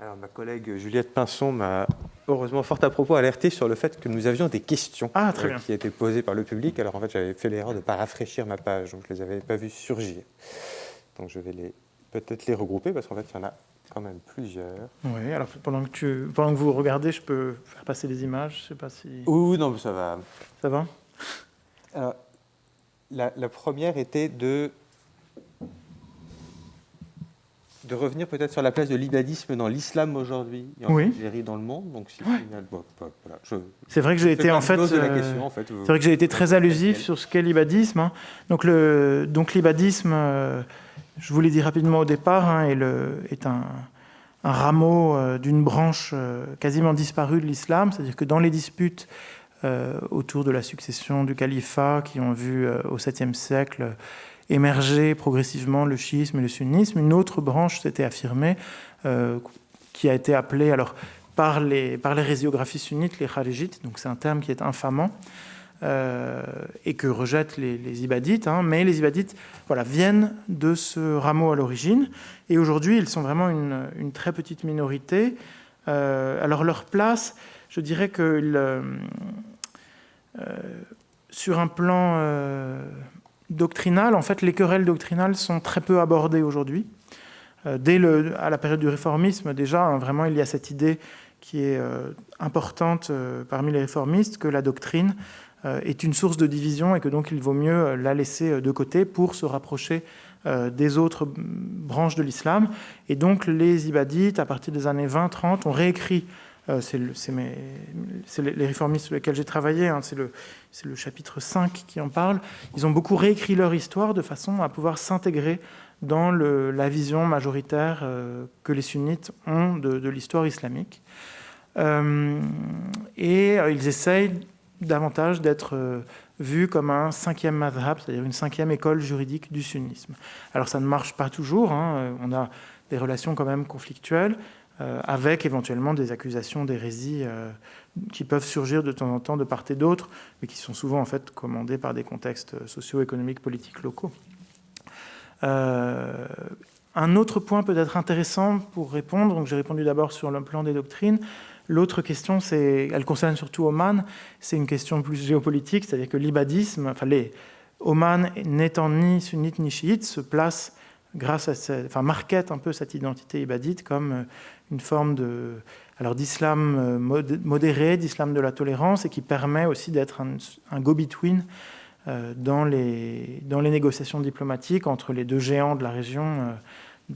S1: Alors, ma collègue Juliette Pinson m'a heureusement fort à propos alerté sur le fait que nous avions des questions
S2: ah, très
S1: euh, qui étaient posées par le public. Alors en fait, j'avais fait l'erreur de ne pas rafraîchir ma page, donc je ne les avais pas vues surgir. Donc je vais les peut-être les regrouper parce qu'en fait, il y en a quand même plusieurs.
S2: Oui, alors pendant que, tu, pendant que vous regardez, je peux faire passer les images, je sais pas si...
S1: Oui, non, ça va.
S2: Ça va?
S1: Alors, la, la, première était de, de revenir peut-être sur la place de l'ibadisme dans l'islam aujourd'hui, et en
S2: oui.
S1: dans le monde. Donc, si
S2: c'est vrai que j'ai été en fait, euh, en fait c'est vrai que j'ai été très allusif sur ce qu'est l'ibadisme. Hein. Donc le donc l'ibadisme. Euh, je vous l'ai dit rapidement au départ, hein, est, un, rameau euh, d'une branche euh, quasiment disparue de l'islam, c'est-à-dire que dans les disputes euh, autour de la succession du califat qui ont vu au 7e siècle émerger progressivement le chiisme et le sunnisme, une autre branche s'était affirmée qui a été appelée alors, par les, par les résiographies sunnites, les kharijites, donc c'est un terme qui est infamant, euh, et que rejettent les, ibadites. Hein. mais les ibadites voilà, viennent de ce rameau à l'origine. Et aujourd'hui, ils sont vraiment une, très petite minorité. Euh, alors leur place, je dirais que euh, sur un plan doctrinal, en fait, les querelles doctrinales sont très peu abordées aujourd'hui. dès le, à la période du réformisme, déjà, hein, vraiment, il y a cette idée qui est importante parmi les réformistes, que la doctrine est une source de division et que donc il vaut mieux euh, la laisser euh, de côté pour se rapprocher des autres branches de l'islam. Et donc les ibadites, à partir des années 20-30, ont réécrit c'est les réformistes sur lesquels j'ai travaillé, hein, c'est le, chapitre 5 qui en parle. Ils ont beaucoup réécrit leur histoire de façon à pouvoir s'intégrer dans la vision majoritaire que les sunnites ont de l'histoire islamique. et ils essayent davantage d'être euh, vu comme un cinquième madhab, c'est-à-dire une cinquième école juridique du sunnisme. Alors ça ne marche pas toujours, hein, euh, on a des relations quand même conflictuelles, euh, avec éventuellement des accusations d'hérésie qui peuvent surgir de temps en temps de part et d'autre, mais qui sont souvent en fait commandées par des contextes socio-économiques, politiques locaux. un autre point peut-être intéressant pour répondre, donc j'ai répondu d'abord sur le plan des doctrines, L'autre question, elle concerne surtout Oman, c'est une question plus géopolitique, c'est-à-dire que l'ibadisme, enfin les Oman n'étant ni sunnite ni chiite, se place grâce à enfin marquette un peu cette identité ibadite comme euh, une forme de, alors d'islam euh, modéré, d'islam de la tolérance, et qui permet aussi d'être un, go-between euh, dans les, dans les négociations diplomatiques entre les deux géants de la région,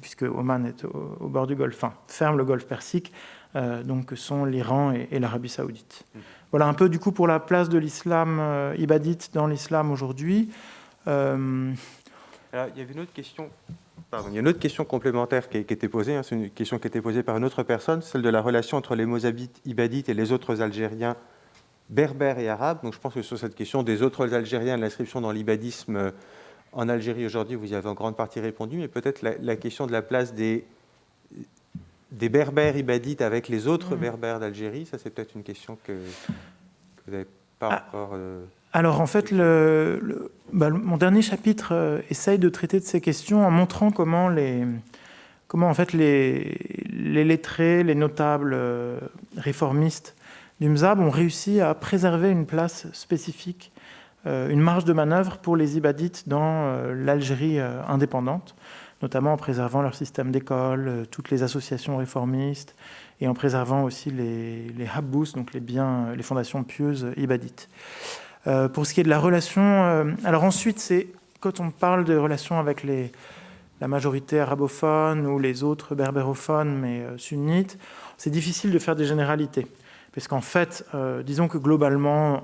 S2: puisque Oman est au, bord du Golfe, enfin, ferme le Golfe Persique, euh, donc, sont l'Iran et, l'Arabie saoudite. Voilà un peu du coup pour la place de l'islam euh, ibadite dans l'islam aujourd'hui.
S1: Euh, il y avait une autre question. Il y a une autre question complémentaire qui, qui était posée. Hein, c'est une question qui était posée par une autre personne, celle de la relation entre les Mozabites ibadites et les autres Algériens berbères et arabes. Donc, je pense que sur cette question des autres Algériens, l'inscription dans l'ibadisme en Algérie aujourd'hui, vous y avez en grande partie répondu, mais peut-être la question de la place des des berbères ibadites avec les autres mm. berbères d'Algérie? Ça, c'est peut-être une question que, vous n'avez pas ah. encore... Euh,
S2: alors, en fait, le, bah, mon dernier chapitre euh, essaye de traiter de ces questions en montrant comment les, comment, en fait, les, les lettrés, les notables euh, réformistes du MZAB ont réussi à préserver une place spécifique une marge de manœuvre pour les Ibadites dans l'Algérie indépendante, notamment en préservant leur système d'école, toutes les associations réformistes, et en préservant aussi les, les habbous, donc les fondations pieuses ibadites. pour ce qui est de la relation, alors ensuite, c'est quand on parle de relations avec la majorité arabophone ou les autres berbérophones, mais euh, sunnites, c'est difficile de faire des généralités. Parce qu'en fait, euh, disons que globalement,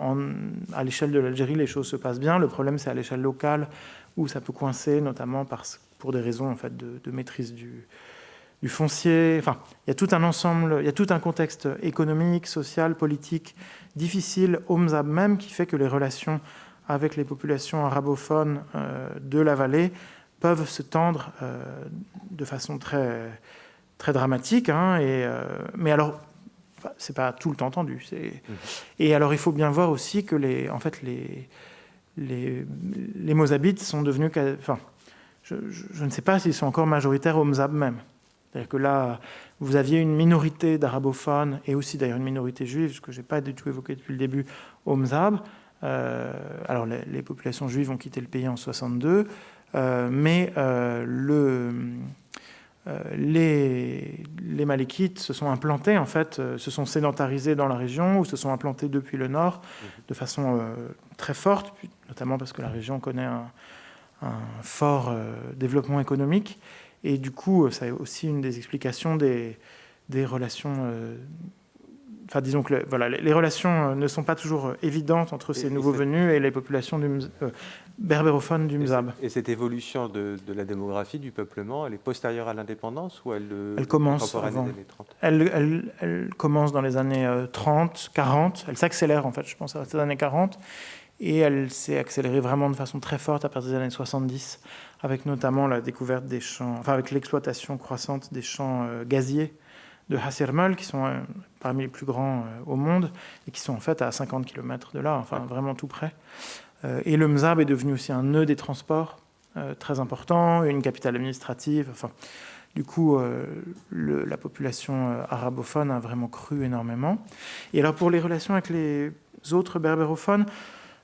S2: à l'échelle de l'Algérie, les choses se passent bien. Le problème, c'est à l'échelle locale où ça peut coincer, notamment parce, pour des raisons en fait, de, maîtrise du, du, foncier. Enfin, il y a tout un ensemble, il y a tout un contexte économique, social, politique difficile au Mzab même qui fait que les relations avec les populations arabophones euh, de la vallée peuvent se tendre euh, de façon très, très dramatique. Hein, et, euh, mais alors, c'est pas tout le temps tendu. Mmh. Et alors, il faut bien voir aussi que les, en fait, les, les, les Mozabites sont devenus... Enfin, je, ne sais pas s'ils sont encore majoritaires au Mzab même. C'est-à-dire que là, vous aviez une minorité d'arabophones et aussi d'ailleurs une minorité juive, ce que je n'ai pas du tout évoqué depuis le début, au Mzab. Euh, alors, les, populations juives ont quitté le pays en 62. Euh, mais euh, le, les, les, se sont implantés, en fait, se sont sédentarisés dans la région ou se sont implantés depuis le nord de façon très forte, notamment parce que la région connaît un, fort développement économique. Et du coup, ça est aussi une des explications des, des relations Enfin, disons que voilà, les relations ne sont pas toujours évidentes entre ces nouveaux venus et les populations du, berbérophone du Mzab.
S1: Et, cette évolution de, la démographie, du peuplement, elle est postérieure à l'indépendance ou elle,
S2: euh, elle commence avant. Elle, elle, commence dans les années 30, euh, 40. Elle s'accélère en fait, je pense, à ces années 40. Et elle s'est accélérée vraiment de façon très forte à partir des années 70, avec notamment la découverte des champs, enfin avec l'exploitation croissante des champs euh, gaziers de Hassermal, qui sont parmi les plus grands au monde, et qui sont en fait à 50 km de là, enfin vraiment tout près. Euh, et le Mzab est devenu aussi un nœud des transports euh, très important, une capitale administrative. Enfin, du coup, euh, la population arabophone a vraiment cru énormément. Et alors, pour les relations avec les autres berbérophones,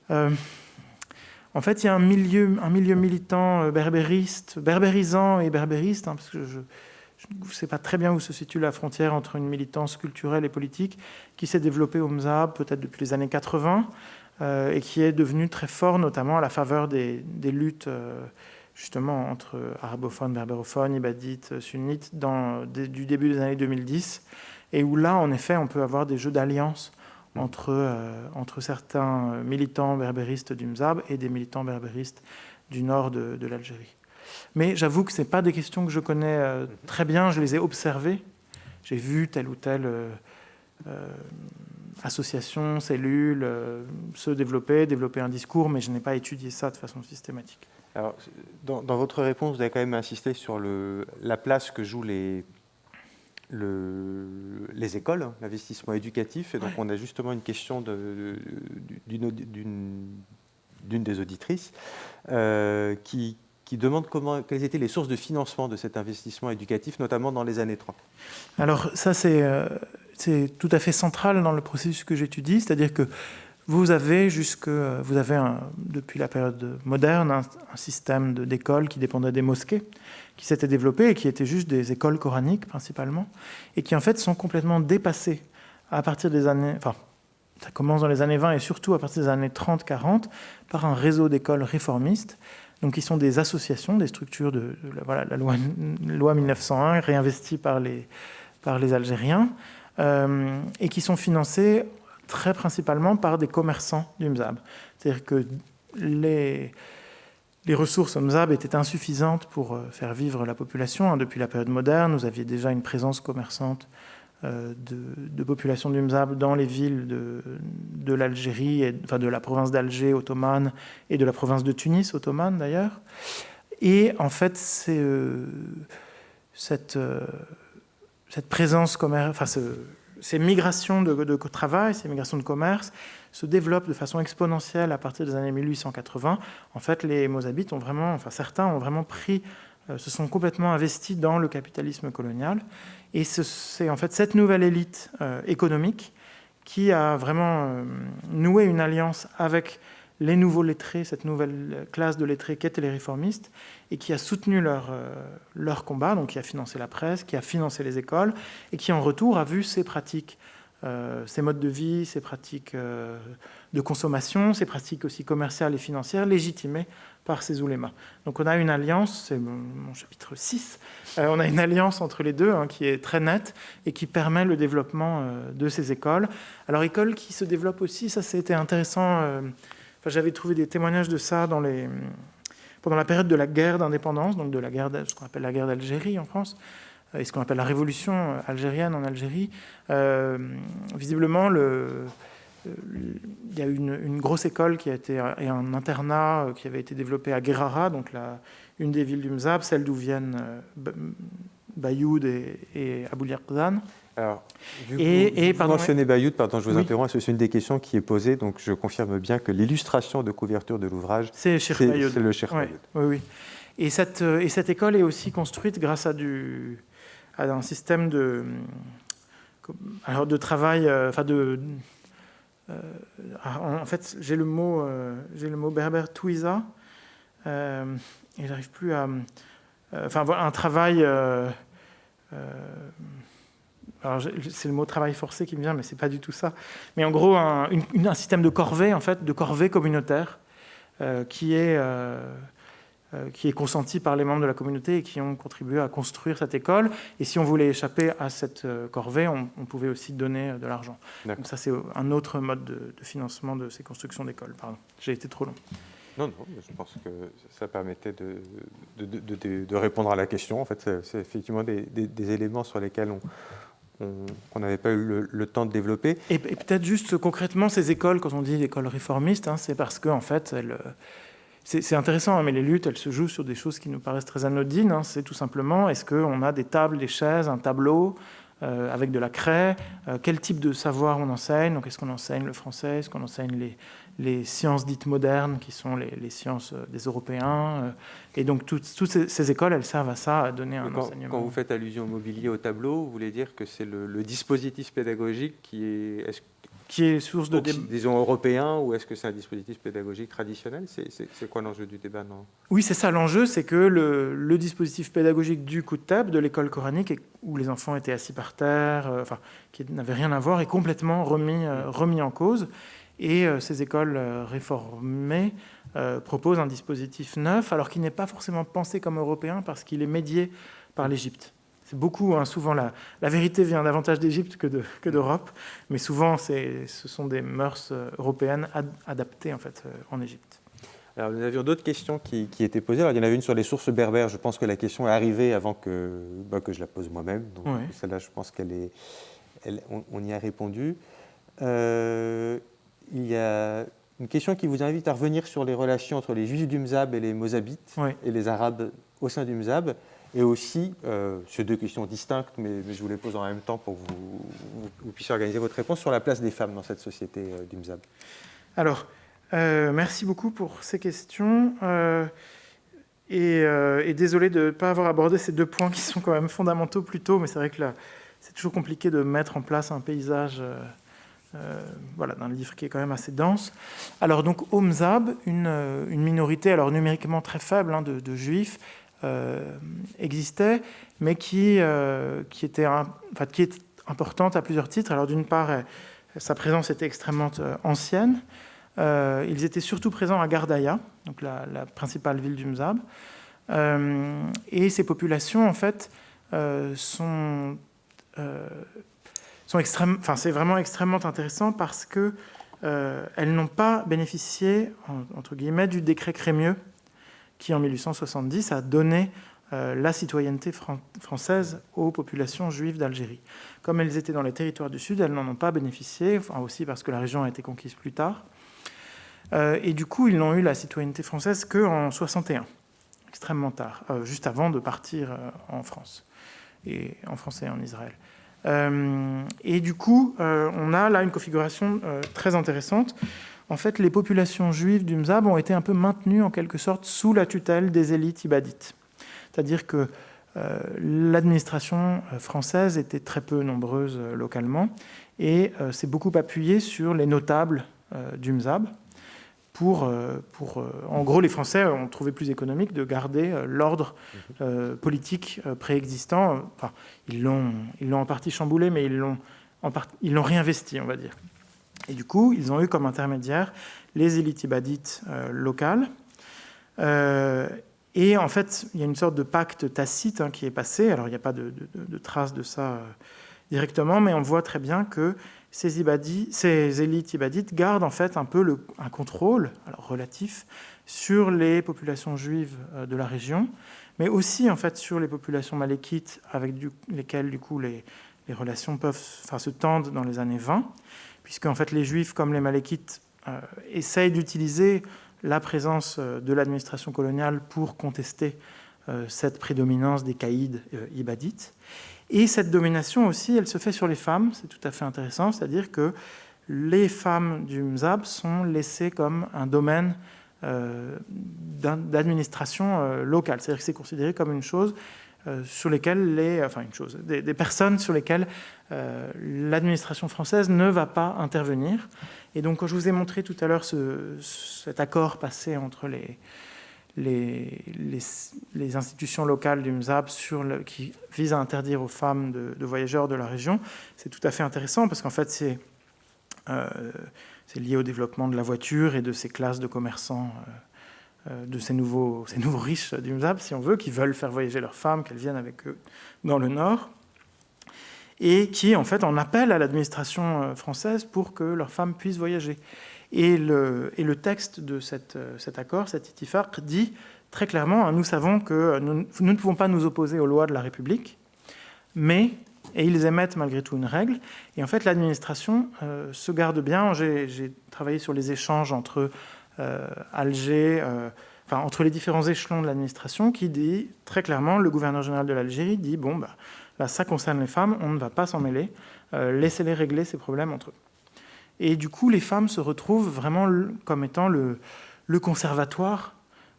S2: en fait, il y a un milieu, militant berbériste, berbérisant et berbériste, hein, parce que je ne sais pas très bien où se situe la frontière entre une militance culturelle et politique, qui s'est développée au Mzab peut-être depuis les années 80, euh, et qui est devenu très fort, notamment à la faveur des, luttes euh, justement entre arabophones, berbérophones, ibadites, sunnites, du début des années 2010, et où là, en effet, on peut avoir des jeux d'alliance entre, euh, entre certains militants berbéristes du Mzab et des militants berbéristes du nord de, de l'Algérie. Mais j'avoue que ce pas des questions que je connais très bien, je les ai observées, j'ai vu tel ou tel associations, cellules, euh, se développer, développer un discours, mais je n'ai pas étudié ça de façon systématique.
S1: Alors, dans, votre réponse, vous avez quand même insisté sur le, la place que jouent les, le, les écoles, hein, l'investissement éducatif. Et donc, on a justement une question d'une des auditrices euh, qui, qui demande comment, quelles étaient les sources de financement de cet investissement éducatif, notamment dans les années 30.
S2: Alors ça, c'est euh, tout à fait central dans le processus que j'étudie, c'est-à-dire que vous avez, jusque, vous avez depuis la période moderne un, système d'écoles qui dépendait des mosquées, qui s'était développé et qui étaient juste des écoles coraniques principalement, et qui en fait sont complètement dépassées à partir des années... Enfin, ça commence dans les années 20 et surtout à partir des années 30-40 par un réseau d'écoles réformistes, donc qui sont des associations, des structures de, voilà, la loi, loi 1901 réinvestie par les, par les Algériens, euh, et qui sont financés très principalement par des commerçants du Mzab. C'est-à-dire que les, les ressources au Mzab étaient insuffisantes pour euh, faire vivre la population. Hein. Depuis la période moderne, vous aviez déjà une présence commerçante euh, de, de, population du Mzab dans les villes de, l'Algérie, enfin de la province d'Alger ottomane et de la province de Tunis ottomane d'ailleurs. Et en fait, c'est cette présence ces migrations de, travail, ces migrations de commerce se développent de façon exponentielle à partir des années 1880. En fait, les Mozabites ont vraiment, enfin certains ont vraiment pris, euh, se sont complètement investis dans le capitalisme colonial. Et c'est en fait cette nouvelle élite euh, économique qui a vraiment euh, noué une alliance avec les nouveaux lettrés, cette nouvelle classe de lettrés qu'étaient les réformistes, et qui a soutenu leur, leur combat, donc qui a financé la presse, qui a financé les écoles, et qui en retour a vu ces pratiques euh, ces modes de vie, ces pratiques euh, de consommation, ces pratiques aussi commerciales et financières légitimées par ces oulémas. Donc on a une alliance, c'est mon, chapitre 6, euh, on a une alliance entre les deux hein, qui est très nette et qui permet le développement de ces écoles. Alors écoles qui se développent aussi, ça c'était intéressant, j'avais trouvé des témoignages de ça pendant la période de la guerre d'indépendance, donc de la guerre, ce qu'on appelle la guerre d'Algérie en France, et ce qu'on appelle la révolution euh, algérienne en Algérie, euh, visiblement, le, euh, il y a une, une, grosse école qui a été, et un internat qui avait été développé à Guerrara, donc la, une des villes du Mzab, celle d'où viennent Bayoud et, et Abou
S1: Alors, et, et, vous mentionnez Bayoud, pardon, je vous interromps, c'est une des questions qui est posée, donc je confirme bien que l'illustration de couverture de l'ouvrage,
S2: c'est
S1: le Cheikh
S2: Oui, oui. Et cette, et cette école est aussi construite grâce à du, un système de, alors de travail, euh, enfin de, euh, en fait, j'ai le mot, euh, j'ai le mot berbère touisa, et j'arrive plus à, enfin voilà, un travail. alors c'est le mot travail forcé qui me vient, mais c'est pas du tout ça. Mais en gros, un, système de corvée, en fait, de corvée communautaire, qui est euh, qui est consenti par les membres de la communauté et qui ont contribué à construire cette école. Et si on voulait échapper à cette euh, corvée, on, pouvait aussi donner euh, de l'argent. Donc ça, c'est un autre mode de, financement de ces constructions d'écoles. Pardon, j'ai été trop long.
S1: Non, non, je pense que ça permettait de, de, répondre à la question. En fait, c'est effectivement des, éléments sur lesquels on, n'avait pas eu le, temps de développer.
S2: Et, peut-être juste concrètement, ces écoles, quand on dit écoles réformistes, hein, c'est parce qu'en en fait, elles c'est intéressant, hein, mais les luttes, elles se jouent sur des choses qui nous paraissent très anodines. Hein. C'est tout simplement, est-ce qu'on a des tables, des chaises, un tableau euh, avec de la craie euh, Quel type de savoir on enseigne? Donc, est-ce qu'on enseigne le français? Est-ce qu'on enseigne les, les, sciences dites modernes, qui sont les, sciences euh, des Européens Et donc, toutes, ces, écoles, elles servent à ça, à donner un enseignement.
S1: Quand vous faites allusion au mobilier, au tableau, vous voulez dire que c'est le, le, dispositif pédagogique qui est... Est
S2: qui est source de
S1: débat. Disons européen, ou est-ce que c'est un dispositif pédagogique traditionnel? C'est quoi l'enjeu du débat non
S2: Oui, c'est ça l'enjeu, c'est que le, dispositif pédagogique du coup de table de l'école coranique, où les enfants étaient assis par terre, euh, enfin, qui n'avait rien à voir, est complètement remis, euh, remis en cause. Et euh, ces écoles réformées proposent un dispositif neuf, alors qu'il n'est pas forcément pensé comme européen, parce qu'il est médié par l'Égypte. C'est beaucoup, hein, souvent la, la, vérité vient davantage d'Égypte que d'Europe, mais souvent ce sont des mœurs euh, européennes adaptées en, fait, euh, en Égypte.
S1: Alors, nous avions d'autres questions qui, étaient posées. Alors, il y en avait une sur les sources berbères. Je pense que la question est arrivée avant que, bah, que je la pose moi-même. Donc, celle-là, je pense qu'elle est, on, y a répondu. Euh, il y a une question qui vous invite à revenir sur les relations entre les Juifs du Mzab et les Mozabites et les Arabes au sein du Mzab. Et aussi, euh, ces deux questions distinctes, mais, je vous les pose en même temps pour que vous, puissiez organiser votre réponse sur la place des femmes dans cette société euh, du MZAB.
S2: Alors, euh, merci beaucoup pour ces questions. Et, désolé de ne pas avoir abordé ces deux points qui sont quand même fondamentaux plus tôt, mais c'est vrai que c'est toujours compliqué de mettre en place un paysage voilà, d'un livre qui est quand même assez dense. Alors, donc, au Mzab, une, une minorité, alors numériquement très faible, hein, de, juifs, euh, existait, mais qui, euh, qui, était enfin, qui est importante à plusieurs titres. Alors d'une part, sa présence était extrêmement euh, ancienne. ils étaient surtout présents à Gardaïa, donc la, principale ville du Mzab. et ces populations, en fait, sont, sont enfin, c'est vraiment extrêmement intéressant parce que elles n'ont pas bénéficié, entre guillemets, du décret Crémieux qui en 1870 a donné euh, la citoyenneté française aux populations juives d'Algérie. Comme elles étaient dans les territoires du Sud, elles n'en ont pas bénéficié, aussi parce que la région a été conquise plus tard. Euh, et du coup, ils n'ont eu la citoyenneté française qu'en 61, extrêmement tard, euh, juste avant de partir en France, et en France et en Israël. et du coup, on a là une configuration très intéressante en fait, les populations juives du Mzab ont été un peu maintenues en quelque sorte sous la tutelle des élites ibadites. C'est-à-dire que euh, l'administration euh, française était très peu nombreuse euh, localement et s'est beaucoup appuyée sur les notables du Mzab pour, euh, pour en gros, les Français ont trouvé plus économique de garder l'ordre politique préexistant. Enfin, ils l'ont en partie chamboulé, mais ils l'ont ils l'ont réinvesti, on va dire. Et du coup, ils ont eu comme intermédiaire les élites ibadites locales. et en fait, il y a une sorte de pacte tacite hein, qui est passé. Alors, il n'y a pas de, de traces de ça directement, mais on voit très bien que ces, ces élites ibadites gardent en fait un peu un contrôle relatif sur les populations juives euh, de la région, mais aussi en fait sur les populations malékites avec lesquelles du coup les, relations peuvent se tendent dans les années 20, puisque en fait les juifs comme les malékites euh, essayent d'utiliser la présence euh, de l'administration coloniale pour contester cette prédominance des caïds ibadites. Et cette domination aussi, elle se fait sur les femmes, c'est tout à fait intéressant, c'est-à-dire que les femmes du Mzab sont laissées comme un domaine euh, d'administration euh, locale, c'est-à-dire que c'est considéré comme une chose euh, sur lesquelles les, enfin une chose, des, personnes sur lesquelles l'administration française ne va pas intervenir. Et donc, quand je vous ai montré tout à l'heure ce, cet accord passé entre les, les, les, institutions locales du le, qui visent à interdire aux femmes de, voyageurs de la région, c'est tout à fait intéressant parce qu'en fait, c'est euh, lié au développement de la voiture et de ces classes de commerçants, euh, euh, de ces nouveaux, ces nouveaux riches du MZAB, si on veut, qui veulent faire voyager leurs femmes, qu'elles viennent avec eux dans le Nord, et qui, en fait, en appellent à l'administration française pour que leurs femmes puissent voyager. Et le, et le texte de cette, cet accord, cet itifaq, dit très clairement, hein, nous savons que nous, ne pouvons pas nous opposer aux lois de la République, mais, et ils émettent malgré tout une règle, et en fait l'administration euh, se garde bien. J'ai travaillé sur les échanges entre euh, Alger, euh, enfin entre les différents échelons de l'administration, qui dit très clairement, le gouverneur général de l'Algérie dit, bon, bah, là ça concerne les femmes, on ne va pas s'en mêler, laissez-les régler ces problèmes entre eux. Et du coup, les femmes se retrouvent vraiment comme étant le, conservatoire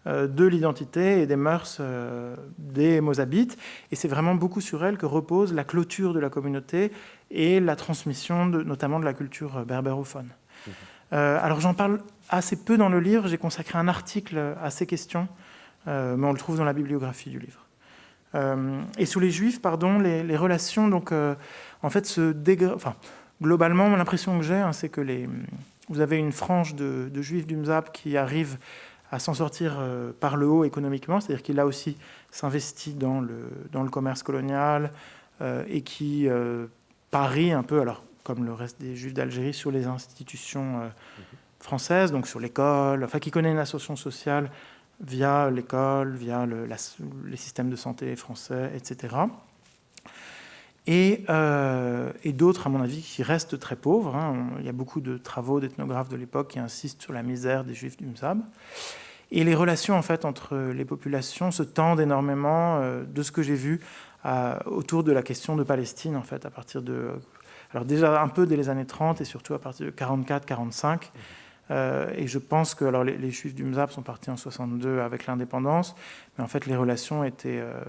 S2: euh, de l'identité et des mœurs euh, des Mozabites. Et c'est vraiment beaucoup sur elles que repose la clôture de la communauté et la transmission notamment de la culture berbérophone. Euh, alors j'en parle assez peu dans le livre, j'ai consacré un article à ces questions, mais on le trouve dans la bibliographie du livre. et sous les Juifs, pardon, les, relations donc, en fait, se dégradent. Enfin, globalement, l'impression que j'ai, hein, c'est que les, vous avez une frange de, juifs du Mzab qui arrivent à s'en sortir euh, par le haut économiquement, c'est-à-dire qu'il a aussi s'investit dans le, commerce colonial euh, et qui euh, parie un peu, alors comme le reste des juifs d'Algérie, sur les institutions françaises, donc sur l'école, enfin qui connaît une association sociale via l'école, via le, les systèmes de santé français, etc. Euh, et, d'autres, à mon avis, qui restent très pauvres. Hein. Il y a beaucoup de travaux d'ethnographes de l'époque qui insistent sur la misère des juifs du Mzab. Et les relations en fait, entre les populations se tendent énormément euh, de ce que j'ai vu autour de la question de Palestine, en fait, à partir de... Alors déjà un peu dès les années 30 et surtout à partir de 44-45. Euh, et je pense que alors, les, Juifs du Mzab sont partis en 62 avec l'indépendance, mais en fait les relations étaient euh,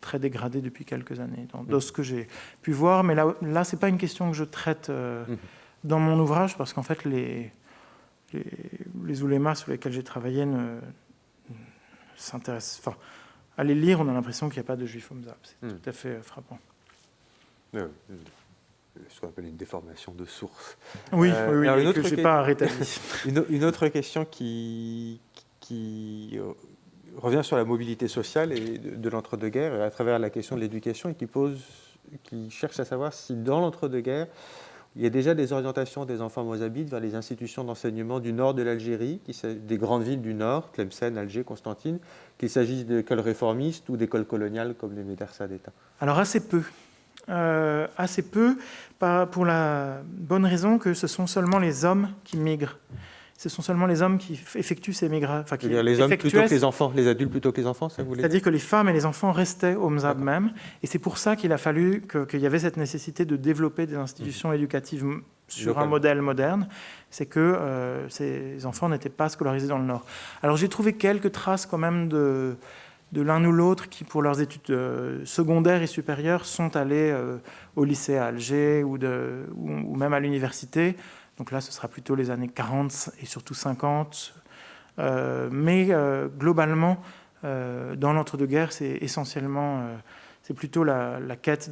S2: très dégradées depuis quelques années, dans, ce que j'ai pu voir. Mais là, là ce n'est pas une question que je traite euh, mhm. dans mon ouvrage, parce qu'en fait les, les, les oulémas sur lesquels j'ai travaillé ne, s'intéressent... Enfin, à les lire, on a l'impression qu'il n'y a pas de Juifs au Mzab. C'est mhm. tout à fait frappant
S1: ce qu'on appelle une déformation de source.
S2: Oui, euh, oui, une autre que pas rétabli.
S1: une, autre question qui, qui euh, revient sur la mobilité sociale et de, l'entre-deux-guerres à travers la question de l'éducation et qui, pose, qui cherche à savoir si dans l'entre-deux-guerres, il y a déjà des orientations des enfants mozabites vers les institutions d'enseignement du nord de l'Algérie, des grandes villes du nord, Tlemcen, Alger, Constantine, qu'il s'agisse d'écoles réformistes ou d'écoles coloniales comme les médersa d'État
S2: Alors assez peu. Euh, assez peu, pour la bonne raison que ce sont seulement les hommes qui migrent. Ce sont seulement les hommes qui effectuent ces migrations.
S1: les hommes plutôt que les enfants, les adultes plutôt que les enfants, ça
S2: C'est-à-dire que les femmes et les enfants restaient au MZAB même, et c'est pour ça qu'il a fallu qu'il y avait cette nécessité de développer des institutions mmh. éducatives sur un modèle moderne, c'est que euh, ces enfants n'étaient pas scolarisés dans le Nord. Alors j'ai trouvé quelques traces quand même de, de l'un ou l'autre qui, pour leurs études euh, secondaires et supérieures, sont allés euh, au lycée à Alger ou, même à l'université. Donc là, ce sera plutôt les années 40 et surtout 50. mais globalement, dans l'entre-deux-guerres, c'est essentiellement, c'est plutôt la, quête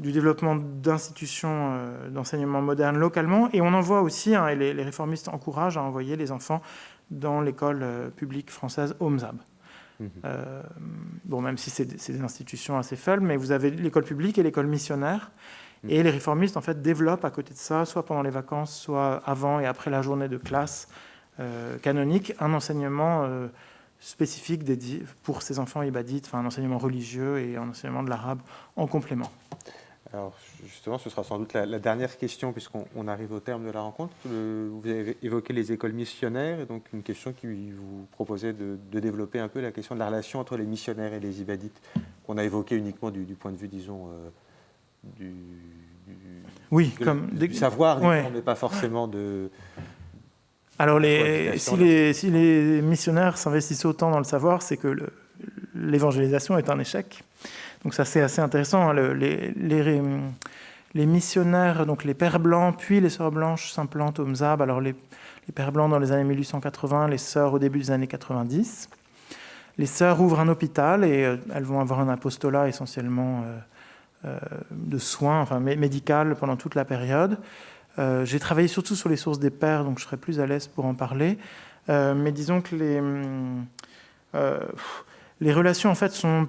S2: du développement d'institutions euh, d'enseignement moderne localement. Et on en voit aussi, hein, et les, réformistes encouragent à envoyer les enfants dans l'école euh, publique française OMSAB. Mhm. Euh, bon, même si c'est des institutions assez faibles, mais vous avez l'école publique et l'école missionnaire. Mhm. Et les réformistes, en fait, développent à côté de ça, soit pendant les vacances, soit avant et après la journée de classe canonique, un enseignement spécifique dédié pour ces enfants ibadites, enfin un enseignement religieux et un enseignement de l'arabe en complément.
S1: Alors justement, ce sera sans doute la, dernière question puisqu'on arrive au terme de la rencontre. vous avez évoqué les écoles missionnaires et donc une question qui vous proposait de, développer un peu la question de la relation entre les missionnaires et les ibadites qu'on a évoqué uniquement du, point de vue, disons, euh, du,
S2: oui, comme
S1: du savoir, mais pas forcément de...
S2: Alors les, si, les, si les missionnaires s'investissent autant dans le savoir, c'est que l'évangélisation est un échec. Donc ça c'est assez intéressant. Hein, les, missionnaires, donc les pères blancs, puis les sœurs blanches s'implantent au Mzab. Alors les, pères blancs dans les années 1880, les sœurs au début des années 90. Les sœurs ouvrent un hôpital et euh, elles vont avoir un apostolat essentiellement euh, euh, de soins, enfin médical pendant toute la période. J'ai travaillé surtout sur les sources des pères, donc je serai plus à l'aise pour en parler. mais disons que les, relations en fait sont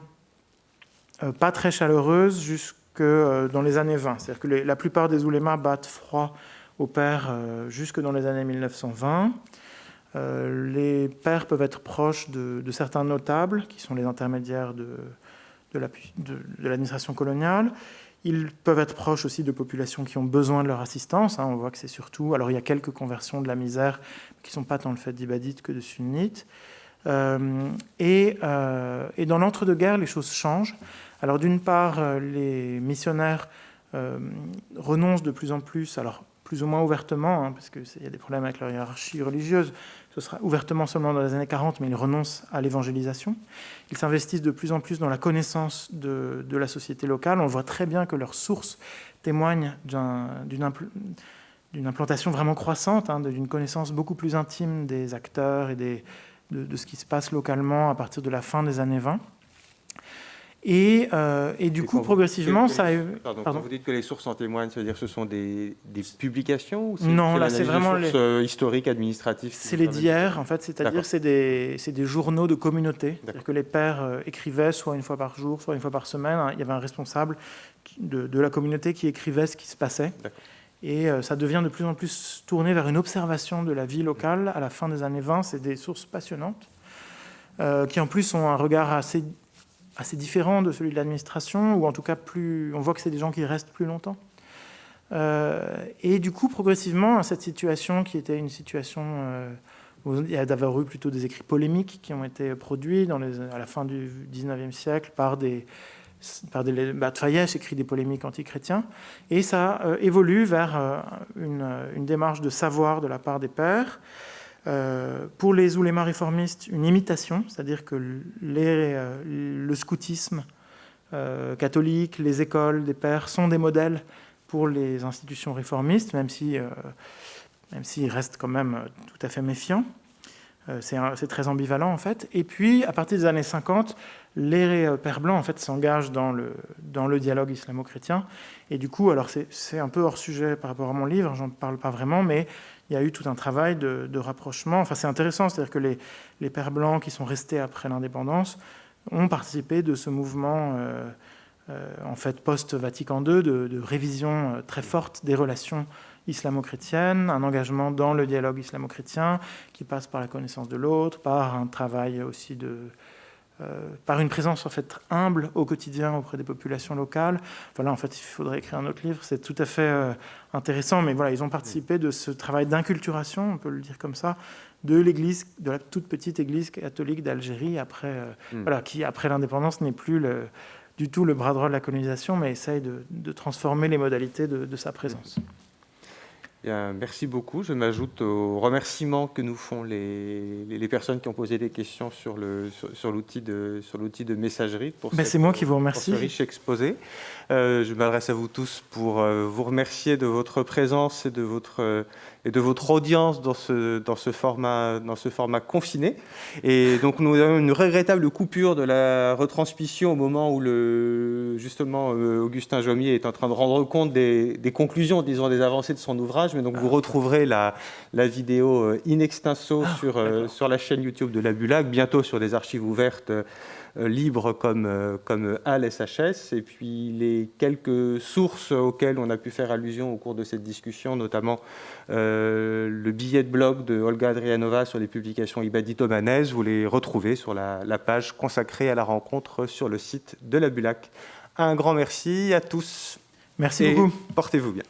S2: pas très chaleureuse jusque euh, dans les années 20. C'est-à-dire que la plupart des oulémas battent froid au père euh, jusque dans les années 1920. les pères peuvent être proches de, certains notables, qui sont les intermédiaires de, de l'administration coloniale. Ils peuvent être proches aussi de populations qui ont besoin de leur assistance. Hein. On voit que c'est surtout... Alors il y a quelques conversions de la misère qui ne sont pas tant le fait d'ibadites que de sunnites. Et, et, dans l'entre-deux-guerres, les choses changent. Alors d'une part, euh, les missionnaires euh, renoncent de plus en plus, alors plus ou moins ouvertement, hein, parce qu'il y a des problèmes avec leur hiérarchie religieuse, ce sera ouvertement seulement dans les années 40, mais ils renoncent à l'évangélisation. Ils s'investissent de plus en plus dans la connaissance de, la société locale. On voit très bien que leurs sources témoignent d'une implantation vraiment croissante, hein, d'une connaissance beaucoup plus intime des acteurs et de, de, ce qui se passe localement à partir de la fin des années 20. Et, euh, et, du coup, progressivement, ça...
S1: Pardon, Quand vous dites que les sources en témoignent, c'est-à-dire que ce sont des, des publications ou
S2: Non, là, c'est vraiment
S1: les sources euh, historiques, administratives
S2: C'est les d'hier, en fait, c'est-à-dire c'est des, des, journaux de communauté. C'est-à-dire que les pères euh, écrivaient soit une fois par jour, soit une fois par semaine. Il y avait un responsable de, de la communauté qui écrivait ce qui se passait. Et ça devient de plus en plus tourné vers une observation de la vie locale. À la fin des années 20, c'est des sources passionnantes, qui en plus ont un regard assez différent de celui de l'administration, ou en tout cas plus, on voit que c'est des gens qui restent plus longtemps. Euh, et du coup, progressivement, cette situation qui était une situation, euh, il y a d'avoir eu plutôt des écrits polémiques qui ont été produits à la fin du 19e siècle par des, par des bah, Fayès écrit des polémiques antichrétiens, et ça euh, évolue vers une, une, démarche de savoir de la part des pères, euh, pour les oulémas réformistes, une imitation, c'est-à-dire que euh, le scoutisme euh, catholique, les écoles des pères sont des modèles pour les institutions réformistes, même si, même s'ils restent quand même tout à fait méfiants. c'est très ambivalent en fait. Et puis, à partir des années 50, les pères blancs en fait s'engagent dans le, dans le dialogue islamo-chrétien. Et du coup, alors c'est un peu hors sujet par rapport à mon livre, j'en parle pas vraiment, mais il y a eu tout un travail de, rapprochement. Enfin, c'est intéressant, c'est-à-dire que les, les, pères blancs qui sont restés après l'indépendance ont participé de ce mouvement, euh, euh, en fait, post-Vatican II, de, révision euh, très forte des relations islamo-chrétiennes, un engagement dans le dialogue islamo-chrétien qui passe par la connaissance de l'autre, par un travail aussi de, euh, par une présence en fait humble au quotidien auprès des populations locales. Voilà, en fait, il faudrait écrire un autre livre. C'est tout à fait euh, intéressant, mais voilà, ils ont participé de ce travail d'inculturation, on peut le dire comme ça, de l'église, de la toute petite église catholique d'Algérie, après, euh, hmm. voilà, qui après l'indépendance n'est plus le, du tout le bras droit de la colonisation, mais essaye de, transformer les modalités de, sa présence.
S1: Merci beaucoup. Je m'ajoute aux remerciements que nous font les, les, personnes qui ont posé des questions sur l'outil de, de messagerie
S2: pour, ben, moi qui vous remercie.
S1: ce riche exposé. Euh, je m'adresse à vous tous pour euh, vous remercier de votre présence et de votre, euh, et de votre audience dans ce, dans, ce format, dans ce format confiné. Et donc nous avons une regrettable coupure de la retransmission au moment où le, justement Augustin Jomier est en train de rendre compte des, des conclusions, disons, des avancées de son ouvrage. Mais donc vous retrouverez la, la vidéo in extenso ah, sur, sur la chaîne YouTube de la Bulac, bientôt sur des archives ouvertes euh, libres comme, euh, comme SHS, et puis les quelques sources auxquelles on a pu faire allusion au cours de cette discussion, notamment euh, le billet de blog de Olga Adrianova sur les publications ibadito-manaises, vous les retrouvez sur la, page consacrée à la rencontre sur le site de la Bulac. Un grand merci à tous.
S2: Merci beaucoup.
S1: Portez-vous bien.